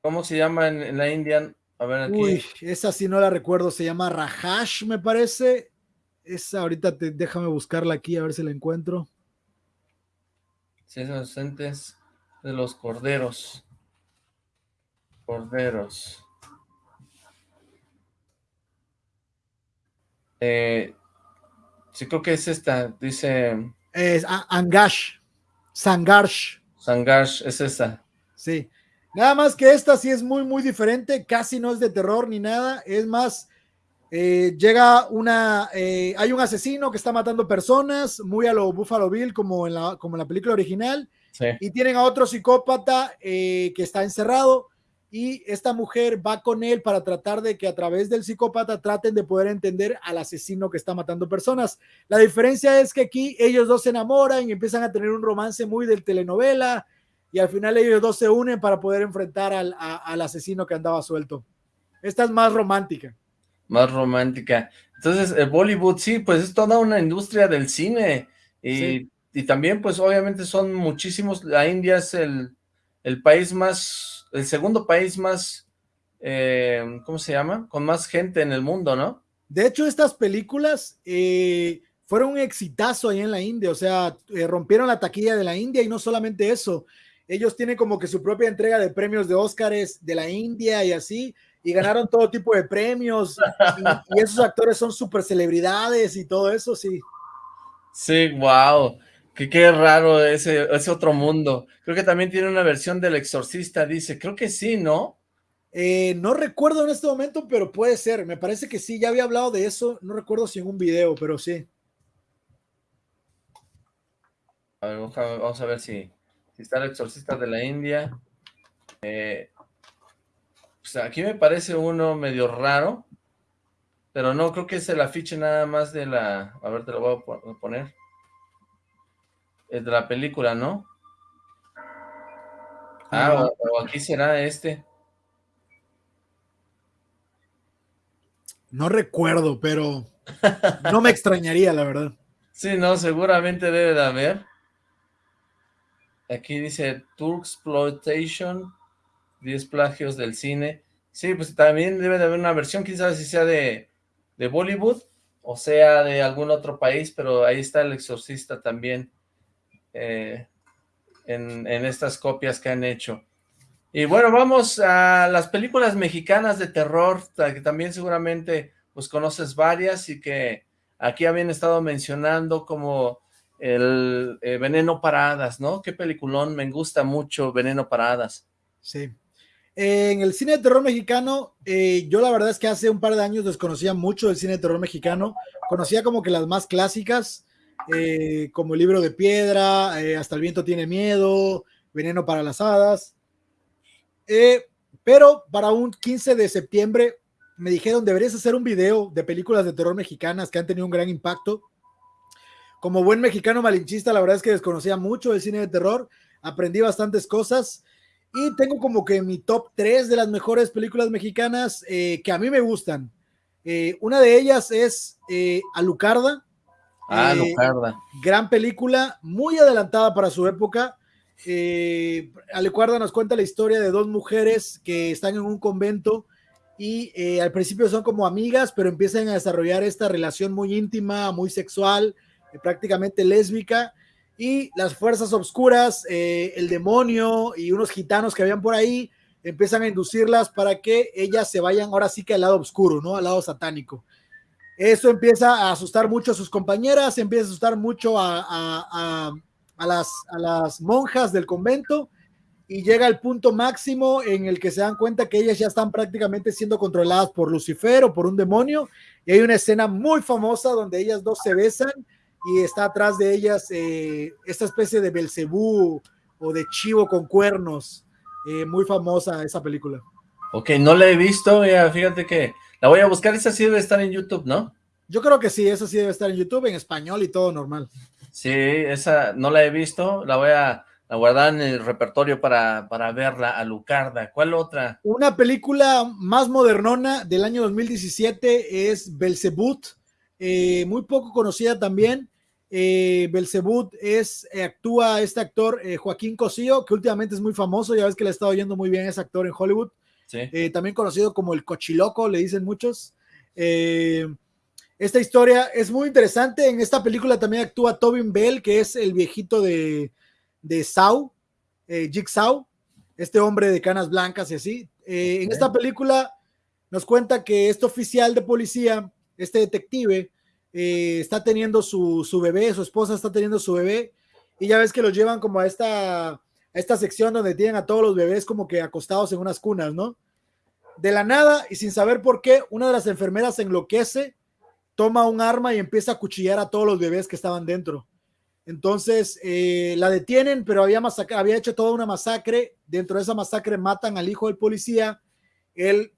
¿Cómo se llama en, en la India? A ver aquí. Uy, esa sí no la recuerdo, se llama Rajash, me parece. Esa ahorita te, déjame buscarla aquí a ver si la encuentro. Sí, Inocentes de los Corderos. Corderos. Eh, sí, creo que es esta. Dice Es Angash, Sangarsh. Sangash, es esta. Sí. Nada más que esta sí es muy, muy diferente. Casi no es de terror ni nada. Es más, eh, llega una. eh, hay un asesino que está matando personas, muy a lo Buffalo Bill, como en la, como en la película original. Sí. Y tienen a otro psicópata eh, que está encerrado. Y esta mujer va con él para tratar de que a través del psicópata traten de poder entender al asesino que está matando personas. La diferencia es que aquí ellos dos se enamoran y empiezan a tener un romance muy del telenovela y al final ellos dos se unen para poder enfrentar al, a- al asesino que andaba suelto. Esta es más romántica. Más romántica. Entonces, el Bollywood, sí, pues es toda una industria del cine. Y, y también, pues obviamente son muchísimos. La India es el, el país más, el segundo país más, eh, ¿cómo se llama? Con más gente en el mundo, ¿no? De hecho, estas películas eh, fueron un exitazo ahí en la India, o sea, eh, rompieron la taquilla de la India y no solamente eso, ellos tienen como que su propia entrega de premios de Óscares de la India y así, y ganaron todo tipo de premios, y, esos actores son súper celebridades y todo eso, sí. Sí, wow, que qué raro ese, ese otro mundo. Creo que también tiene una versión del Exorcista, dice, creo que sí, ¿no? Eh, no recuerdo en este momento, pero puede ser. Me parece que sí, ya había hablado de eso. No recuerdo si en un video, pero sí. A ver, vamos a ver si, si está el exorcista de la India. Eh, pues aquí me parece uno medio raro, pero no, creo que es el afiche nada más de la... A ver, te lo voy a poner. Es de la película, ¿no? Ah, o aquí será este. No recuerdo, pero no me extrañaría, la verdad. Sí, no, seguramente debe de haber. Aquí dice Turksploitation, 10 plagios del cine. Sí, pues también debe de haber una versión, quizás si sea de, de Bollywood o sea de algún otro país, pero ahí está el exorcista también eh, en, estas copias que han hecho. Y bueno, vamos a las películas mexicanas de terror, que también seguramente pues conoces varias y que aquí habían estado mencionando como el eh, Veneno Paradas, ¿no? Qué peliculón, me gusta mucho Veneno Paradas. Sí. en el cine de terror mexicano, eh, yo la verdad es que hace un par de años desconocía mucho el cine de terror mexicano, conocía como que las más clásicas, eh, como libro de piedra, Hasta el viento tiene miedo, Veneno para las hadas, eh, pero para un 15 de septiembre me dijeron, deberías hacer un video de películas de terror mexicanas que han tenido un gran impacto. Como buen mexicano malinchista, la verdad es que desconocía mucho el cine de terror, aprendí bastantes cosas y tengo como que mi top 3 de las mejores películas mexicanas eh, que a mí me gustan. Eh, una de ellas es Alucarda. Ah, Alucarda. Gran película, muy adelantada para su época eh, Alecuarda nos cuenta la historia de dos mujeres que están en un convento y eh, al principio son como amigas, pero empiezan a desarrollar esta relación muy íntima, muy sexual, eh, prácticamente lésbica, y las fuerzas obscuras, eh, el demonio y unos gitanos que habían por ahí, empiezan a inducirlas para que ellas se vayan ahora sí que al lado oscuro, ¿no? Al lado satánico. Eso empieza a asustar mucho a sus compañeras, empieza a asustar mucho a a las, a las monjas del convento y llega al punto máximo en el que se dan cuenta que ellas ya están prácticamente siendo controladas por Lucifer o por un demonio. Y hay una escena muy famosa donde ellas dos se besan y está atrás de ellas eh, esta especie de Belcebú o de chivo con cuernos. Eh, muy famosa esa película. Ok, no la he visto, fíjate que la voy a buscar, esa sí debe estar en YouTube, ¿no? Yo creo que sí, esa sí debe estar en YouTube, en español y todo normal. Sí, esa no la he visto, la voy a, guardar en el repertorio para, para verla, a Lucarda. ¿Cuál otra? Una película más modernona del año 2017 es Belzebut, eh, muy poco conocida también. Eh, Belzebut es, eh, actúa este actor eh, Joaquín Cosío, que últimamente es muy famoso, ya ves que le ha estado yendo muy bien ese actor en Hollywood. También conocido como el Cochiloco, le dicen muchos. Esta historia es muy interesante. En esta película también actúa Tobin Bell, que es el viejito de, de Saw, eh, Jigsaw, este hombre de canas blancas y así. Eh, en esta película nos cuenta que este oficial de policía, este detective, eh, está teniendo su, su, bebé, su esposa está teniendo su bebé, y ya ves que los llevan como a esta, esta sección donde tienen a todos los bebés como que acostados en unas cunas, ¿no? De la nada y sin saber por qué, una de las enfermeras enloquece toma un arma y empieza a cuchillar a todos los bebés que estaban dentro. Entonces eh, la detienen, pero había, había hecho toda una masacre. Dentro de esa masacre matan al hijo del policía. Él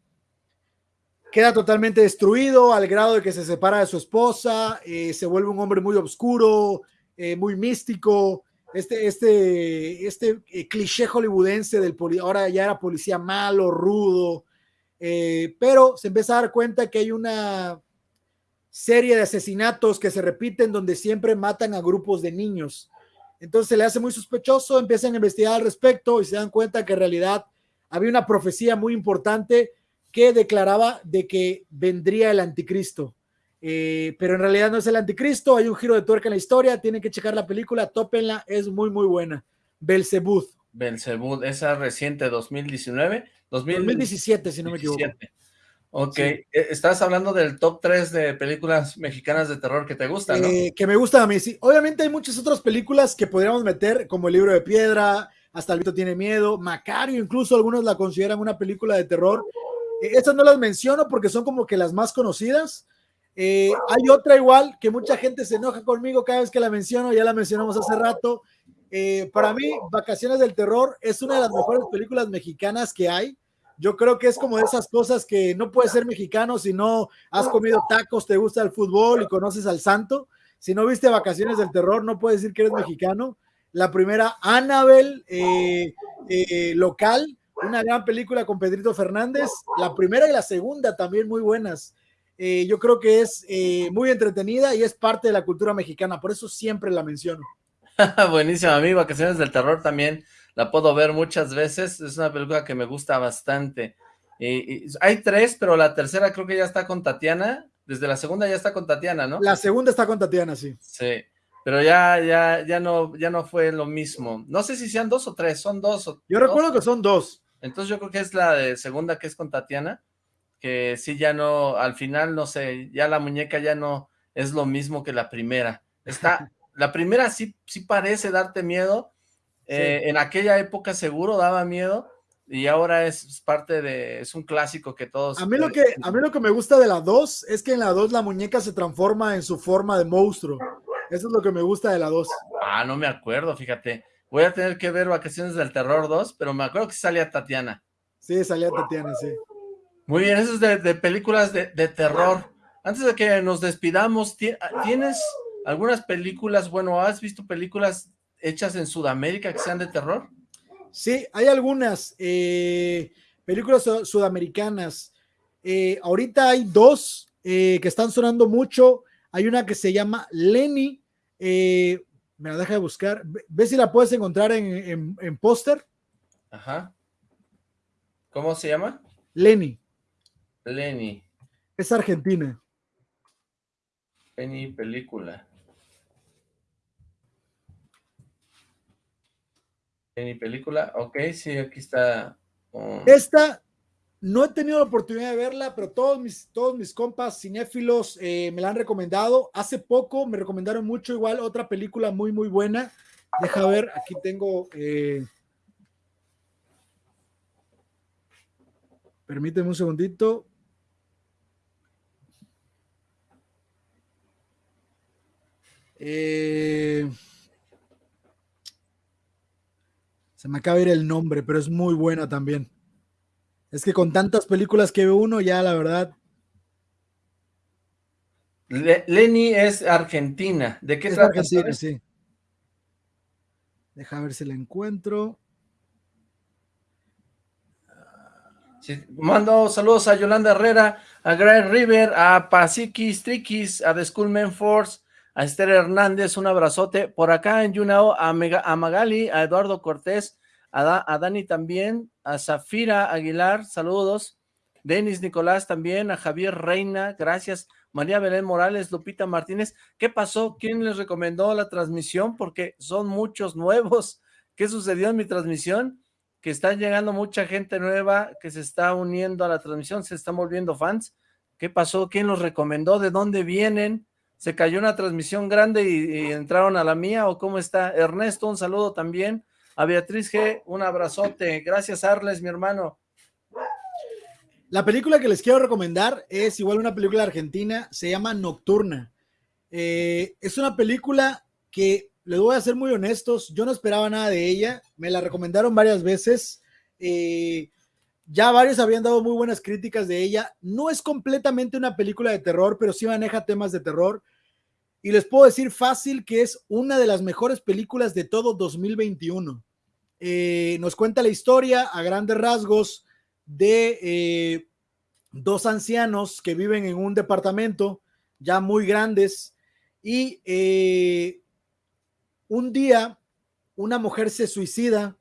queda totalmente destruido al grado de que se separa de su esposa, eh, se vuelve un hombre muy oscuro, eh, muy místico. Este, este, este cliché hollywoodense del policía, ahora ya era policía malo, rudo, eh, pero se empieza a dar cuenta que hay una serie de asesinatos que se repiten donde siempre matan a grupos de niños. Entonces se le hace muy sospechoso, empiezan a investigar al respecto y se dan cuenta que en realidad había una profecía muy importante que declaraba de que vendría el anticristo. Eh, pero en realidad no es el anticristo, hay un giro de tuerca en la historia, tienen que checar la película, tópenla, es muy muy buena. Belzebud. Belzebud, esa reciente 2019, 2017 si no me equivoco. Ok, e, estás hablando del top 3 de películas mexicanas de terror que te gustan, ¿no? Eh, que me gustan a mí, sí. Obviamente hay muchas otras películas que podríamos meter, como El Libro de Piedra, Hasta el Vito Tiene Miedo, Macario, incluso algunos la consideran una película de terror. Eh, estas no las menciono porque son como que las más conocidas. Eh, hay otra igual que mucha gente se enoja conmigo cada vez que la menciono, ya la mencionamos hace rato. para mí, Vacaciones del Terror es una de las mejores películas mexicanas que hay yo creo que es como de esas cosas que no puedes ser mexicano si no has comido tacos, te gusta el fútbol y conoces al santo. Si no viste Vacaciones del Terror, no puedes decir que eres mexicano. La primera, Annabel, eh, eh, local, una gran película con Pedrito Fernández. La primera y la segunda también muy buenas. Eh, yo creo que es muy entretenida y es parte de la cultura mexicana, por eso siempre la menciono. Buenísimo, a mí Vacaciones del Terror también la puedo ver muchas veces, es una película que me gusta bastante. Y, hay tres, pero la tercera creo que ya está con Tatiana, desde la segunda ya está con Tatiana, ¿no? La segunda está con Tatiana, sí. Sí, pero ya, ya, ya no, ya no fue lo mismo. No sé si sean dos o tres, son dos. yo recuerdo que son dos. Entonces yo creo que es la de segunda que es con Tatiana, que sí ya no, al final, no sé, ya la muñeca ya no es lo mismo que la primera. Está, la primera sí, sí parece darte miedo, eh, en aquella época seguro daba miedo y ahora es parte de, es un clásico que todos... A mí lo que, a mí lo que me gusta de la 2 es que en la 2 la muñeca se transforma en su forma de monstruo. Eso es lo que me gusta de la 2. Ah, no me acuerdo, fíjate. Voy a tener que ver Vacaciones del Terror 2, pero me acuerdo que salía Tatiana. Sí, salía Tatiana, sí. Muy bien, eso es de, películas de, de, terror. Antes de que nos despidamos, ¿tienes algunas películas, bueno, has visto películas hechas en Sudamérica que sean de terror? Sí, hay algunas eh, películas sudamericanas. Eh, ahorita hay dos eh, que están sonando mucho. Hay una que se llama Lenny. me la deja de buscar. Ve, si la puedes encontrar en, en póster. Ajá. ¿Cómo se llama? Lenny. Lenny. Es argentina. Lenny película. En mi película, ok, sí, aquí está. Esta no he tenido la oportunidad de verla, pero todos mis, todos mis compas cinéfilos eh, me la han recomendado. Hace poco me recomendaron mucho igual otra película muy, muy buena. Deja ver, aquí tengo... Eh, permíteme un segundito. Eh... Se me acaba de ir el nombre, pero es muy buena también. Es que con tantas películas que ve uno, ya la verdad. Lenny es argentina. ¿De qué es Argentina, sí. Deja ver si la encuentro. Mando saludos a Yolanda Herrera, a Greg River, a Pasiquis Triquis, a The Schoolman Force, a Esther Hernández, un abrazote. Por acá en Yunao, a, Magali, a Eduardo Cortés, a, Dani también, a Zafira Aguilar, saludos. Denis Nicolás también, a Javier Reina, gracias. María Belén Morales, Lupita Martínez. ¿Qué pasó? ¿Quién les recomendó la transmisión? Porque son muchos nuevos. ¿Qué sucedió en mi transmisión? Que está llegando mucha gente nueva que se está uniendo a la transmisión, se están volviendo fans. ¿Qué pasó? ¿Quién los recomendó? ¿De dónde vienen? Se cayó una transmisión grande y, entraron a la mía, o cómo está. Ernesto, un saludo también. A Beatriz G, un abrazote. Gracias, Arles, mi hermano. La película que les quiero recomendar es igual una película argentina, se llama Nocturna. Eh, es una película que, les voy a ser muy honestos, yo no esperaba nada de ella, me la recomendaron varias veces, eh, ya varios habían dado muy buenas críticas de ella. No es completamente una película de terror, pero sí maneja temas de terror. Y les puedo decir fácil que es una de las mejores películas de todo 2021. Eh, nos cuenta la historia a grandes rasgos de eh, dos ancianos que viven en un departamento ya muy grandes y eh, un día una mujer se suicida,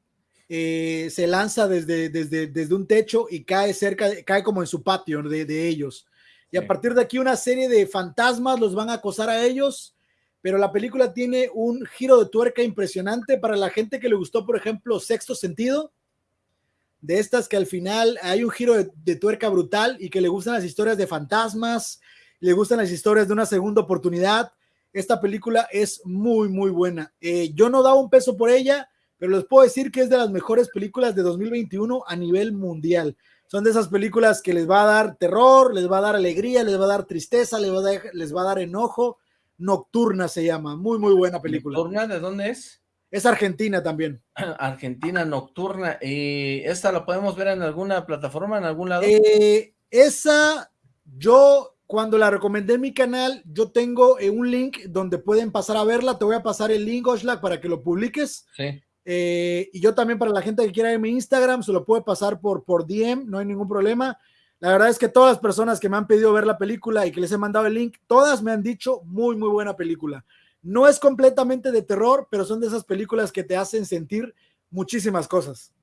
eh, se lanza desde, desde, desde, un techo y cae cerca, cae como en su patio de, de ellos. Y a partir de aquí una serie de fantasmas los van a acosar a ellos, pero la película tiene un giro de tuerca impresionante para la gente que le gustó, por ejemplo, Sexto Sentido de estas que al final hay un giro de, tuerca brutal y que le gustan las historias de fantasmas, le gustan las historias de una segunda oportunidad. Esta película es muy, muy buena. Eh, yo no daba un peso por ella, pero les puedo decir que es de las mejores películas de 2021 a nivel mundial. Son de esas películas que les va a dar terror, les va a dar alegría, les va a dar tristeza, les va a dar, les va a dar enojo. Nocturna se llama. Muy, muy buena película. ¿Nocturna de dónde es? Es Argentina también. Argentina Nocturna. ¿Y esta la podemos ver en alguna plataforma, en algún lado? Eh, esa, yo cuando la recomendé en mi canal, yo tengo eh, un link donde pueden pasar a verla. Te voy a pasar el link, Oshlag, para que lo publiques. Sí. Eh, y yo también para la gente que quiera en mi Instagram, se lo puede pasar por, por DM, no hay ningún problema. La verdad es que todas las personas que me han pedido ver la película y que les he mandado el link, todas me han dicho muy, muy buena película. No es completamente de terror, pero son de esas películas que te hacen sentir muchísimas cosas.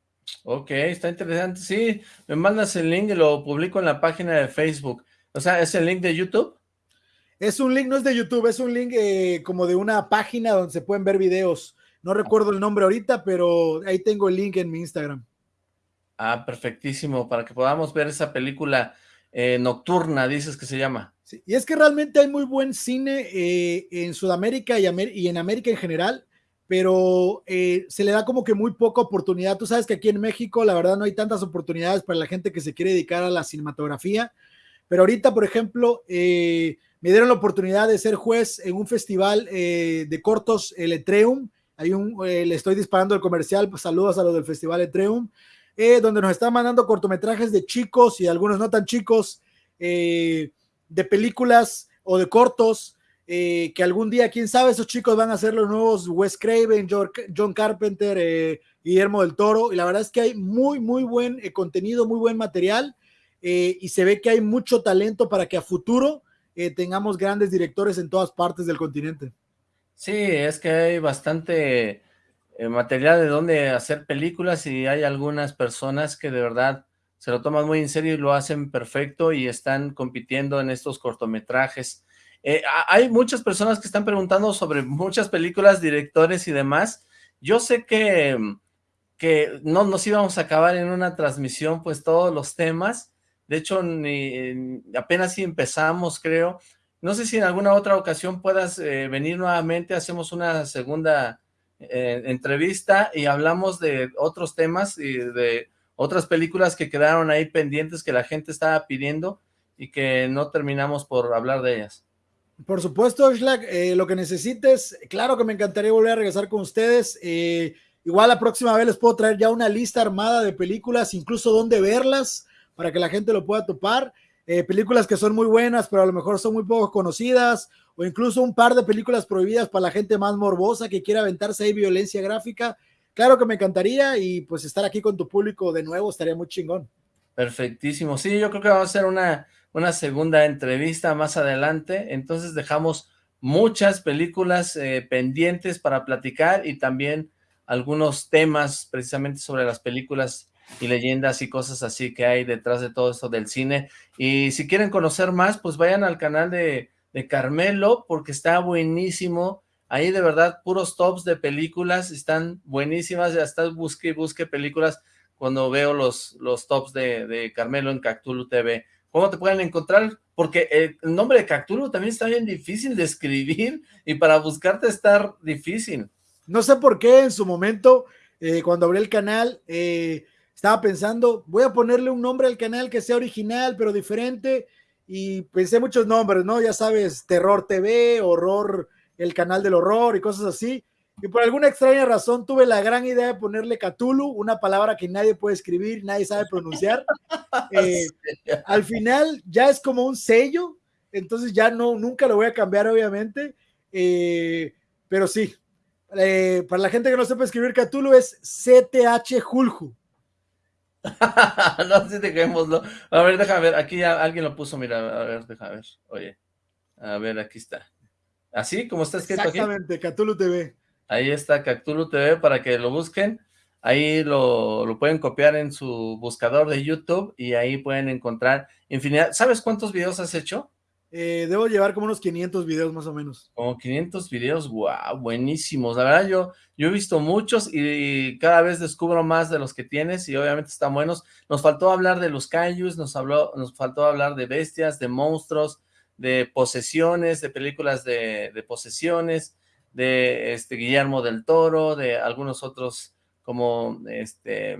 Ok, está interesante. Sí, me mandas el link y lo publico en la página de Facebook. O sea, ¿es el link de YouTube? Es un link, no es de YouTube, es un link eh, como de una página donde se pueden ver videos. No recuerdo el nombre ahorita, pero ahí tengo el link en mi Instagram. Ah, perfectísimo, para que podamos ver esa película eh, nocturna, dices que se llama. Sí, y es que realmente hay muy buen cine eh, en Sudamérica y, y, en América en general, pero eh, se le da como que muy poca oportunidad. Tú sabes que aquí en México, la verdad, no hay tantas oportunidades para la gente que se quiere dedicar a la cinematografía, pero ahorita, por ejemplo, me dieron la oportunidad de ser juez en un festival de cortos, el Etreum. Hay un, le estoy disparando el comercial, pues, saludos a los del festival Etreum. Eh, donde nos están mandando cortometrajes de chicos y algunos no tan chicos, eh, de películas o de cortos, eh, que algún día, quién sabe, esos chicos van a ser los nuevos Wes Craven, John Carpenter, Guillermo del Toro, y la verdad es que hay muy, muy buen contenido, muy buen material, y se ve que hay mucho talento para que a futuro tengamos grandes directores en todas partes del continente. Sí, es que hay bastante eh, material de dónde hacer películas y hay algunas personas que de verdad se lo toman muy en serio y lo hacen perfecto y están compitiendo en estos cortometrajes. Eh, hay muchas personas que están preguntando sobre muchas películas, directores y demás. Yo sé que, que no nos íbamos a acabar en una transmisión pues todos los temas. De hecho, ni, apenas si empezamos, creo. No sé si en alguna otra ocasión puedas eh, venir nuevamente, hacemos una segunda eh, entrevista y hablamos de otros temas y de otras películas que quedaron ahí pendientes que la gente estaba pidiendo y que no terminamos por hablar de ellas. Por supuesto, eh, lo que necesites, claro que me encantaría volver a regresar con ustedes. Igual la próxima vez les puedo traer ya una lista armada de películas, incluso dónde verlas, para que la gente lo pueda topar. Películas que son muy buenas, pero a lo mejor son muy poco conocidas, o incluso un par de películas prohibidas para la gente más morbosa que quiera aventarse ahí violencia gráfica. Claro que me encantaría y pues estar aquí con tu público de nuevo estaría muy chingón. Perfectísimo. Sí, yo creo que vamos a hacer una, una segunda entrevista más adelante. Entonces dejamos muchas películas eh, pendientes para platicar y también algunos temas precisamente sobre las películas y leyendas y cosas así que hay detrás de todo esto del cine. Y si quieren conocer más, pues vayan al canal de de Carmelo, porque está buenísimo. Ahí de verdad, puros tops de películas, están buenísimas, ya estás busque y busque películas cuando veo los, los tops de, Carmelo en Cactulu TV. ¿Cómo te pueden encontrar? Porque el nombre de Cactulu también está bien difícil de escribir y para buscarte está difícil. No sé por qué en su momento, eh, cuando abrí el canal, eh, estaba pensando, voy a ponerle un nombre al canal que sea original, pero diferente, y pensé muchos nombres, ¿no? Ya sabes, Terror TV, Horror, el canal del horror y cosas así. Y por alguna extraña razón tuve la gran idea de ponerle Cthulhu, una palabra que nadie puede escribir, nadie sabe pronunciar. Eh, al final ya es como un sello, entonces ya no, nunca lo voy a cambiar, obviamente. Eh, pero sí, eh, para la gente que no sepa escribir Cthulhu es CTH Julju. no, sí, dejémoslo. A ver, déjame ver, aquí ya alguien lo puso, mira, a ver, déjame ver, oye, a ver, aquí está. ¿Así? como está escrito aquí? Exactamente, Cthulhu TV. Ahí está Cthulhu TV para que lo busquen. Ahí lo, lo, pueden copiar en su buscador de YouTube y ahí pueden encontrar infinidad. ¿Sabes cuántos videos has hecho? Eh, debo llevar como unos 500 videos más o menos. Como 500 videos, wow, buenísimos. La verdad, yo, yo he visto muchos y, cada vez descubro más de los que tienes y obviamente están buenos. Nos faltó hablar de los kaijus, nos, habló, nos faltó hablar de bestias, de monstruos, de posesiones, de películas de, de posesiones, de este Guillermo del Toro, de algunos otros como este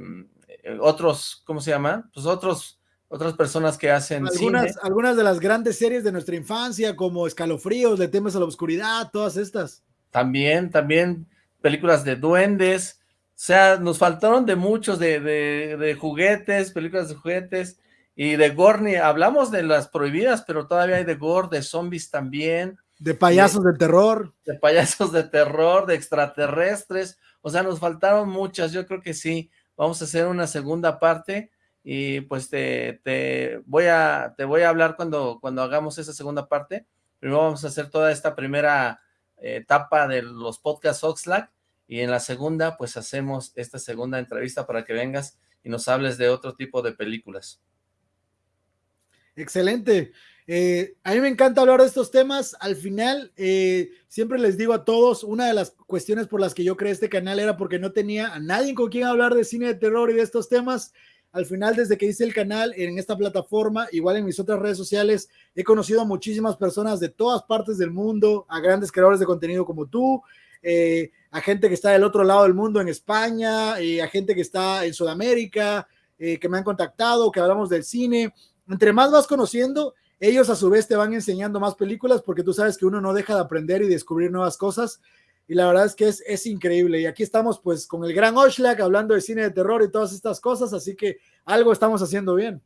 eh, otros, ¿cómo se llama? Pues otros otras personas que hacen algunas, Algunas de las grandes series de nuestra infancia, como Escalofríos, Le temes a la oscuridad, todas estas. También, también películas de duendes, o sea, nos faltaron de muchos, de, de, juguetes, películas de juguetes, y de gore, hablamos de las prohibidas, pero todavía hay de gore, de zombies también. De payasos de, de terror. De payasos de terror, de extraterrestres, o sea, nos faltaron muchas, yo creo que sí, vamos a hacer una segunda parte, y pues te, te, voy a, te voy a hablar cuando, cuando hagamos esa segunda parte. Primero vamos a hacer toda esta primera eh, etapa de los podcasts Oxlack y en la segunda pues hacemos esta segunda entrevista para que vengas y nos hables de otro tipo de películas. Excelente. Eh, a mí me encanta hablar de estos temas. Al final, eh, siempre les digo a todos, una de las cuestiones por las que yo creé este canal era porque no tenía a nadie con quien hablar de cine de terror y de estos temas. Al final, desde que hice el canal en esta plataforma, igual en mis otras redes sociales, he conocido a muchísimas personas de todas partes del mundo, a grandes creadores de contenido como tú, eh, a gente que está del otro lado del mundo en España, a gente que está en Sudamérica, eh, que me han contactado, que hablamos del cine. Entre más vas conociendo, ellos a su vez te van enseñando más películas porque tú sabes que uno no deja de aprender y descubrir nuevas cosas y la verdad es que es, es increíble. Y aquí estamos pues con el gran Oshlak hablando de cine de terror y todas estas cosas, así que algo estamos haciendo bien.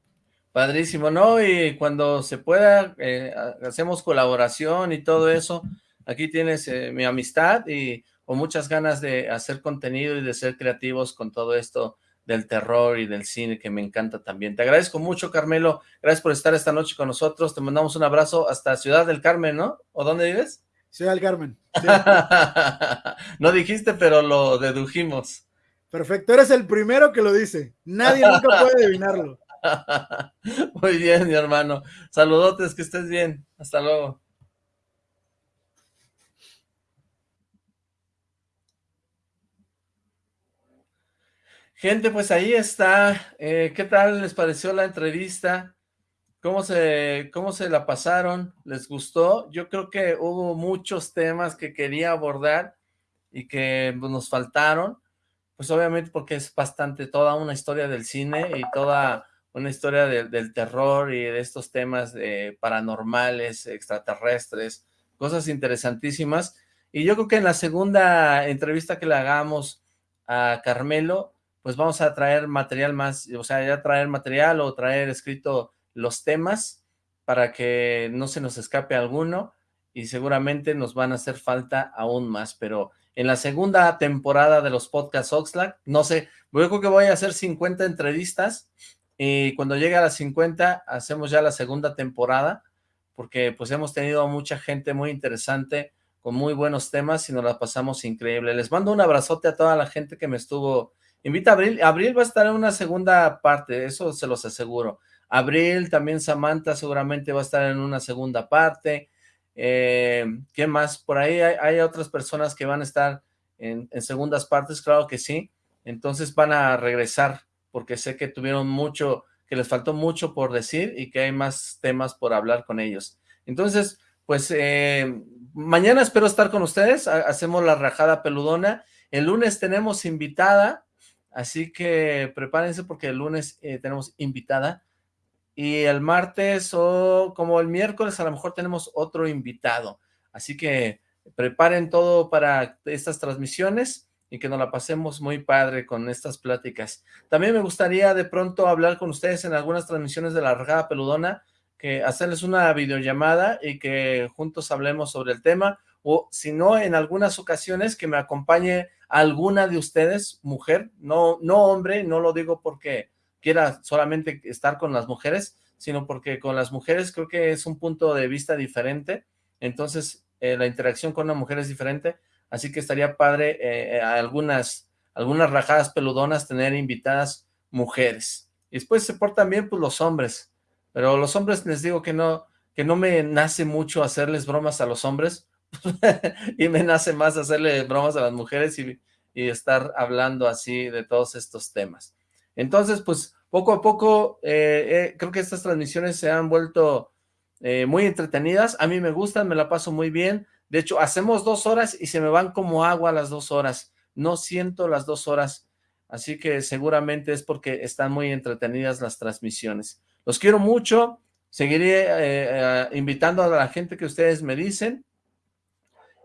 Padrísimo, ¿no? Y cuando se pueda, eh, hacemos colaboración y todo eso. Aquí tienes eh, mi amistad y con muchas ganas de hacer contenido y de ser creativos con todo esto del terror y del cine que me encanta también. Te agradezco mucho, Carmelo. Gracias por estar esta noche con nosotros. Te mandamos un abrazo hasta Ciudad del Carmen, ¿no? ¿O dónde vives? Ciudad del Carmen. no dijiste, pero lo dedujimos. Perfecto, eres el primero que lo dice. Nadie nunca puede adivinarlo. Muy bien, mi hermano. Saludotes, que estés bien. Hasta luego. Gente, pues ahí está. Eh, ¿Qué tal les pareció la entrevista? ¿Cómo se, ¿Cómo se la pasaron? ¿Les gustó? Yo creo que hubo muchos temas que quería abordar y que pues, nos faltaron, pues obviamente porque es bastante toda una historia del cine y toda una historia del terror y de estos temas paranormales, extraterrestres, cosas interesantísimas. Y yo creo que en la segunda entrevista que le hagamos a Carmelo, pues vamos a traer material más, o sea, ya traer material o traer escrito los temas para que no se nos escape alguno y seguramente nos van a hacer falta aún más, pero en la segunda temporada de los podcasts Oxlack, no sé, yo creo que voy a hacer 50 entrevistas y cuando llegue a las 50 hacemos ya la segunda temporada porque pues hemos tenido mucha gente muy interesante con muy buenos temas y nos la pasamos increíble. Les mando un abrazote a toda la gente que me estuvo... Invita a Abril, Abril va a estar en una segunda parte, eso se los aseguro. Abril, también Samantha seguramente va a estar en una segunda parte. Eh, ¿Qué más? Por ahí hay, otras personas que van a estar en, segundas partes, claro que sí. Entonces van a regresar porque sé que tuvieron mucho, que les faltó mucho por decir y que hay más temas por hablar con ellos. Entonces, pues eh, mañana espero estar con ustedes, hacemos la rajada peludona. El lunes tenemos invitada, así que prepárense porque el lunes eh, tenemos invitada y el martes o como el miércoles a lo mejor tenemos otro invitado. Así que preparen todo para estas transmisiones y que nos la pasemos muy padre con estas pláticas. También me gustaría de pronto hablar con ustedes en algunas transmisiones de la Regada Peludona, que hacerles una videollamada y que juntos hablemos sobre el tema, o si no, en algunas ocasiones que me acompañe alguna de ustedes, mujer, no, no hombre, no lo digo porque quiera solamente estar con las mujeres, sino porque con las mujeres creo que es un punto de vista diferente, entonces eh, la interacción con una mujer es diferente, así que estaría padre eh, algunas, algunas rajadas peludonas tener invitadas mujeres. Y después se portan bien pues los hombres, pero los hombres les digo que no, que no me nace mucho hacerles bromas a los hombres, y me nace más hacerle bromas a las mujeres y, estar hablando así de todos estos temas. Entonces, pues, poco a poco, eh, eh, creo que estas transmisiones se han vuelto eh, muy entretenidas, a mí me gustan, me la paso muy bien, de hecho, hacemos dos horas y se me van como agua las dos horas, no siento las dos horas, así que seguramente es porque están muy entretenidas las transmisiones. Los quiero mucho, seguiré invitando a la gente que ustedes me dicen,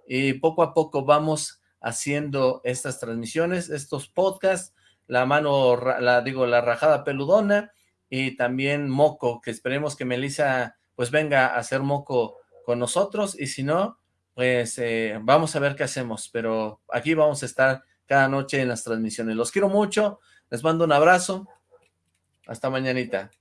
y poco a poco vamos haciendo estas transmisiones, estos podcasts, la mano, la digo, la rajada peludona y también Moco, que esperemos que Melissa pues venga a hacer Moco con nosotros y si no, pues eh, vamos a ver qué hacemos, pero aquí vamos a estar cada noche en las transmisiones. Los quiero mucho, les mando un abrazo, hasta mañanita.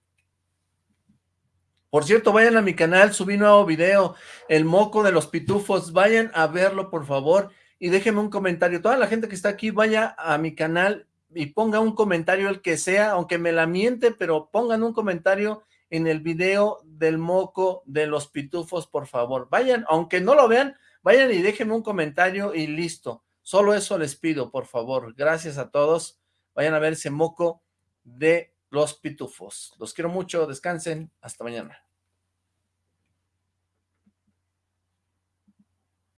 Por cierto, vayan a mi canal, subí nuevo video, El Moco de los Pitufos, vayan a verlo, por favor, y déjenme un comentario. Toda la gente que está aquí, vaya a mi canal y ponga un comentario el que sea, aunque me la miente, pero pongan un comentario en el video del Moco de los Pitufos, por favor. Vayan, aunque no lo vean, vayan y déjenme un comentario y listo. Solo eso les pido, por favor. Gracias a todos. Vayan a ver ese Moco de los pitufos. Los quiero mucho, descansen, hasta mañana.